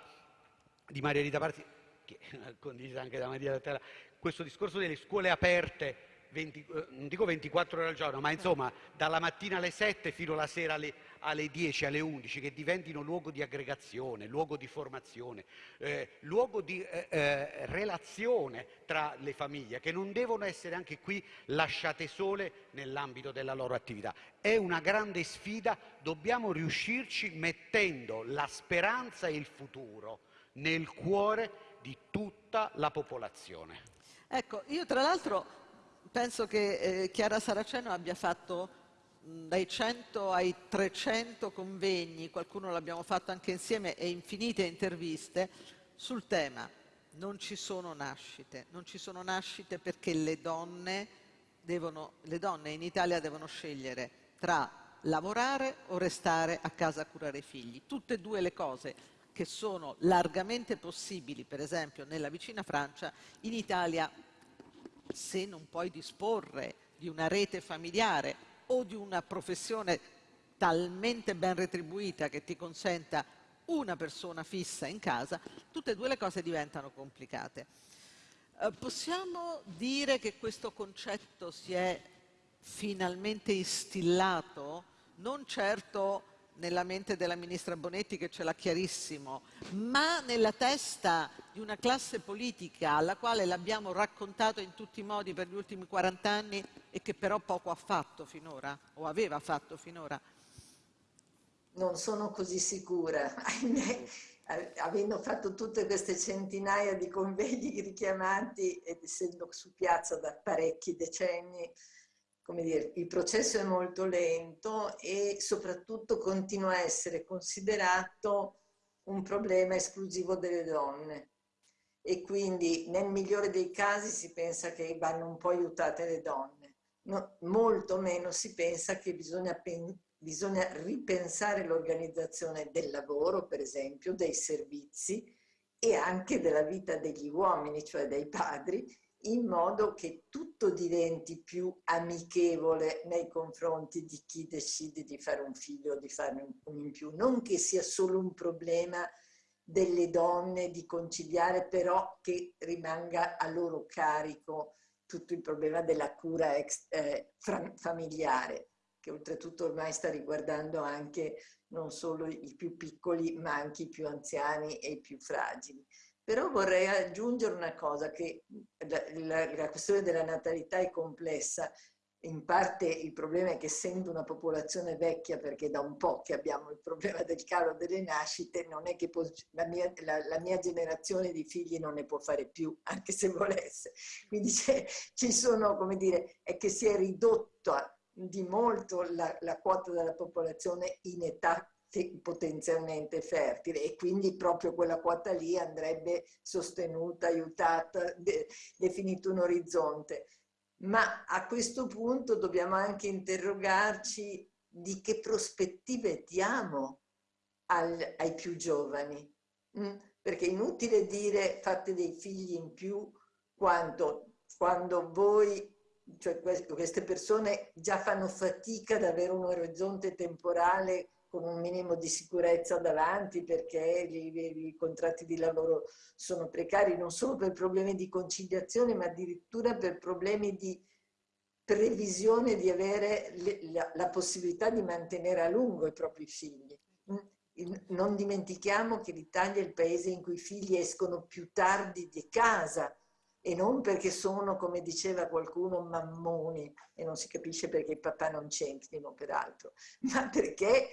di Maria Rita Parzi, che condivisa anche da Maria Terra, questo discorso delle scuole aperte 20, eh, non dico 24 ore al giorno, ma insomma dalla mattina alle 7 fino alla sera alle, alle 10, alle 11, che diventino luogo di aggregazione, luogo di formazione, eh, luogo di eh, eh, relazione tra le famiglie, che non devono essere anche qui lasciate sole nell'ambito della loro attività. È una grande sfida, dobbiamo riuscirci mettendo la speranza e il futuro nel cuore di tutta la popolazione. Ecco, io tra l'altro penso che eh, Chiara Saraceno abbia fatto dai 100 ai 300 convegni, qualcuno l'abbiamo fatto anche insieme, e infinite interviste sul tema. Non ci sono nascite, non ci sono nascite perché le donne, devono, le donne in Italia devono scegliere tra lavorare o restare a casa a curare i figli. Tutte e due le cose che sono largamente possibili, per esempio nella vicina Francia, in Italia se non puoi disporre di una rete familiare o di una professione talmente ben retribuita che ti consenta una persona fissa in casa, tutte e due le cose diventano complicate. Eh, possiamo dire che questo concetto si è finalmente instillato, non certo nella mente della ministra Bonetti che ce l'ha chiarissimo, ma nella testa di una classe politica alla quale l'abbiamo raccontato in tutti i modi per gli ultimi 40 anni e che però poco ha fatto finora, o aveva fatto finora? Non sono così sicura, ahimè, avendo fatto tutte queste centinaia di convegni richiamati ed essendo su piazza da parecchi decenni, come dire, il processo è molto lento e soprattutto continua a essere considerato un problema esclusivo delle donne. E quindi nel migliore dei casi si pensa che vanno un po' aiutate le donne, no, molto meno si pensa che bisogna, bisogna ripensare l'organizzazione del lavoro, per esempio, dei servizi e anche della vita degli uomini, cioè dei padri, in modo che tutto diventi più amichevole nei confronti di chi decide di fare un figlio o di farne un in più, non che sia solo un problema delle donne di conciliare, però che rimanga a loro carico tutto il problema della cura ex, eh, familiare, che oltretutto ormai sta riguardando anche non solo i più piccoli, ma anche i più anziani e i più fragili. Però vorrei aggiungere una cosa, che la, la, la questione della natalità è complessa, in parte il problema è che essendo una popolazione vecchia, perché da un po' che abbiamo il problema del calo delle nascite, non è che la, mia, la, la, mia, generazione di figli non ne può fare più, anche se volesse. Quindi ci sono, come dire, è che si è ridotta di molto la, la quota della popolazione in età potenzialmente fertile e quindi proprio quella quota lì andrebbe sostenuta, aiutata, de, definito un orizzonte. Ma a questo punto dobbiamo anche interrogarci di che prospettive diamo al, ai più giovani. Mm? Perché è inutile dire fate dei figli in più quando, quando voi cioè queste persone già fanno fatica ad avere un orizzonte temporale con un minimo di sicurezza davanti perché i, contratti di lavoro sono precari non solo per problemi di conciliazione ma addirittura per problemi di previsione di avere le, la, la, possibilità di mantenere a lungo i propri figli. Mm? Non dimentichiamo che l'Italia è il paese in cui i figli escono più tardi di casa e non perché sono, come diceva qualcuno, mammoni, e non si capisce perché i papà non c'entrino peraltro, ma perché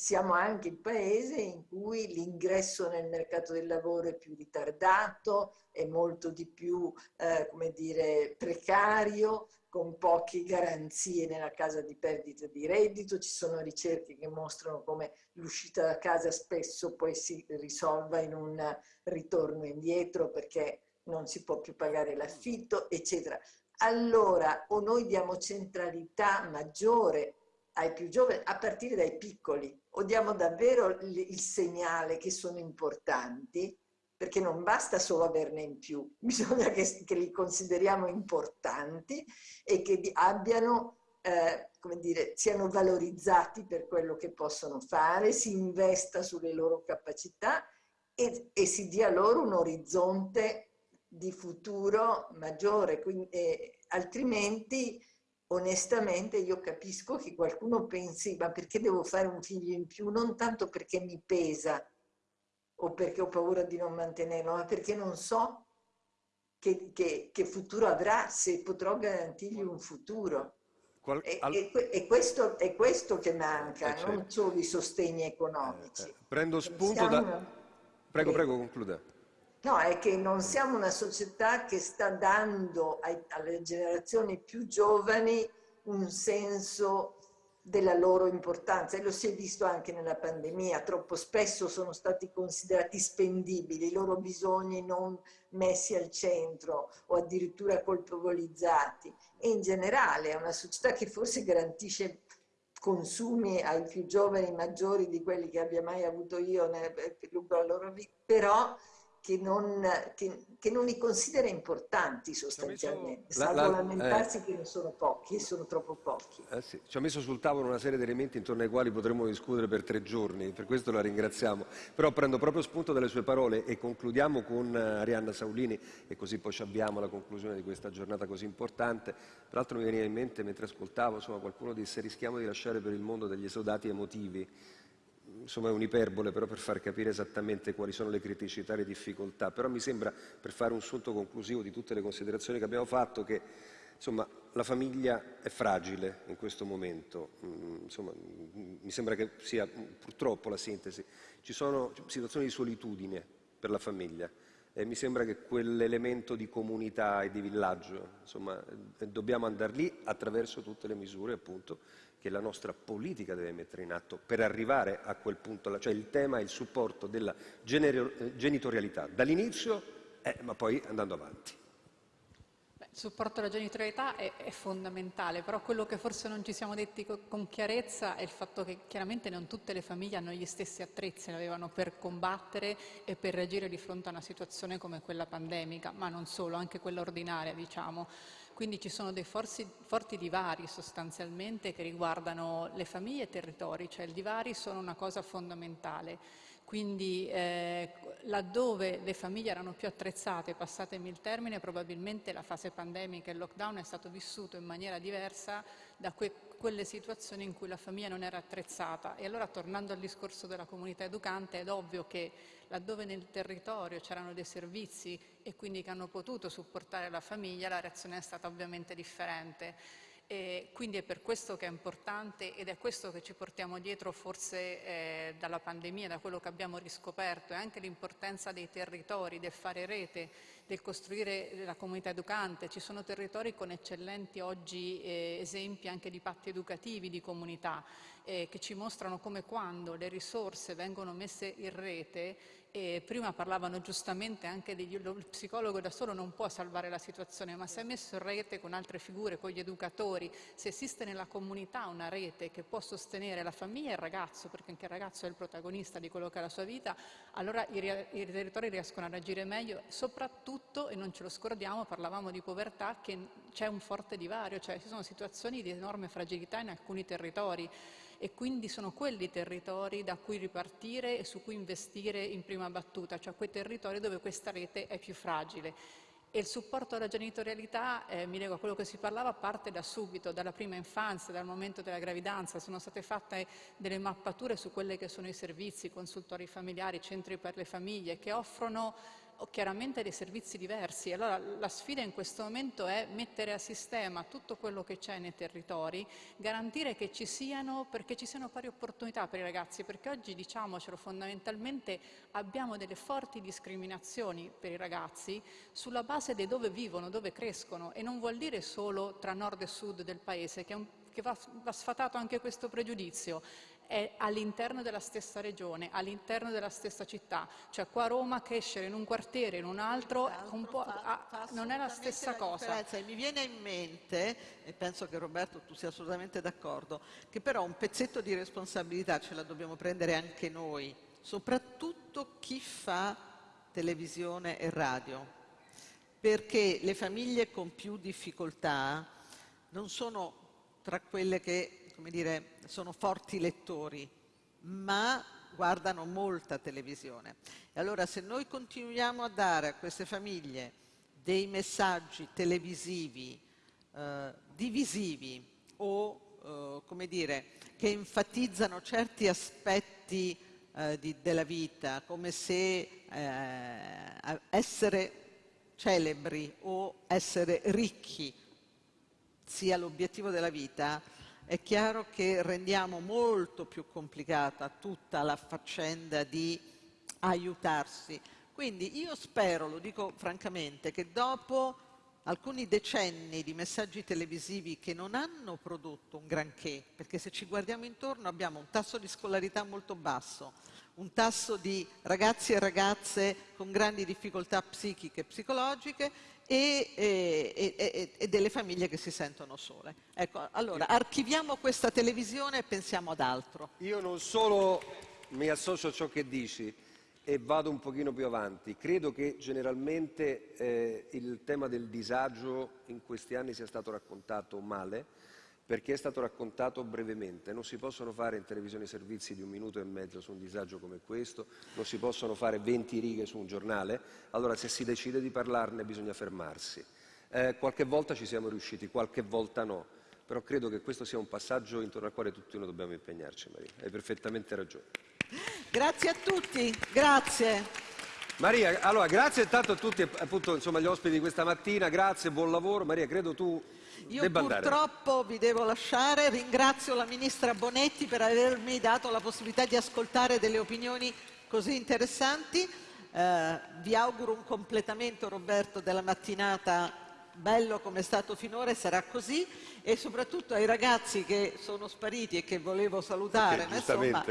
siamo anche il paese in cui l'ingresso nel mercato del lavoro è più ritardato, è molto di più, eh, come dire, precario, con poche garanzie nella casa di perdita di reddito. Ci sono ricerche che mostrano come l'uscita da casa spesso poi si risolva in un ritorno indietro perché non si può più pagare l'affitto, eccetera. Allora, o noi diamo centralità maggiore ai più giovani, a partire dai piccoli, o diamo davvero il segnale che sono importanti, perché non basta solo averne in più, bisogna che, che li consideriamo importanti e che abbiano, eh, come dire, siano valorizzati per quello che possono fare, si investa sulle loro capacità e, e si dia loro un orizzonte di futuro maggiore, quindi, eh, altrimenti onestamente io capisco che qualcuno pensi ma perché devo fare un figlio in più? Non tanto perché mi pesa o perché ho paura di non mantenerlo, ma perché non so che, che, che futuro avrà, se potrò garantirgli un futuro. Qual e, e, e questo, è questo che manca, eh, certo. non solo i sostegni economici. Eh, eh. Prendo spunto Siamo... da... Prego, prego, concluda. No, è che non siamo una società che sta dando ai, alle generazioni più giovani un senso della loro importanza e lo si è visto anche nella pandemia, troppo spesso sono stati considerati spendibili, i loro bisogni non messi al centro o addirittura colpevolizzati. E in generale è una società che forse garantisce consumi ai più giovani maggiori di quelli che abbia mai avuto io lungo la loro vita, però che non, che, che non, li considera importanti sostanzialmente, salvo la, la, lamentarsi eh, che ne sono pochi e sono troppo pochi. Eh sì. Ci ha messo sul tavolo una serie di elementi intorno ai quali potremmo discutere per tre giorni, per questo la ringraziamo. Però prendo proprio spunto dalle sue parole e concludiamo con eh, Arianna Saulini e così poi ci abbiamo la conclusione di questa giornata così importante. Tra l'altro mi veniva in mente mentre ascoltavo, insomma, qualcuno disse rischiamo di lasciare per il mondo degli esodati emotivi insomma è un'iperbole però per far capire esattamente quali sono le criticità e le difficoltà, però mi sembra, per fare un sunto conclusivo di tutte le considerazioni che abbiamo fatto, che insomma, la famiglia è fragile in questo momento, mm, insomma, mm, mi sembra che sia purtroppo la sintesi, ci sono situazioni di solitudine per la famiglia e mi sembra che quell'elemento di comunità e di villaggio, insomma, dobbiamo andare lì attraverso tutte le misure appunto che la nostra politica deve mettere in atto per arrivare a quel punto, cioè il tema è il supporto della genitorialità dall'inizio, eh, ma poi andando avanti. il supporto alla genitorialità è, è, fondamentale, però quello che forse non ci siamo detti co con chiarezza è il fatto che chiaramente non tutte le famiglie hanno gli stessi attrezzi, avevano per combattere e per reagire di fronte a una situazione come quella pandemica, ma non solo, anche quella ordinaria, diciamo. Quindi ci sono dei forti, forti divari sostanzialmente che riguardano le famiglie e i territori, cioè i divari sono una cosa fondamentale. Quindi eh, laddove le famiglie erano più attrezzate, passatemi il termine, probabilmente la fase pandemica e il lockdown è stato vissuto in maniera diversa da que quelle situazioni in cui la famiglia non era attrezzata. E allora tornando al discorso della comunità educante è ovvio che laddove nel territorio c'erano dei servizi e quindi che hanno potuto supportare la famiglia, la reazione è stata ovviamente differente. E quindi è per questo che è importante ed è questo che ci portiamo dietro forse eh, dalla pandemia, da quello che abbiamo riscoperto, e anche l'importanza dei territori, del fare rete, del costruire la comunità educante. Ci sono territori con eccellenti oggi eh, esempi anche di patti educativi, di comunità, eh, che ci mostrano come quando le risorse vengono messe in rete e prima parlavano giustamente anche degli, lo psicologo da solo non può salvare la situazione, ma se è messo in rete con altre figure, con gli educatori, se esiste nella comunità una rete che può sostenere la famiglia e il ragazzo, perché anche il ragazzo è il protagonista di quello che è la sua vita, allora i, i territori riescono ad agire meglio, soprattutto, e non ce lo scordiamo, parlavamo di povertà, che c'è un forte divario, cioè ci sono situazioni di enorme fragilità in alcuni territori e quindi sono quelli territori da cui ripartire e su cui investire in prima battuta, cioè quei territori dove questa rete è più fragile. E il supporto alla genitorialità, eh, mi leggo a quello che si parlava, parte da subito, dalla prima infanzia, dal momento della gravidanza. Sono state fatte delle mappature su quelli che sono i servizi, i consultori familiari, i centri per le famiglie, che offrono chiaramente dei servizi diversi. Allora la sfida in questo momento è mettere a sistema tutto quello che c'è nei territori, garantire che ci siano, perché ci siano pari opportunità per i ragazzi, perché oggi diciamocelo fondamentalmente abbiamo delle forti discriminazioni per i ragazzi sulla base di dove vivono, dove crescono e non vuol dire solo tra nord e sud del paese, che, un, che va, va sfatato anche questo pregiudizio è all'interno della stessa regione, all'interno della stessa città. Cioè qua a Roma crescere in un quartiere, in un altro, un fa, fa non è la stessa la cosa. E mi viene in mente, e penso che Roberto tu sia assolutamente d'accordo, che però un pezzetto di responsabilità ce la dobbiamo prendere anche noi, soprattutto chi fa televisione e radio, perché le famiglie con più difficoltà non sono tra quelle che come dire, sono forti lettori, ma guardano molta televisione. E allora se noi continuiamo a dare a queste famiglie dei messaggi televisivi eh, divisivi o eh, come dire, che enfatizzano certi aspetti eh, di, della vita, come se eh, essere celebri o essere ricchi sia l'obiettivo della vita, è chiaro che rendiamo molto più complicata tutta la faccenda di aiutarsi. Quindi io spero, lo dico francamente, che dopo alcuni decenni di messaggi televisivi che non hanno prodotto un granché, perché se ci guardiamo intorno abbiamo un tasso di scolarità molto basso, un tasso di ragazzi e ragazze con grandi difficoltà psichiche e psicologiche e, e, e, delle famiglie che si sentono sole. Ecco, allora, archiviamo questa televisione e pensiamo ad altro. Io non solo mi associo a ciò che dici e vado un pochino più avanti, credo che generalmente eh, il tema del disagio in questi anni sia stato raccontato male, perché è stato raccontato brevemente. Non si possono fare in televisione servizi di un minuto e mezzo su un disagio come questo, non si possono fare 20 righe su un giornale, allora se si decide di parlarne bisogna fermarsi. Eh, qualche volta ci siamo riusciti, qualche volta no, però credo che questo sia un passaggio intorno al quale tutti noi dobbiamo impegnarci, Maria. Hai perfettamente ragione. Grazie a tutti, grazie. Maria, allora grazie intanto a tutti appunto, insomma, gli ospiti di questa mattina, grazie, buon lavoro. Maria, credo tu io purtroppo andare. vi devo lasciare, ringrazio la Ministra Bonetti per avermi dato la possibilità di ascoltare delle opinioni così interessanti. Eh, vi auguro un completamento, Roberto, della mattinata bello come è stato finora e sarà così e soprattutto ai ragazzi che sono spariti e che volevo salutare. Okay, insomma,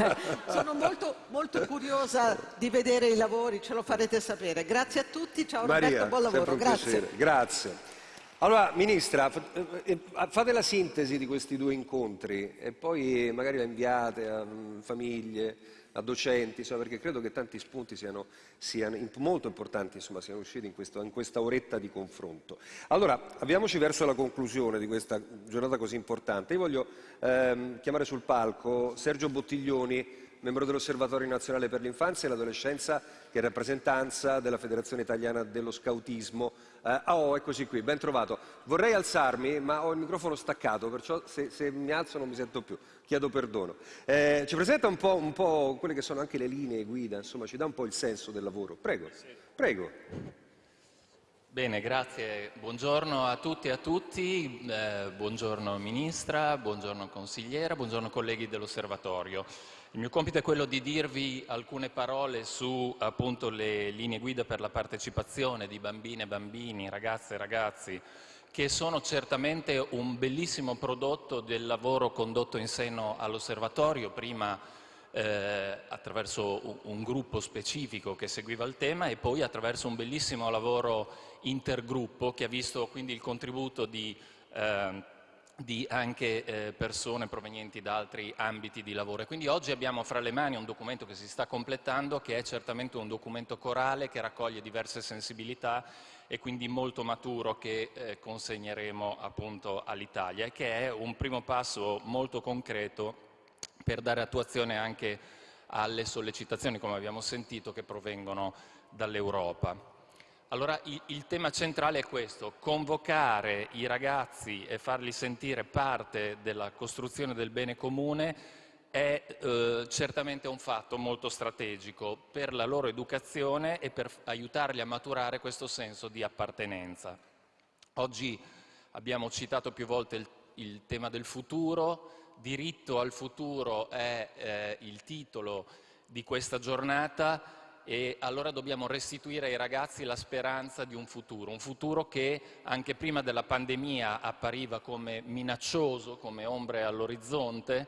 sono molto, molto, curiosa di vedere i lavori, ce lo farete sapere. Grazie a tutti, ciao Maria, Roberto, buon lavoro. Grazie. Grazie. Allora, Ministra, eh, eh, fate la sintesi di questi due incontri e poi magari la inviate a mm, famiglie, a docenti, insomma, perché credo che tanti spunti siano, siano molto importanti, insomma, siano usciti in, questo, in, questa oretta di confronto. Allora, avviamoci verso la conclusione di questa giornata così importante. Io voglio ehm, chiamare sul palco Sergio Bottiglioni, membro dell'Osservatorio Nazionale per l'Infanzia e l'Adolescenza, che è rappresentanza della Federazione Italiana dello Scautismo. Eh, oh, eccoci qui, ben trovato. Vorrei alzarmi, ma ho il microfono staccato, perciò se, se mi alzo non mi sento più, chiedo perdono. Eh, ci presenta un po', un po', quelle che sono anche le linee guida, insomma, ci dà un po' il senso del lavoro. Prego, prego. Bene, grazie. Buongiorno a tutti e a tutti, eh, buongiorno Ministra, buongiorno consigliera, buongiorno colleghi dell'Osservatorio. Il mio compito è quello di dirvi alcune parole su appunto, le linee guida per la partecipazione di bambine e bambini, ragazze e ragazzi, che sono certamente un bellissimo prodotto del lavoro condotto in seno all'osservatorio, prima eh, attraverso un, gruppo specifico che seguiva il tema e poi attraverso un bellissimo lavoro intergruppo che ha visto quindi il contributo di eh, di anche eh, persone provenienti da altri ambiti di lavoro. E quindi oggi abbiamo fra le mani un documento che si sta completando, che è certamente un documento corale, che raccoglie diverse sensibilità e quindi molto maturo che eh, consegneremo appunto all'Italia e che è un primo passo molto concreto per dare attuazione anche alle sollecitazioni, come abbiamo sentito, che provengono dall'Europa. Allora il, tema centrale è questo, convocare i ragazzi e farli sentire parte della costruzione del bene comune è eh, certamente un fatto molto strategico per la loro educazione e per aiutarli a maturare questo senso di appartenenza. Oggi abbiamo citato più volte il, il tema del futuro, diritto al futuro è eh, il titolo di questa giornata e allora dobbiamo restituire ai ragazzi la speranza di un futuro, un futuro che anche prima della pandemia appariva come minaccioso, come ombre all'orizzonte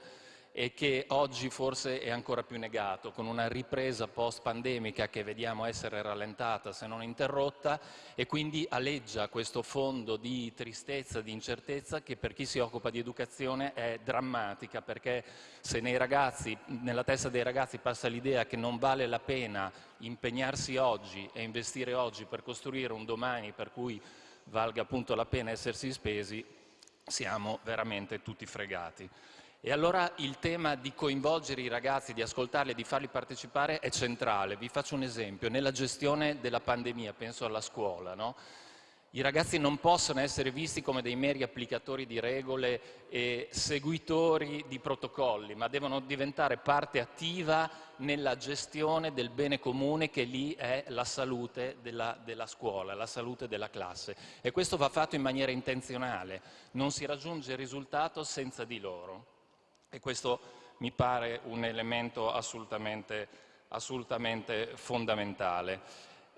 e che oggi forse è ancora più negato, con una ripresa post-pandemica che vediamo essere rallentata se non interrotta e quindi aleggia questo fondo di tristezza, di incertezza che per chi si occupa di educazione è drammatica perché se ragazzi, nella testa dei ragazzi passa l'idea che non vale la pena impegnarsi oggi e investire oggi per costruire un domani per cui valga appunto la pena essersi spesi, siamo veramente tutti fregati. E allora il tema di coinvolgere i ragazzi, di ascoltarli e di farli partecipare è centrale. Vi faccio un esempio. Nella gestione della pandemia, penso alla scuola, no? I ragazzi non possono essere visti come dei meri applicatori di regole e seguitori di protocolli, ma devono diventare parte attiva nella gestione del bene comune che lì è la salute della, della, scuola, la salute della classe. E questo va fatto in maniera intenzionale, non si raggiunge il risultato senza di loro. E questo mi pare un elemento assolutamente, assolutamente fondamentale.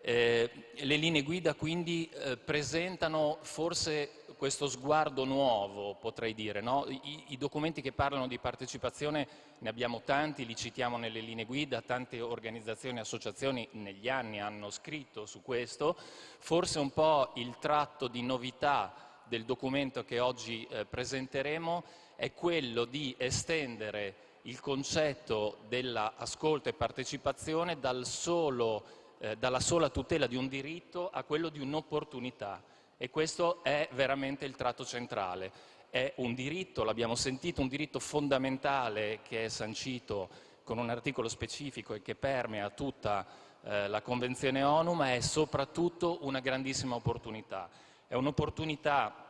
Eh, le linee guida quindi eh, presentano forse questo sguardo nuovo, potrei dire. No? I, I, documenti che parlano di partecipazione ne abbiamo tanti, li citiamo nelle linee guida, tante organizzazioni e associazioni negli anni hanno scritto su questo. Forse un po' il tratto di novità del documento che oggi eh, presenteremo è quello di estendere il concetto dell'ascolto e partecipazione dal solo, eh, dalla sola tutela di un diritto a quello di un'opportunità e questo è veramente il tratto centrale. È un diritto, l'abbiamo sentito, un diritto fondamentale che è sancito con un articolo specifico e che permea tutta eh, la Convenzione ONU, ma è soprattutto una grandissima opportunità. È un'opportunità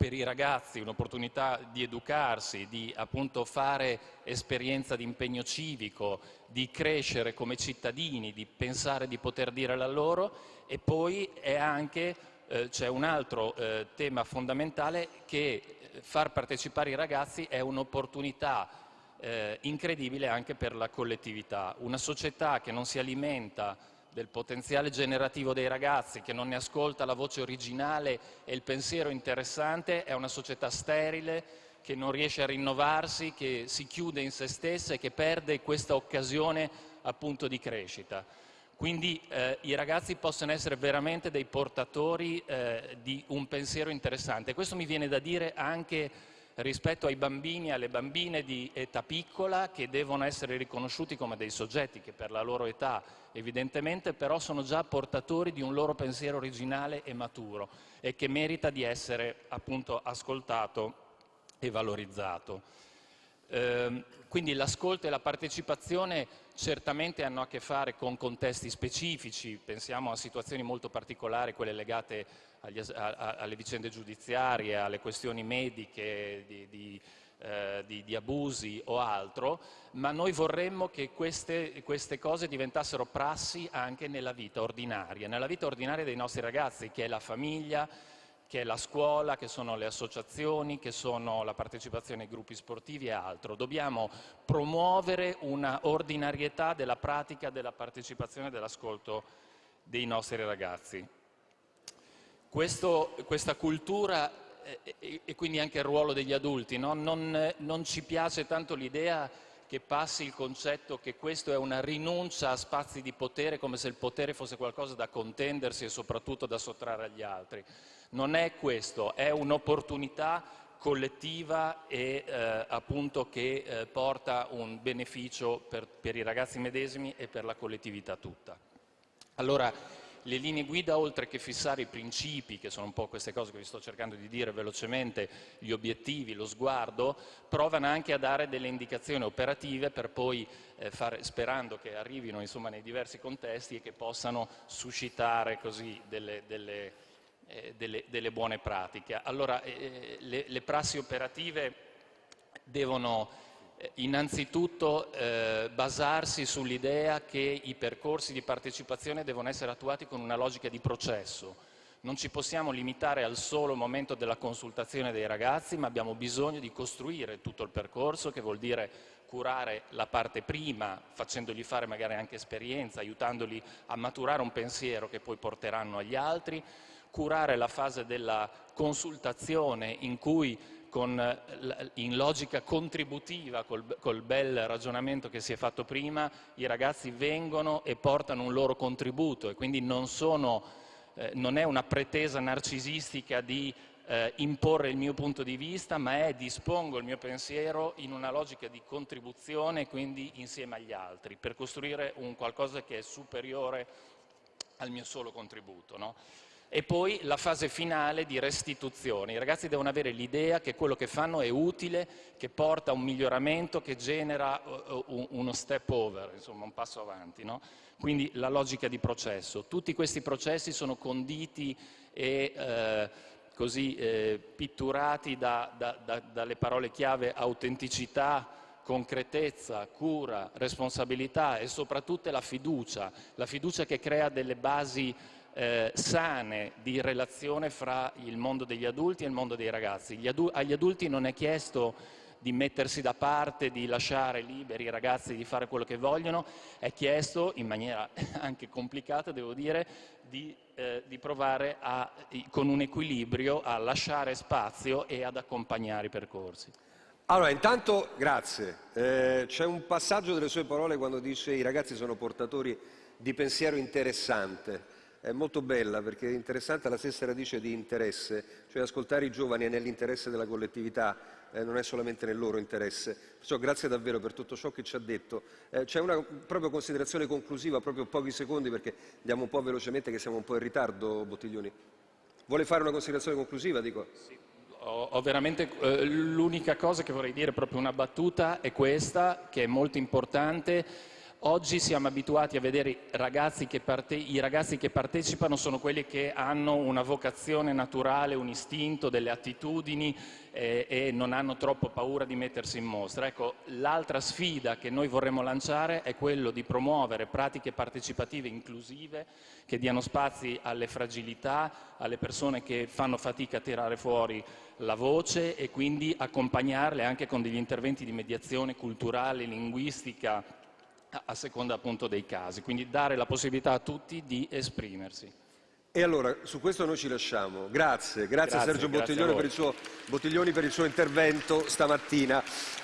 per i ragazzi un'opportunità di educarsi, di appunto fare esperienza di impegno civico, di crescere come cittadini, di pensare di poter dire la loro e poi è anche, eh, c'è un altro eh, tema fondamentale che eh, far partecipare i ragazzi è un'opportunità eh, incredibile anche per la collettività. Una società che non si alimenta del potenziale generativo dei ragazzi, che non ne ascolta la voce originale e il pensiero interessante, è una società sterile che non riesce a rinnovarsi, che si chiude in se stessa e che perde questa occasione appunto di crescita. Quindi eh, i ragazzi possono essere veramente dei portatori eh, di un pensiero interessante. Questo mi viene da dire anche rispetto ai bambini e alle bambine di età piccola che devono essere riconosciuti come dei soggetti che per la loro età evidentemente però sono già portatori di un loro pensiero originale e maturo e che merita di essere appunto ascoltato e valorizzato. Eh, quindi l'ascolto e la partecipazione certamente hanno a che fare con contesti specifici, pensiamo a situazioni molto particolari, quelle legate agli, a, a, alle vicende giudiziarie, alle questioni mediche, di, di, eh, di, di, abusi o altro, ma noi vorremmo che queste, queste cose diventassero prassi anche nella vita ordinaria, nella vita ordinaria dei nostri ragazzi, che è la famiglia, che è la scuola, che sono le associazioni, che sono la partecipazione ai gruppi sportivi e altro. Dobbiamo promuovere una ordinarietà della pratica della partecipazione e dell'ascolto dei nostri ragazzi. Questo, questa cultura e, e, quindi anche il ruolo degli adulti, no? non, non ci piace tanto l'idea che passi il concetto che questo è una rinuncia a spazi di potere come se il potere fosse qualcosa da contendersi e soprattutto da sottrarre agli altri. Non è questo, è un'opportunità collettiva e eh, appunto che eh, porta un beneficio per, per i ragazzi medesimi e per la collettività tutta. Allora, le linee guida, oltre che fissare i principi, che sono un po' queste cose che vi sto cercando di dire velocemente, gli obiettivi, lo sguardo, provano anche a dare delle indicazioni operative per poi eh, fare, sperando che arrivino insomma, nei diversi contesti e che possano suscitare così delle, delle, eh, delle, delle buone pratiche. Allora, eh, le, le prassi operative devono eh, innanzitutto eh, basarsi sull'idea che i percorsi di partecipazione devono essere attuati con una logica di processo. Non ci possiamo limitare al solo momento della consultazione dei ragazzi, ma abbiamo bisogno di costruire tutto il percorso, che vuol dire curare la parte prima, facendogli fare magari anche esperienza, aiutandoli a maturare un pensiero che poi porteranno agli altri, curare la fase della consultazione in cui con, in logica contributiva, col, col, bel ragionamento che si è fatto prima, i ragazzi vengono e portano un loro contributo e quindi non, sono, eh, non è una pretesa narcisistica di eh, imporre il mio punto di vista, ma è dispongo il mio pensiero in una logica di contribuzione, quindi insieme agli altri, per costruire un qualcosa che è superiore al mio solo contributo. No? E poi la fase finale di restituzione. I ragazzi devono avere l'idea che quello che fanno è utile, che porta a un miglioramento, che genera uh, uno step over, insomma un passo avanti. No? Quindi la logica di processo. Tutti questi processi sono conditi e eh, così eh, pitturati da, da, da, dalle parole chiave autenticità, concretezza, cura, responsabilità e soprattutto la fiducia, la fiducia che crea delle basi eh, sane di relazione fra il mondo degli adulti e il mondo dei ragazzi. Adu agli adulti non è chiesto di mettersi da parte, di lasciare liberi i ragazzi di fare quello che vogliono, è chiesto, in maniera anche complicata devo dire, di, eh, di provare a, con un equilibrio a lasciare spazio e ad accompagnare i percorsi. Allora, intanto, grazie. Eh, C'è un passaggio delle sue parole quando dice i ragazzi sono portatori di pensiero interessante è molto bella perché è interessante la stessa radice di interesse, cioè ascoltare i giovani è nell'interesse della collettività, eh, non è solamente nel loro interesse. Perciò grazie davvero per tutto ciò che ci ha detto. Eh, c'è una proprio considerazione conclusiva, proprio pochi secondi perché andiamo un po' velocemente che siamo un po' in ritardo, Bottiglioni. Vuole fare una considerazione conclusiva? Dico. Sì. Ho, ho veramente eh, l'unica cosa che vorrei dire, proprio una battuta, è questa, che è molto importante Oggi siamo abituati a vedere ragazzi i ragazzi che partecipano sono quelli che hanno una vocazione naturale, un istinto, delle attitudini eh, e non hanno troppo paura di mettersi in mostra. Ecco, l'altra sfida che noi vorremmo lanciare è quello di promuovere pratiche partecipative inclusive che diano spazi alle fragilità, alle persone che fanno fatica a tirare fuori la voce e quindi accompagnarle anche con degli interventi di mediazione culturale, linguistica, a seconda appunto dei casi, quindi dare la possibilità a tutti di esprimersi. E allora su questo noi ci lasciamo. Grazie, grazie, grazie Sergio grazie Bottiglioni, per suo, Bottiglioni, per il suo, intervento stamattina.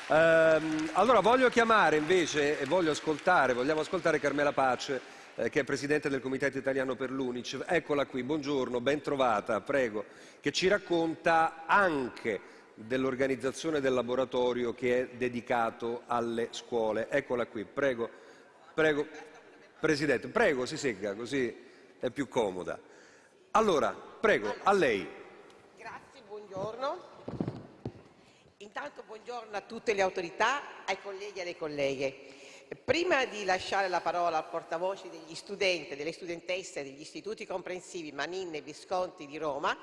Ehm, allora voglio chiamare invece e voglio ascoltare, vogliamo ascoltare Carmela Pace, eh, che è Presidente del Comitato Italiano per l'Unice. Eccola qui, buongiorno, ben trovata, prego, che ci racconta anche dell'organizzazione del laboratorio che è dedicato alle scuole. Eccola qui, prego, prego, Presidente, prego, si segga, così è più comoda. Allora, prego, a lei. Grazie, buongiorno. Intanto buongiorno a tutte le autorità, ai colleghi e alle colleghe. Prima di lasciare la parola al portavoce degli studenti delle studentesse degli istituti comprensivi Manin e Visconti di Roma,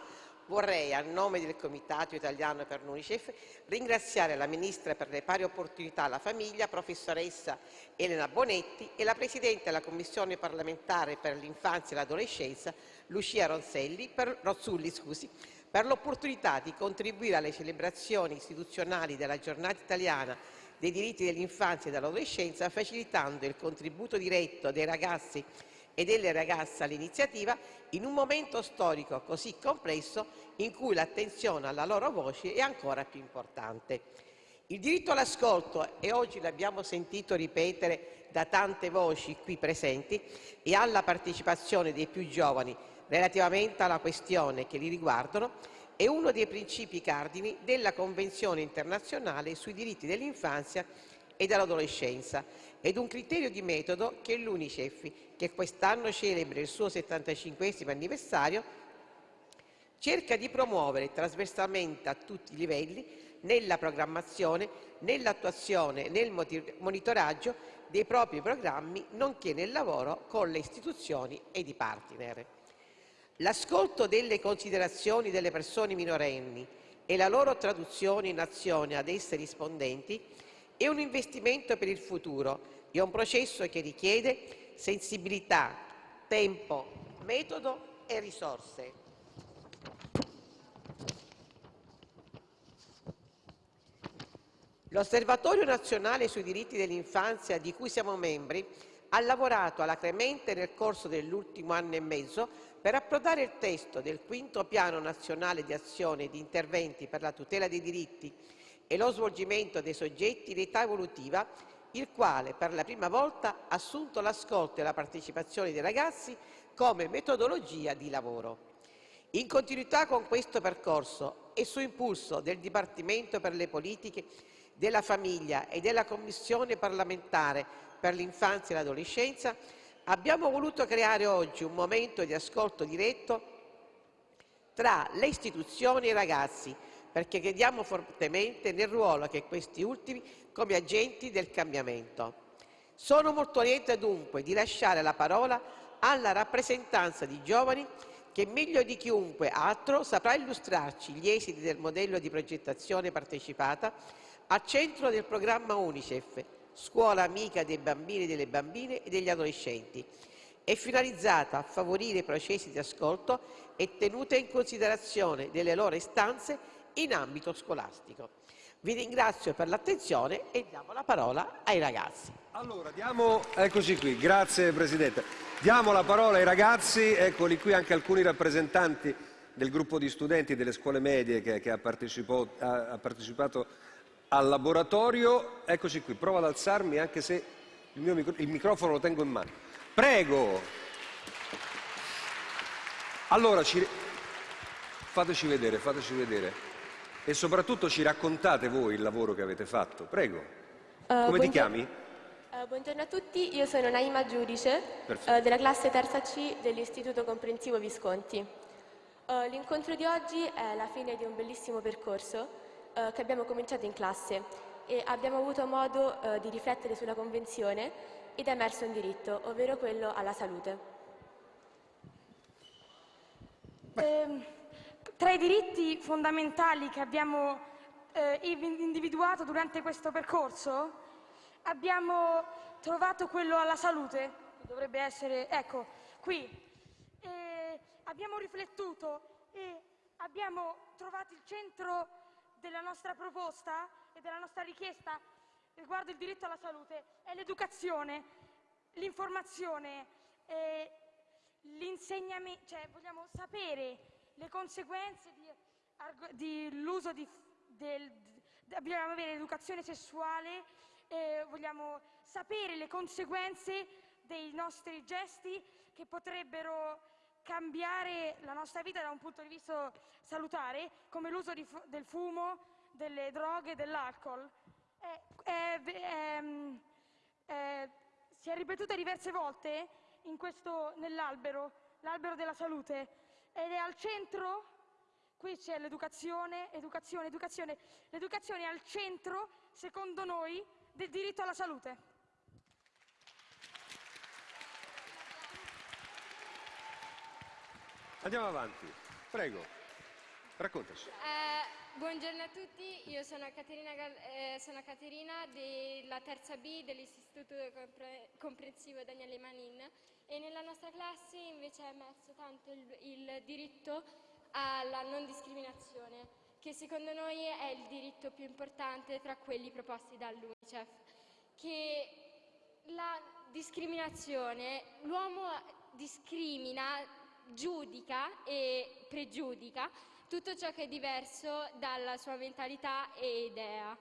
Vorrei, a nome del Comitato Italiano per l'Unicef, ringraziare la Ministra per le pari opportunità alla famiglia, professoressa Elena Bonetti, e la Presidente della Commissione parlamentare per l'infanzia e l'adolescenza, Lucia Ronzelli, per, Rozzulli, scusi, per l'opportunità di contribuire alle celebrazioni istituzionali della giornata italiana dei diritti dell'infanzia e dell'adolescenza, facilitando il contributo diretto dei ragazzi e delle ragazze all'iniziativa in un momento storico così complesso in cui l'attenzione alla loro voce è ancora più importante. Il diritto all'ascolto, e oggi l'abbiamo sentito ripetere da tante voci qui presenti, e alla partecipazione dei più giovani relativamente alla questione che li riguardano, è uno dei principi cardini della Convenzione internazionale sui diritti dell'infanzia e dell'adolescenza ed un criterio di metodo che l'UNICEF, che quest'anno celebra il suo 75 anniversario, cerca di promuovere trasversalmente a tutti i livelli nella programmazione, nell'attuazione nel monitoraggio dei propri programmi, nonché nel lavoro con le istituzioni ed i partner. L'ascolto delle considerazioni delle persone minorenni e la loro traduzione in azione ad esse rispondenti è un investimento per il futuro, è un processo che richiede sensibilità, tempo, metodo e risorse. L'Osservatorio nazionale sui diritti dell'infanzia, di cui siamo membri, ha lavorato alacremente nel corso dell'ultimo anno e mezzo per approdare il testo del quinto piano nazionale di azione e di interventi per la tutela dei diritti e lo svolgimento dei soggetti di età evolutiva, il quale per la prima volta ha assunto l'ascolto e la partecipazione dei ragazzi come metodologia di lavoro. In continuità con questo percorso e su impulso del Dipartimento per le politiche della famiglia e della Commissione parlamentare per l'infanzia e l'adolescenza, abbiamo voluto creare oggi un momento di ascolto diretto tra le istituzioni e i ragazzi, perché crediamo fortemente nel ruolo che questi ultimi come agenti del cambiamento. Sono molto lieta dunque di lasciare la parola alla rappresentanza di giovani che meglio di chiunque altro saprà illustrarci gli esiti del modello di progettazione partecipata al centro del programma UNICEF, scuola amica dei bambini, delle bambine e degli adolescenti, è finalizzata a favorire processi di ascolto e tenuta in considerazione delle loro istanze in ambito scolastico. Vi ringrazio per l'attenzione e diamo la parola ai ragazzi. Allora, diamo, eccoci qui, grazie Presidente. Diamo la parola ai ragazzi, eccoli qui anche alcuni rappresentanti del gruppo di studenti delle scuole medie che, che ha, ha, ha partecipato al laboratorio. Eccoci qui, provo ad alzarmi anche se il, mio micro il microfono lo tengo in mano. Prego! Allora, ci... fateci vedere, fateci vedere. E soprattutto ci raccontate voi il lavoro che avete fatto. Prego. Uh, Come ti chiami? Uh, buongiorno a tutti, io sono Naima Giudice, uh, della classe terza C dell'Istituto Comprensivo Visconti. L'incontro di oggi è la fine di un bellissimo percorso che abbiamo cominciato in classe e abbiamo avuto modo di riflettere sulla Convenzione ed è emerso un diritto, ovvero quello alla salute. Eh, tra i diritti fondamentali che abbiamo eh, individuato durante questo percorso abbiamo trovato quello alla salute, che dovrebbe essere, ecco, qui. abbiamo riflettuto e abbiamo trovato il centro della nostra proposta e della nostra richiesta riguardo il diritto alla salute è l'educazione, l'informazione, l'insegnamento, cioè vogliamo sapere le conseguenze dell'uso dobbiamo avere l'educazione sessuale, eh, vogliamo sapere le conseguenze dei nostri gesti che potrebbero cambiare la nostra vita da un punto di vista salutare, come l'uso del fumo, delle droghe, dell'alcol. si è ripetuta diverse volte nell'albero, l'albero della salute, ed è al centro, qui c'è l'educazione, educazione, educazione, l'educazione è al centro, secondo noi, del diritto alla salute. Andiamo avanti, prego, raccontaci. Eh, buongiorno a tutti, io sono Caterina, eh, sono Caterina della terza B dell'Istituto Comprensivo Daniele Manin e nella nostra classe invece è emerso tanto il, il diritto alla non discriminazione, che secondo noi è il diritto più importante tra quelli proposti dall'UNICEF, che la discriminazione, l'uomo discrimina giudica e pregiudica tutto ciò che è diverso dalla sua mentalità e idea.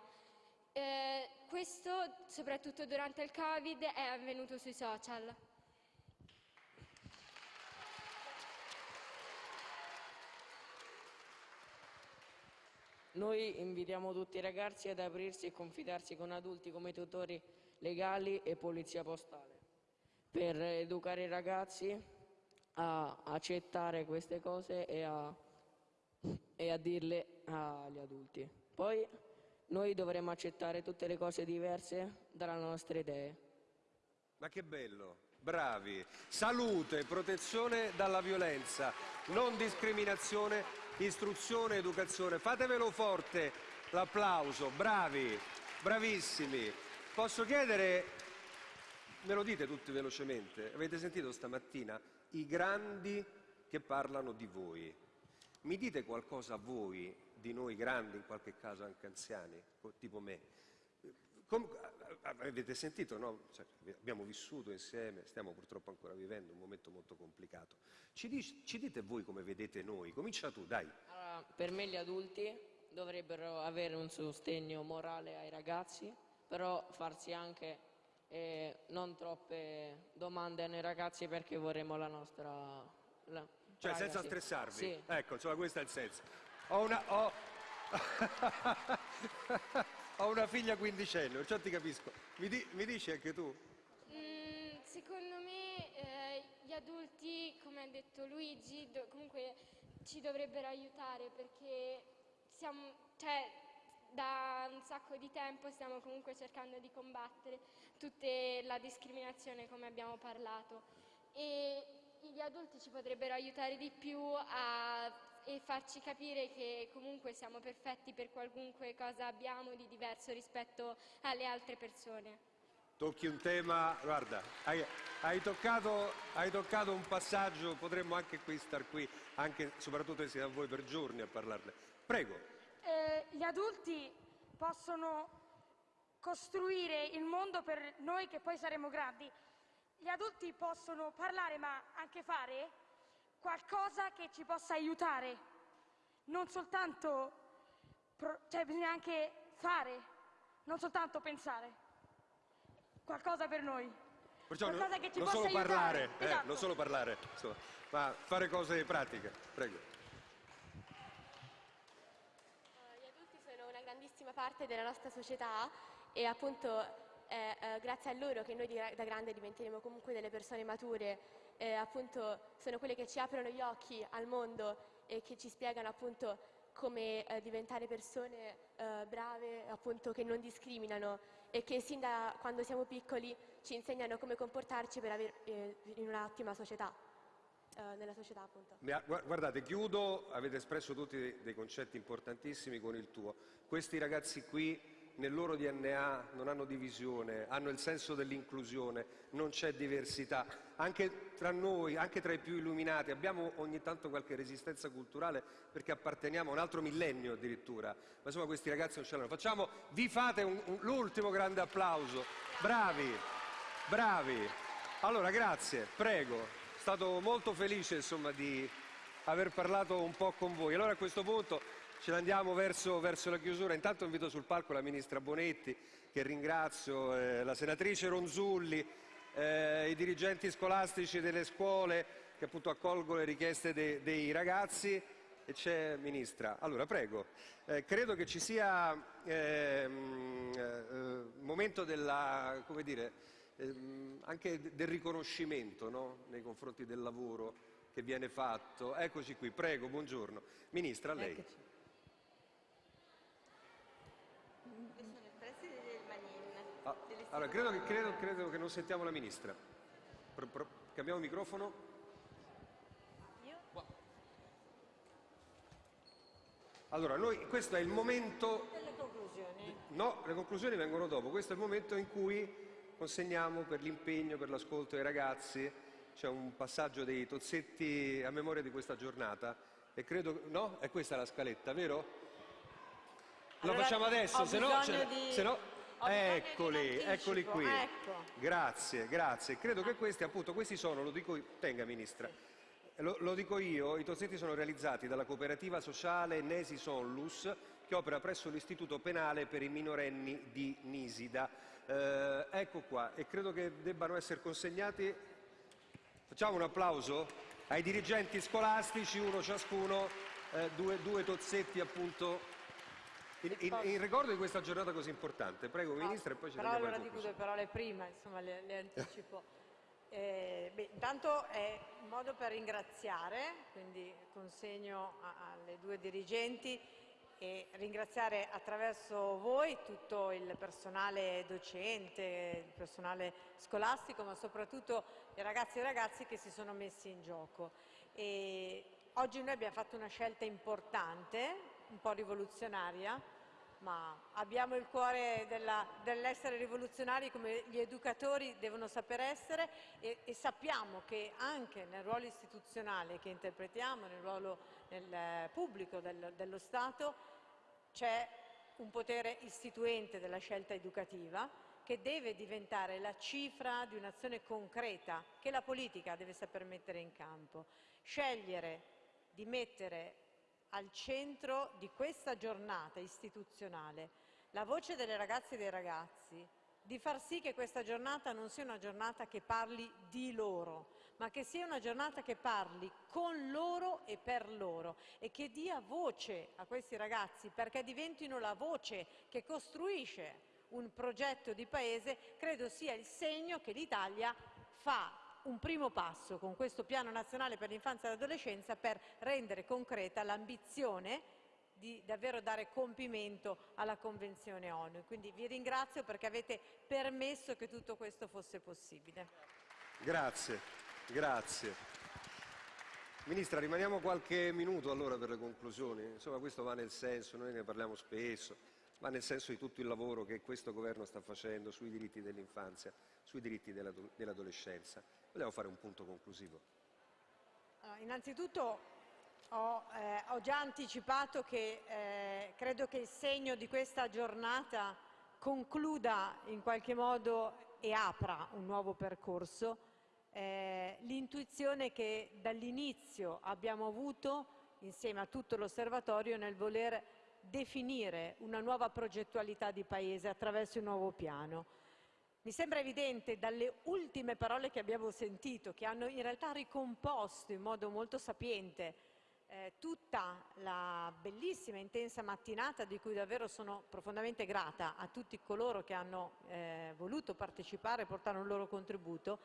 Eh, questo, soprattutto durante il Covid, è avvenuto sui social. Noi invitiamo tutti i ragazzi ad aprirsi e confidarsi con adulti come tutori legali e polizia postale per educare i ragazzi a accettare queste cose e a, e a dirle agli adulti. Poi noi dovremmo accettare tutte le cose diverse dalle nostre idee. Ma che bello, bravi. Salute, protezione dalla violenza, non discriminazione, istruzione, educazione. Fatevelo forte l'applauso, bravi. bravissimi. Posso chiedere, me lo dite tutti velocemente, avete sentito stamattina i grandi che parlano di voi. Mi dite qualcosa voi di noi grandi, in qualche caso anche anziani, tipo me? Com avete sentito, no? Cioè, abbiamo vissuto insieme, stiamo purtroppo ancora vivendo un momento molto complicato. Ci, dici, ci dite voi come vedete noi? Comincia tu, dai. Allora, per me gli adulti dovrebbero avere un sostegno morale ai ragazzi, però farsi anche eh, non troppe domande ai ragazzi perché vorremmo la nostra... La cioè senza stressarvi? Sì. Ecco, insomma questo è il senso. Ho una... Ho... Ho una figlia quindicenne, perciò ti capisco. Mi, di, mi dici anche tu? Mm, secondo me eh, gli adulti, come ha detto Luigi, do- comunque ci dovrebbero aiutare perché siamo, cioè, da un sacco di tempo stiamo comunque cercando di combattere tutta la discriminazione come abbiamo parlato e gli adulti ci potrebbero aiutare di più a e farci capire che comunque siamo perfetti per qualunque cosa abbiamo di diverso rispetto alle altre persone. Tocchi un tema, guarda, hai, hai, toccato, hai toccato, un passaggio, potremmo anche qui star qui, anche soprattutto insieme a voi per giorni a parlarne. Prego. Eh, gli adulti possono costruire il mondo per noi che poi saremo grandi. Gli adulti possono parlare ma anche fare qualcosa che ci possa aiutare, non soltanto, cioè bisogna anche fare, non soltanto pensare, qualcosa per noi. Perciò qualcosa non, che ci non possa solo aiutare. parlare, eh, Esatto. non solo parlare, insomma, ma fare cose pratiche. Prego. Gli adulti sono una grandissima parte della nostra società e appunto è eh, grazie a loro che noi di- da grande diventeremo comunque delle persone mature, eh, appunto sono quelle che ci aprono gli occhi al mondo e che ci spiegano appunto come eh, diventare persone eh, brave, appunto che non discriminano e che sin da quando siamo piccoli ci insegnano come comportarci per avere eh, in un'ottima società, eh, nella società appunto. Guardate, chiudo, avete espresso tutti dei concetti importantissimi con il tuo. Questi ragazzi qui nel loro DNA non hanno divisione, hanno il senso dell'inclusione, non c'è diversità. Anche tra noi, anche tra i più illuminati, abbiamo ogni tanto qualche resistenza culturale perché apparteniamo a un altro millennio addirittura. Ma insomma questi ragazzi non ce l'hanno. Facciamo, vi fate un- un- l'ultimo grande applauso. Bravi, bravi. Allora, grazie, prego. È stato molto felice insomma di aver parlato un po' con voi. Allora a questo punto ce ne andiamo verso, verso la chiusura. Intanto invito sul palco la Ministra Bonetti, che ringrazio, eh, la Senatrice Ronzulli, eh, i dirigenti scolastici delle scuole che appunto accolgono le richieste de- dei ragazzi. E c'è Ministra. Allora, prego. Eh, credo che ci sia ehm, eh, momento della, dire, ehm, anche de- del riconoscimento no? nei confronti del lavoro che viene fatto. Eccoci qui, prego, buongiorno. Ministra, a lei. Io sono il preside del Manin. Ah, allora, credo che, credo- credo che non sentiamo la Ministra. Pro- pro- cambiamo microfono. Allora, noi, questo è il momento... Delle conclusioni. No, le conclusioni vengono dopo. Questo è il momento in cui consegniamo per l'impegno, per l'ascolto ai ragazzi. C'è un passaggio dei tozzetti a memoria di questa giornata. E credo... No? È questa la scaletta, vero? Lo Allora, facciamo adesso, se no... di- se no- Eccoli, eccoli qui. ecco. Grazie, grazie. Credo che questi, appunto, questi sono, lo dico, tenga Ministra, lo, lo dico io, i tozzetti sono realizzati dalla cooperativa sociale Nesi Sonlus, che opera presso l'Istituto Penale per i minorenni di Nisida. Eh, ecco qua, e credo che debbano essere consegnati, facciamo un applauso ai dirigenti scolastici, uno ciascuno, eh, due, due tozzetti appunto, in, in- in ricordo di questa giornata così importante. Prego Ministra e poi ci Però allora dico due parole prima, insomma le, le anticipo. Eh, beh, intanto è un modo per ringraziare, quindi consegno a- alle due dirigenti e ringraziare attraverso voi tutto il personale docente, il personale scolastico, ma soprattutto i ragazzi e ragazzi che si sono messi in gioco. E oggi noi abbiamo fatto una scelta importante, un po' rivoluzionaria, ma abbiamo il cuore dell'essere rivoluzionari come gli educatori devono saper essere e, e, sappiamo che anche nel ruolo istituzionale che interpretiamo, nel ruolo nel pubblico del, dello Stato, c'è un potere istituente della scelta educativa che deve diventare la cifra di un'azione concreta che la politica deve saper mettere in campo. Scegliere di mettere al centro di questa giornata istituzionale la voce delle ragazze e dei ragazzi, di far sì che questa giornata non sia una giornata che parli di loro, ma che sia una giornata che parli con loro e per loro e che dia voce a questi ragazzi perché diventino la voce che costruisce un progetto di paese, credo sia il segno che l'Italia fa un primo passo con questo piano nazionale per l'infanzia e l'adolescenza per rendere concreta l'ambizione di davvero dare compimento alla Convenzione ONU. Quindi vi ringrazio perché avete permesso che tutto questo fosse possibile. Grazie, grazie. Ministra, rimaniamo qualche minuto allora per le conclusioni. Insomma, questo va nel senso, noi ne parliamo spesso, ma nel senso di tutto il lavoro che questo governo sta facendo sui diritti dell'infanzia, sui diritti dell'adolescenza. Vogliamo fare un punto conclusivo. Allora, innanzitutto ho, eh, ho, già anticipato che eh, credo che il segno di questa giornata concluda in qualche modo e apra un nuovo percorso. Eh, l'intuizione che dall'inizio abbiamo avuto insieme a tutto l'osservatorio nel voler definire una nuova progettualità di Paese attraverso un nuovo piano. Mi sembra evidente dalle ultime parole che abbiamo sentito, che hanno in realtà ricomposto in modo molto sapiente eh, tutta la bellissima e intensa mattinata di cui davvero sono profondamente grata a tutti coloro che hanno eh, voluto partecipare e portare un loro contributo,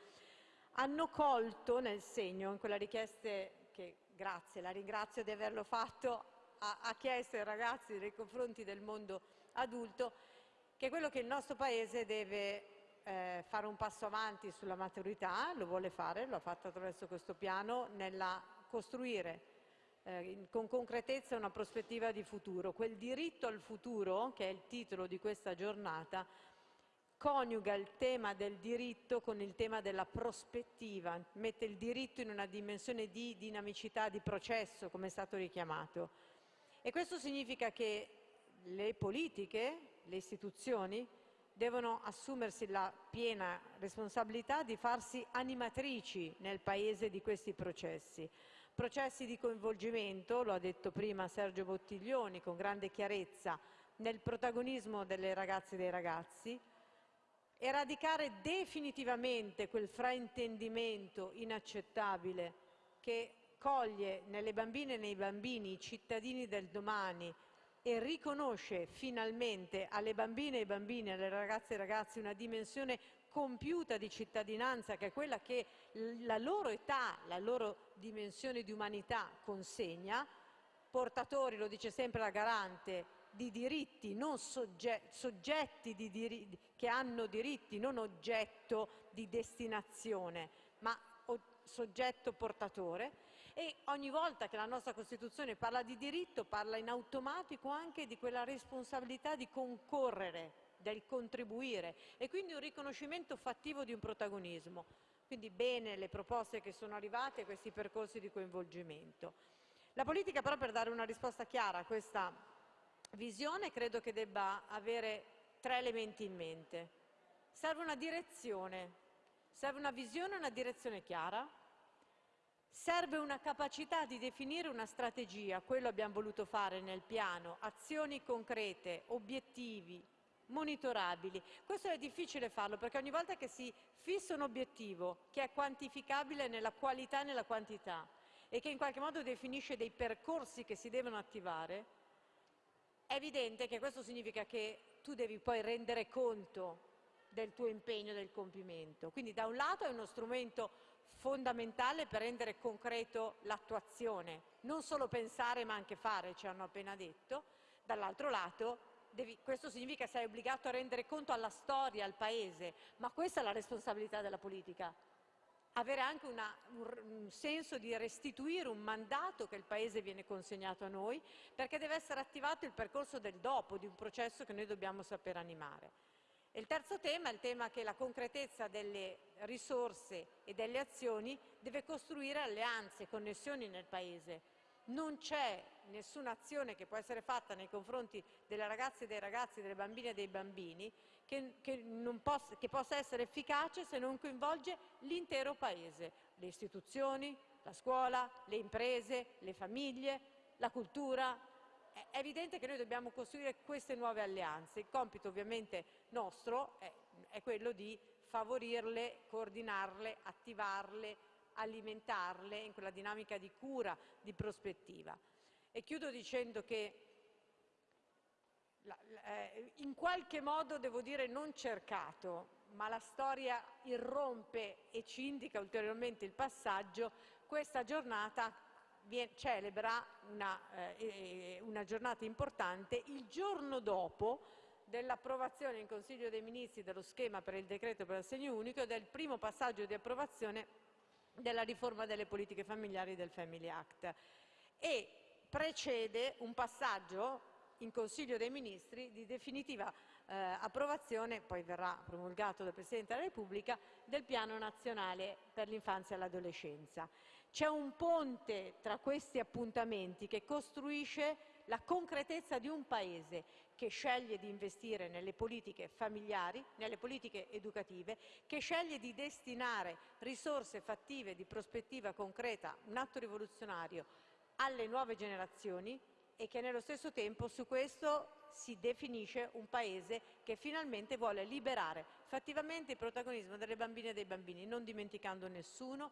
hanno colto nel segno, in quella richiesta che, grazie, la ringrazio di averlo fatto, ha, ha chiesto ai ragazzi nei confronti del mondo adulto che quello che il nostro Paese deve eh, fare un passo avanti sulla maturità, lo vuole fare, lo ha fatto attraverso questo piano, nella costruire eh, con concretezza una prospettiva di futuro. Quel diritto al futuro, che è il titolo di questa giornata, coniuga il tema del diritto con il tema della prospettiva, mette il diritto in una dimensione di dinamicità, di processo, come è stato richiamato. E questo significa che le politiche, le istituzioni, devono assumersi la piena responsabilità di farsi animatrici nel Paese di questi processi. Processi di coinvolgimento, lo ha detto prima Sergio Bottiglioni con grande chiarezza, nel protagonismo delle ragazze e dei ragazzi, eradicare definitivamente quel fraintendimento inaccettabile che coglie nelle bambine e nei bambini i cittadini del domani e riconosce finalmente alle bambine e ai bambini, alle ragazze e ragazzi una dimensione compiuta di cittadinanza che è quella che la loro età, la loro dimensione di umanità consegna, portatori, lo dice sempre la garante, di diritti, non sogge soggetti di diri che hanno diritti, non oggetto di destinazione, ma soggetto portatore e ogni volta che la nostra Costituzione parla di diritto parla in automatico anche di quella responsabilità di concorrere, del contribuire e quindi un riconoscimento fattivo di un protagonismo. Quindi bene le proposte che sono arrivate, questi percorsi di coinvolgimento. La politica però per dare una risposta chiara a questa visione credo che debba avere tre elementi in mente. Serve una direzione, serve una visione e una direzione chiara, Serve una capacità di definire una strategia, quello abbiamo voluto fare nel piano, azioni concrete, obiettivi, monitorabili. Questo è difficile farlo perché ogni volta che si fissa un obiettivo che è quantificabile nella qualità e nella quantità e che in qualche modo definisce dei percorsi che si devono attivare, è evidente che questo significa che tu devi poi rendere conto del tuo impegno del compimento. Quindi da un lato è uno strumento fondamentale per rendere concreto l'attuazione, non solo pensare ma anche fare, ci hanno appena detto, dall'altro lato devi, questo significa che sei obbligato a rendere conto alla storia, al Paese, ma questa è la responsabilità della politica. avere anche una, un, un, senso di restituire un mandato che il Paese viene consegnato a noi, perché deve essere attivato il percorso del dopo, di un processo che noi dobbiamo saper animare. E il terzo tema è il tema che la concretezza delle risorse e delle azioni deve costruire alleanze, e connessioni nel Paese. Non c'è nessuna azione che può essere fatta nei confronti delle ragazze e dei ragazzi, delle bambine e dei bambini che, che, possa, che possa essere efficace se non coinvolge l'intero Paese, le istituzioni, la scuola, le imprese, le famiglie, la cultura, è evidente che noi dobbiamo costruire queste nuove alleanze. Il compito ovviamente nostro è, è quello di favorirle, coordinarle, attivarle, alimentarle in quella dinamica di cura, di prospettiva. E chiudo dicendo che eh, in qualche modo, devo dire, non cercato, ma la storia irrompe e ci indica ulteriormente il passaggio, questa giornata celebra una, eh, una giornata importante il giorno dopo dell'approvazione in Consiglio dei Ministri dello schema per il decreto per l'assegno unico e del primo passaggio di approvazione della riforma delle politiche familiari del Family Act e precede un passaggio in Consiglio dei Ministri di definitiva eh, approvazione, poi verrà promulgato dal Presidente della Repubblica, del Piano Nazionale per l'Infanzia e l'Adolescenza. C'è un ponte tra questi appuntamenti che costruisce la concretezza di un Paese che sceglie di investire nelle politiche familiari, nelle politiche educative, che sceglie di destinare risorse fattive di prospettiva concreta, un atto rivoluzionario, alle nuove generazioni e che nello stesso tempo su questo si definisce un Paese che finalmente vuole liberare fattivamente il protagonismo delle bambine e dei bambini, non dimenticando nessuno,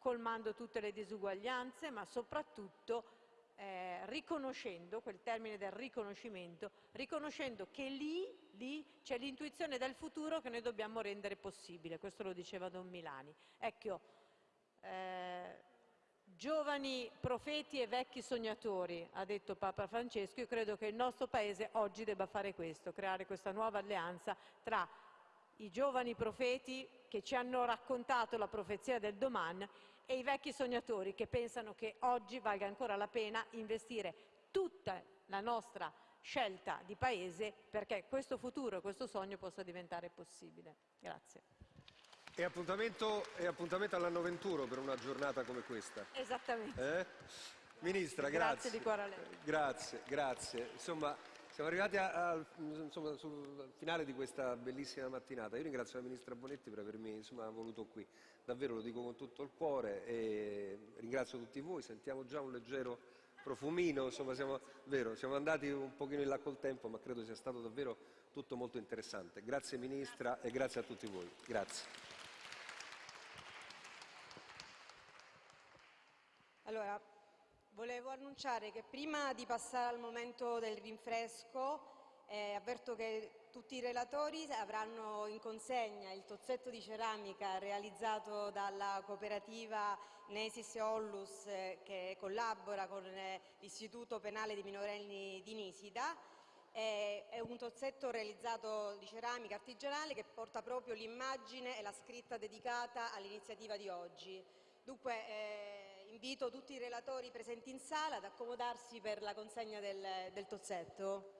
colmando tutte le disuguaglianze, ma soprattutto eh, riconoscendo, quel termine del riconoscimento, riconoscendo che lì, lì c'è l'intuizione del futuro che noi dobbiamo rendere possibile, questo lo diceva Don Milani. Ecco, eh, Giovani profeti e vecchi sognatori, ha detto Papa Francesco, io credo che il nostro Paese oggi debba fare questo, creare questa nuova alleanza tra i giovani profeti che ci hanno raccontato la profezia del domani e i vecchi sognatori che pensano che oggi valga ancora la pena investire tutta la nostra scelta di Paese perché questo futuro e questo sogno possa diventare possibile. Grazie. E appuntamento, appuntamento all'anno 21 per una giornata come questa. Esattamente. Eh? Ministra, grazie. Grazie di cuore a lei. Grazie, grazie. Insomma, siamo arrivati al finale di questa bellissima mattinata. Io ringrazio la Ministra Bonetti per avermi insomma, voluto qui. Davvero lo dico con tutto il cuore e ringrazio tutti voi. Sentiamo già un leggero profumino, insomma siamo, vero, siamo andati un pochino in là col tempo, ma credo sia stato davvero tutto molto interessante. Grazie Ministra e grazie a tutti voi. Grazie. Allora, volevo annunciare che prima di passare al momento del rinfresco eh, avverto che tutti i relatori avranno in consegna il tozzetto di ceramica realizzato dalla cooperativa Nesis Ollus eh, che collabora con eh, l'Istituto Penale dei Minorenni di Nisida. È un tozzetto realizzato di ceramica artigianale che porta proprio l'immagine e la scritta dedicata all'iniziativa di oggi. Dunque eh, invito tutti i relatori presenti in sala ad accomodarsi per la consegna del, del tozzetto.